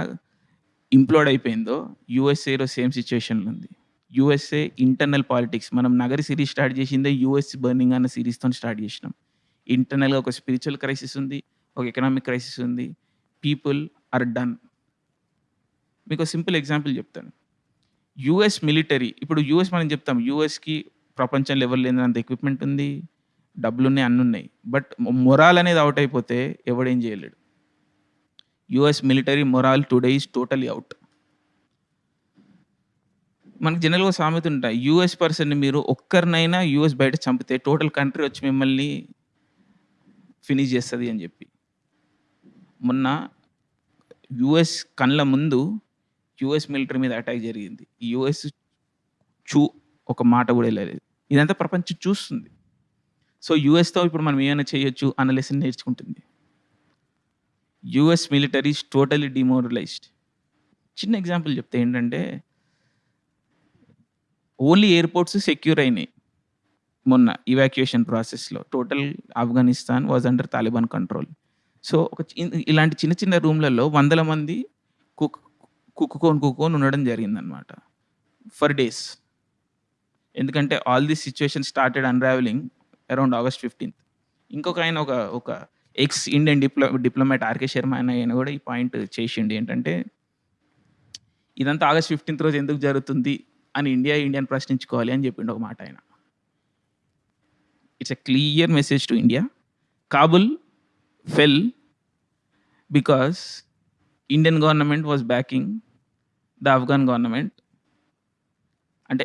ఇంప్లోడ్ అయిపోయిందో యూఎస్ఏలో సేమ్ సిచ్యువేషన్లో ఉంది. యూఎస్ఏ ఇంటర్నల్ పాలిటిక్స్ మనం నగరి సిరీస్ స్టార్ట్ చేసిందే యూఎస్ బర్నింగ్ అన్న సిరీస్తో స్టార్ట్ చేసినాం. ఇంటర్నల్గా ఒక స్పిరిచువల్ క్రైసిస్ ఉంది ఒక ఎకనామిక్ క్రైసిస్ ఉంది పీపుల్ ఆర్ డన్. మీకు సింపుల్ ఎగ్జాంపుల్ చెప్తాను. యుఎస్ మిలిటరీ ఇప్పుడు యుఎస్ మనం చెప్తాం యుఎస్కి ప్రపంచం లెవెల్ లేనంత ఎక్విప్మెంట్ ఉంది డబ్బులు ఉన్నాయి అన్నీ ఉన్నాయి బట్ మొరాల్ అనేది అవుట్ అయిపోతే ఎవడేం చేయలేడు. US military morale today is totally out మనకి జనరల్గా సామెత ఉంటాయి. యుఎస్ పర్సన్ని మీరు ఒక్కరినైనా యుఎస్ బయట చంపితే టోటల్ కంట్రీ వచ్చి మిమ్మల్ని ఫినిష్ చేస్తుంది అని చెప్పి. మొన్న యుఎస్ కళ్ళ ముందు యుఎస్ మిలిటరీ మీద అటాక్ జరిగింది. యుఎస్ చూ ఒక మాట కూడా వెళ్ళలేదు. ఇదంతా ప్రపంచం చూస్తుంది. సో యూఎస్తో ఇప్పుడు మనం ఏమైనా చేయొచ్చు? అన్న లెసన్ నేర్చుకుంటుంది. US military is totally demoralized చిన్న ఎగ్జాంపుల్ చెప్తే ఏంటంటే ఓన్లీ ఎయిర్పోర్ట్స్ సెక్యూర్ అయినాయి మొన్న ఇవాక్యుయేషన్ ప్రాసెస్లో total Afghanistan was under Taliban control so ఒక ఇలాంటి చిన్న చిన్న రూమ్లలో వందల మంది కుక్ కుక్కుకొని కుక్కుకొని ఉండడం జరిగిందనమాట ఫర్ డేస్ ఎందుకంటే all this situation started unravelling around August fifteenth ఇంకొక ఆయన ఒక ఒక ex Indian diplo diplomat RK Sharma ఆయన ఆయన కూడా ఈ పాయింట్ చేసిండు. ఏంటంటే ఇదంతా ఆగస్ట్ ఫిఫ్టీన్త్ రోజు ఎందుకు జరుగుతుంది అని ఇండియా ఇండియాని ప్రశ్నించుకోవాలి అని చెప్పిండు ఒక మాట ఆయన. It's a clear message to India Kabul fell because Indian government was backing the Afghan government అంటే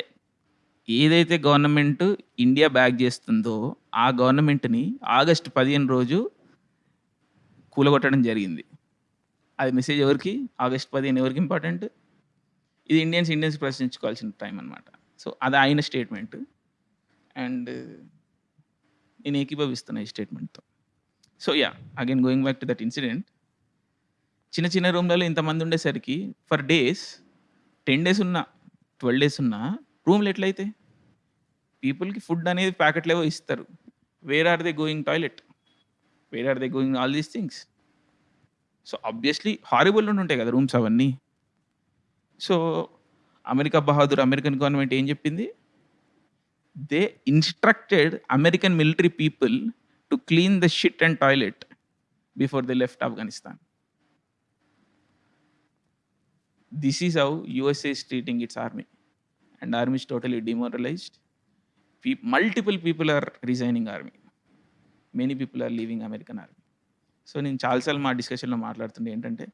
ఏదైతే గవర్నమెంట్ ఇండియా బ్యాక్ చేస్తుందో ఆ గవర్నమెంట్ని ఆగస్ట్ పదిహేను రోజు కూలగొట్టడం జరిగింది. అది మెసేజ్ ఎవరికి? ఆగస్ట్ పదిహేను ఎవరికి ఇంపార్టెంట్ ఇది ఇండియన్స్ ఇండియన్స్ ప్రశ్నించుకోవాల్సిన టైం అనమాట సో అది ఆయన స్టేట్మెంట్ అండ్ నేను ఏకీభవిస్తున్నా ఈ స్టేట్మెంట్తో so yeah again going back to that incident చిన్న చిన్న రూమ్లలో ఇంతమంది ఉండేసరికి ఫర్ డేస్ టెన్ డేస్ ఉన్నా ట్వెల్వ్ డేస్ ఉన్నా రూమ్లు ఎట్లయితే? పీపుల్కి ఫుడ్ అనేది ప్యాకెట్లేవో ఇస్తారు. Where are they going toilet where are they going all these things so obviously horrible ఉండి ఉంటాయి కదా రూమ్స్ అవన్నీ. సో అమెరికా బహాదూర్ అమెరికన్ గవర్నమెంట్ ఏం చెప్పింది? They instructed American military people to clean the shit and toilet before they left Afghanistan this is how USA is treating its army, and army is totally demoralized. Multiple people are resigning army many people are leaving American army so నేను చాలాసార్లు మా డిస్కషన్లో మాట్లాడుతుండే ఏంటంటే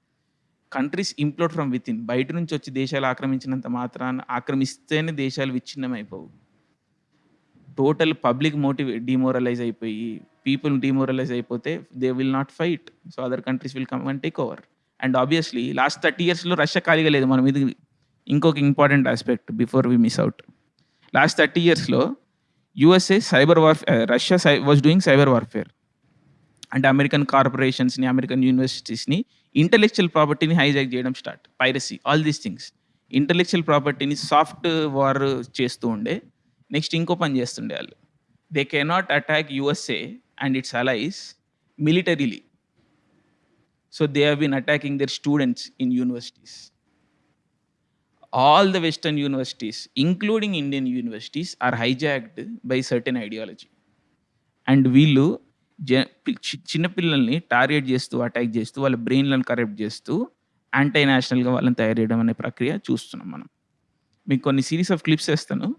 countries implode from with in బయట నుంచి వచ్చి దేశాలు ఆక్రమించినంత మాత్రాన ఆక్రమిస్తేనే దేశాలు విచ్ఛిన్నం అయిపోవు టోటల్ పబ్లిక్ మోటివ్ డిమోరలైజ్ అయిపోయి పీపుల్ డిమోరలైజ్ అయిపోతే they will not fight so other countries will come and take over and obviously last thirty ఇయర్స్లో రష్యా ఖాళీగా లేదు. మనం ఇది ఇంకొక important aspect before we miss out last thirty ఇయర్స్లో USA cyber warfare Russia Sye was doing cyber warfare అంటే American కార్పొరేషన్స్ని American యూనివర్సిటీస్ని ఇంటలెక్చువల్ ప్రాపర్టీని హైజాక్ చేయడం start piracy all these things intellectual ప్రాపర్టీని సాఫ్ట్ వార్ చేస్తూ ఉండే. నెక్స్ట్ ఇంకో పని చేస్తుండే వాళ్ళు. They cannot attack USA and its allies militarily so they have been attacking their students in universities all the western universities including Indian universities are hijacked by certain ideology and వీళ్ళు జ P- చి- చిన్నపిల్లల్ని target చేస్తూ attack చేస్తూ వాళ్ళ బ్రెయిన్లను correct చేస్తూ anti నేషనల్గా వాళ్ళని తయారు చేయడం అనే ప్రక్రియ చూస్తున్నాం మనం. మీకు కొన్ని సిరీస్ ఆఫ్ క్లిప్స్ వేస్తాను.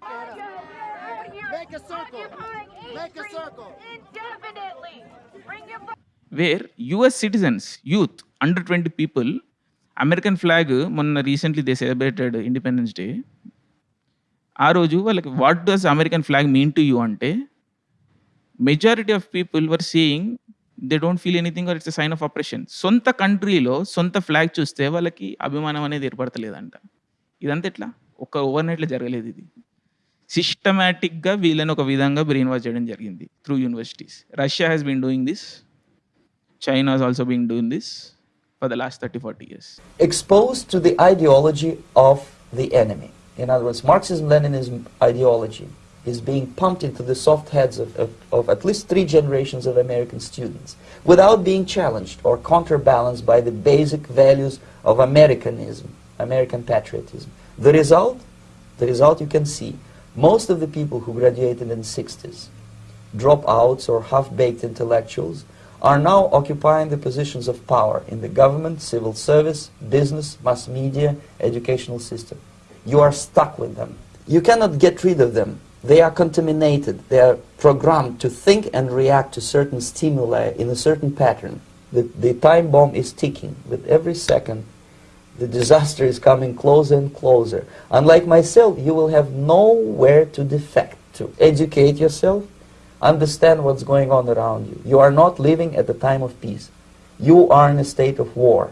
Where US citizens youth under twenty people American flag మొన్న recently they celebrated independence day. ఆ రోజు వాళ్ళకి what does American flag mean to you అంటే majority of people were seeing they don't feel anything or it's sign of operation సొంత కంట్రీలో సొంత flag చూస్తే వాళ్ళకి అభిమానం అనేది ఏర్పడతలేదంట. ఇదంతా ఎట్లా? ఒక్క ఓవర్ నైట్లో జరగలేదు ఇది. సిస్టమేటిక్గా వీళ్ళని ఒక విధంగా బ్రెయిన్ వాష్ చేయడం జరిగింది through universities Russia has been doing this China also been doing this for the last 30, 40 years.
exposed to the ideology of the enemy. In other words, Marxism Leninism ideology is being pumped into the soft heads of, of, of at least three generations of American students without being challenged or counterbalanced by the basic values of Americanism, American patriotism. The result, the result you can see, most of the people who graduated in the 60s, dropouts or half-baked intellectuals, are now occupying the positions of power in the government, civil service, business, mass media, educational system. You are stuck with them. You cannot get rid of them. They are contaminated. They are programmed to think and react to certain stimuli in a certain pattern. The, the time bomb is ticking. With every second, the disaster is coming closer and closer. Unlike myself, you will have nowhere to defect to. Educate yourself, understand what's going on around you. You are not living at the time of peace. You are in a state of war.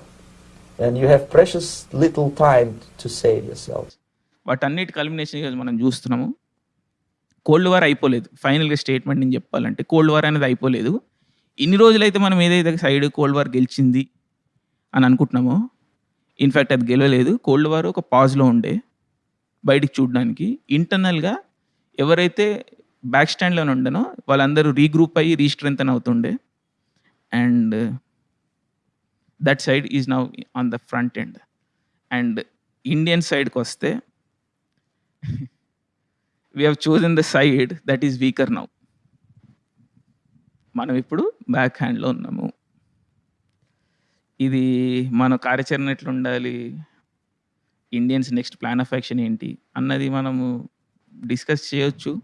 And you have precious little time to save yourselves.
వాటన్నిటి culmination ఈరోజు మనం చూస్తున్నాము cold war అయిపోలేదు ఫైనల్గా statement నేను చెప్పాలంటే cold war అనేది అయిపోలేదు ఇన్ని రోజులైతే మనం ఏదైతే సైడ్ కోల్డ్ వార్ గెలిచింది అని అనుకుంటున్నామో ఇన్ఫ్యాక్ట్ అది గెలవలేదు కోల్డ్ వార్ ఒక పాజ్లో ఉండే బయటికి చూడడానికి ఇంటర్నల్గా ఎవరైతే బ్యాక్ స్టాండ్లో ఉండను. వాళ్ళందరూ రీగ్రూప్ అయ్యి రీస్ట్రెంతన్ అవుతుండే. And that side is now on the front end and Indian సైడ్కి వస్తే we have chosen the side that is weaker now మనం ఇప్పుడు బ్యాక్ హ్యాండ్లో ఉన్నాము. ఇది మన కార్యాచరణ ఎట్లా ఉండాలి? Indians next plan of action ఏంటి? అన్నది మనము డిస్కస్ చేయొచ్చు.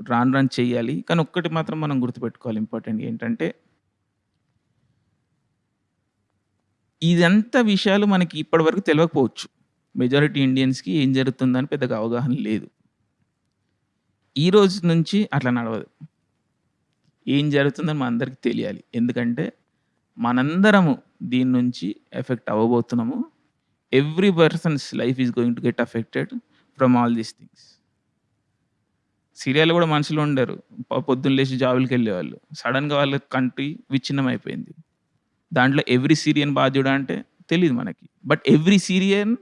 రాను రాను చేయాలి. కానీ ఒక్కటి మాత్రం మనం గుర్తుపెట్టుకోవాలి ఇంపార్టెంట్ ఏంటంటే ఇదంతా విషయాలు మనకి ఇప్పటివరకు తెలియకపోవచ్చు మెజారిటీ ఇండియన్స్కి ఏం జరుగుతుందని పెద్దగా అవగాహన లేదు. ఈ రోజు నుంచి అట్లా నడవదు. ఏం జరుగుతుందని మన అందరికీ తెలియాలి. ఎందుకంటే మనందరము దీని నుంచి effect అవ్వబోతున్నాము. Every person's life is going to get affected from all these things. సిరియాలో కూడా మనుషులు ఉండరు. పొద్దున్న లేచి జాబులకి వెళ్ళేవాళ్ళు. సడన్గా వాళ్ళ కంట్రీ విచ్ఛిన్నం అయిపోయింది దాంట్లో ఎవ్రీ సీరియన్ బాధ్యుడా అంటే తెలియదు మనకి. బట్ ఎవ్రీ సీరియన్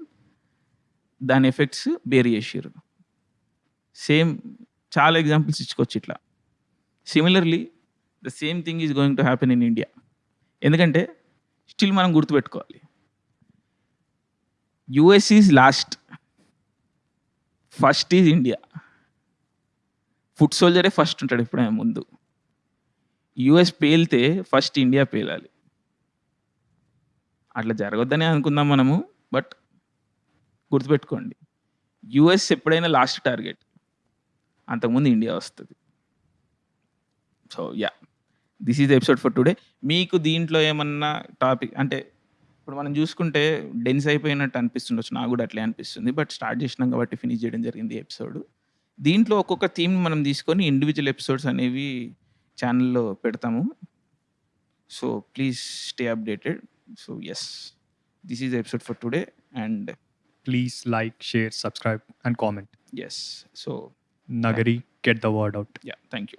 దాని ఎఫెక్ట్స్ బేర్ చేసారు సేమ్ చాలా ఎగ్జాంపుల్స్ ఇచ్చుకోవచ్చు ఇట్లా. Similarly the same thing is going to happen in India ఎందుకంటే స్టిల్ మనం గుర్తుపెట్టుకోవాలి. US is last first is India foot సోల్జరే first ఉంటాడు ఎప్పుడైనా ముందు. యుఎస్ పేలితే ఫస్ట్ ఇండియా పేలాలి. అట్లా జరగొద్దనే అనుకుందాం మనము బట్ గుర్తుపెట్టుకోండి. యుఎస్ ఎప్పుడైనా లాస్ట్ టార్గెట్. అంతకుముందు ఇండియా వస్తుంది. So yeah. This is episode for today. మీకు దీంట్లో ఏమన్నా టాపిక్ అంటే ఇప్పుడు మనం చూసుకుంటే డెన్స్ అయిపోయినట్టు అనిపిస్తుండొచ్చు. నాకు కూడా అట్లే అనిపిస్తుంది బట్ స్టార్ట్ చేసినాం కాబట్టి ఫినిష్ చేయడం జరిగింది ఎపిసోడ్. దీంట్లో ఒక్కొక్క థీమ్ మనం తీసుకొని ఇండివిజువల్ ఎపిసోడ్స్ అనేవి ఛానల్లో పెడతాము so please stay updated so yes this is episode for today and
Please like, share, subscribe, and comment.
Yes so
Nagari, get the word out.
Yeah thank you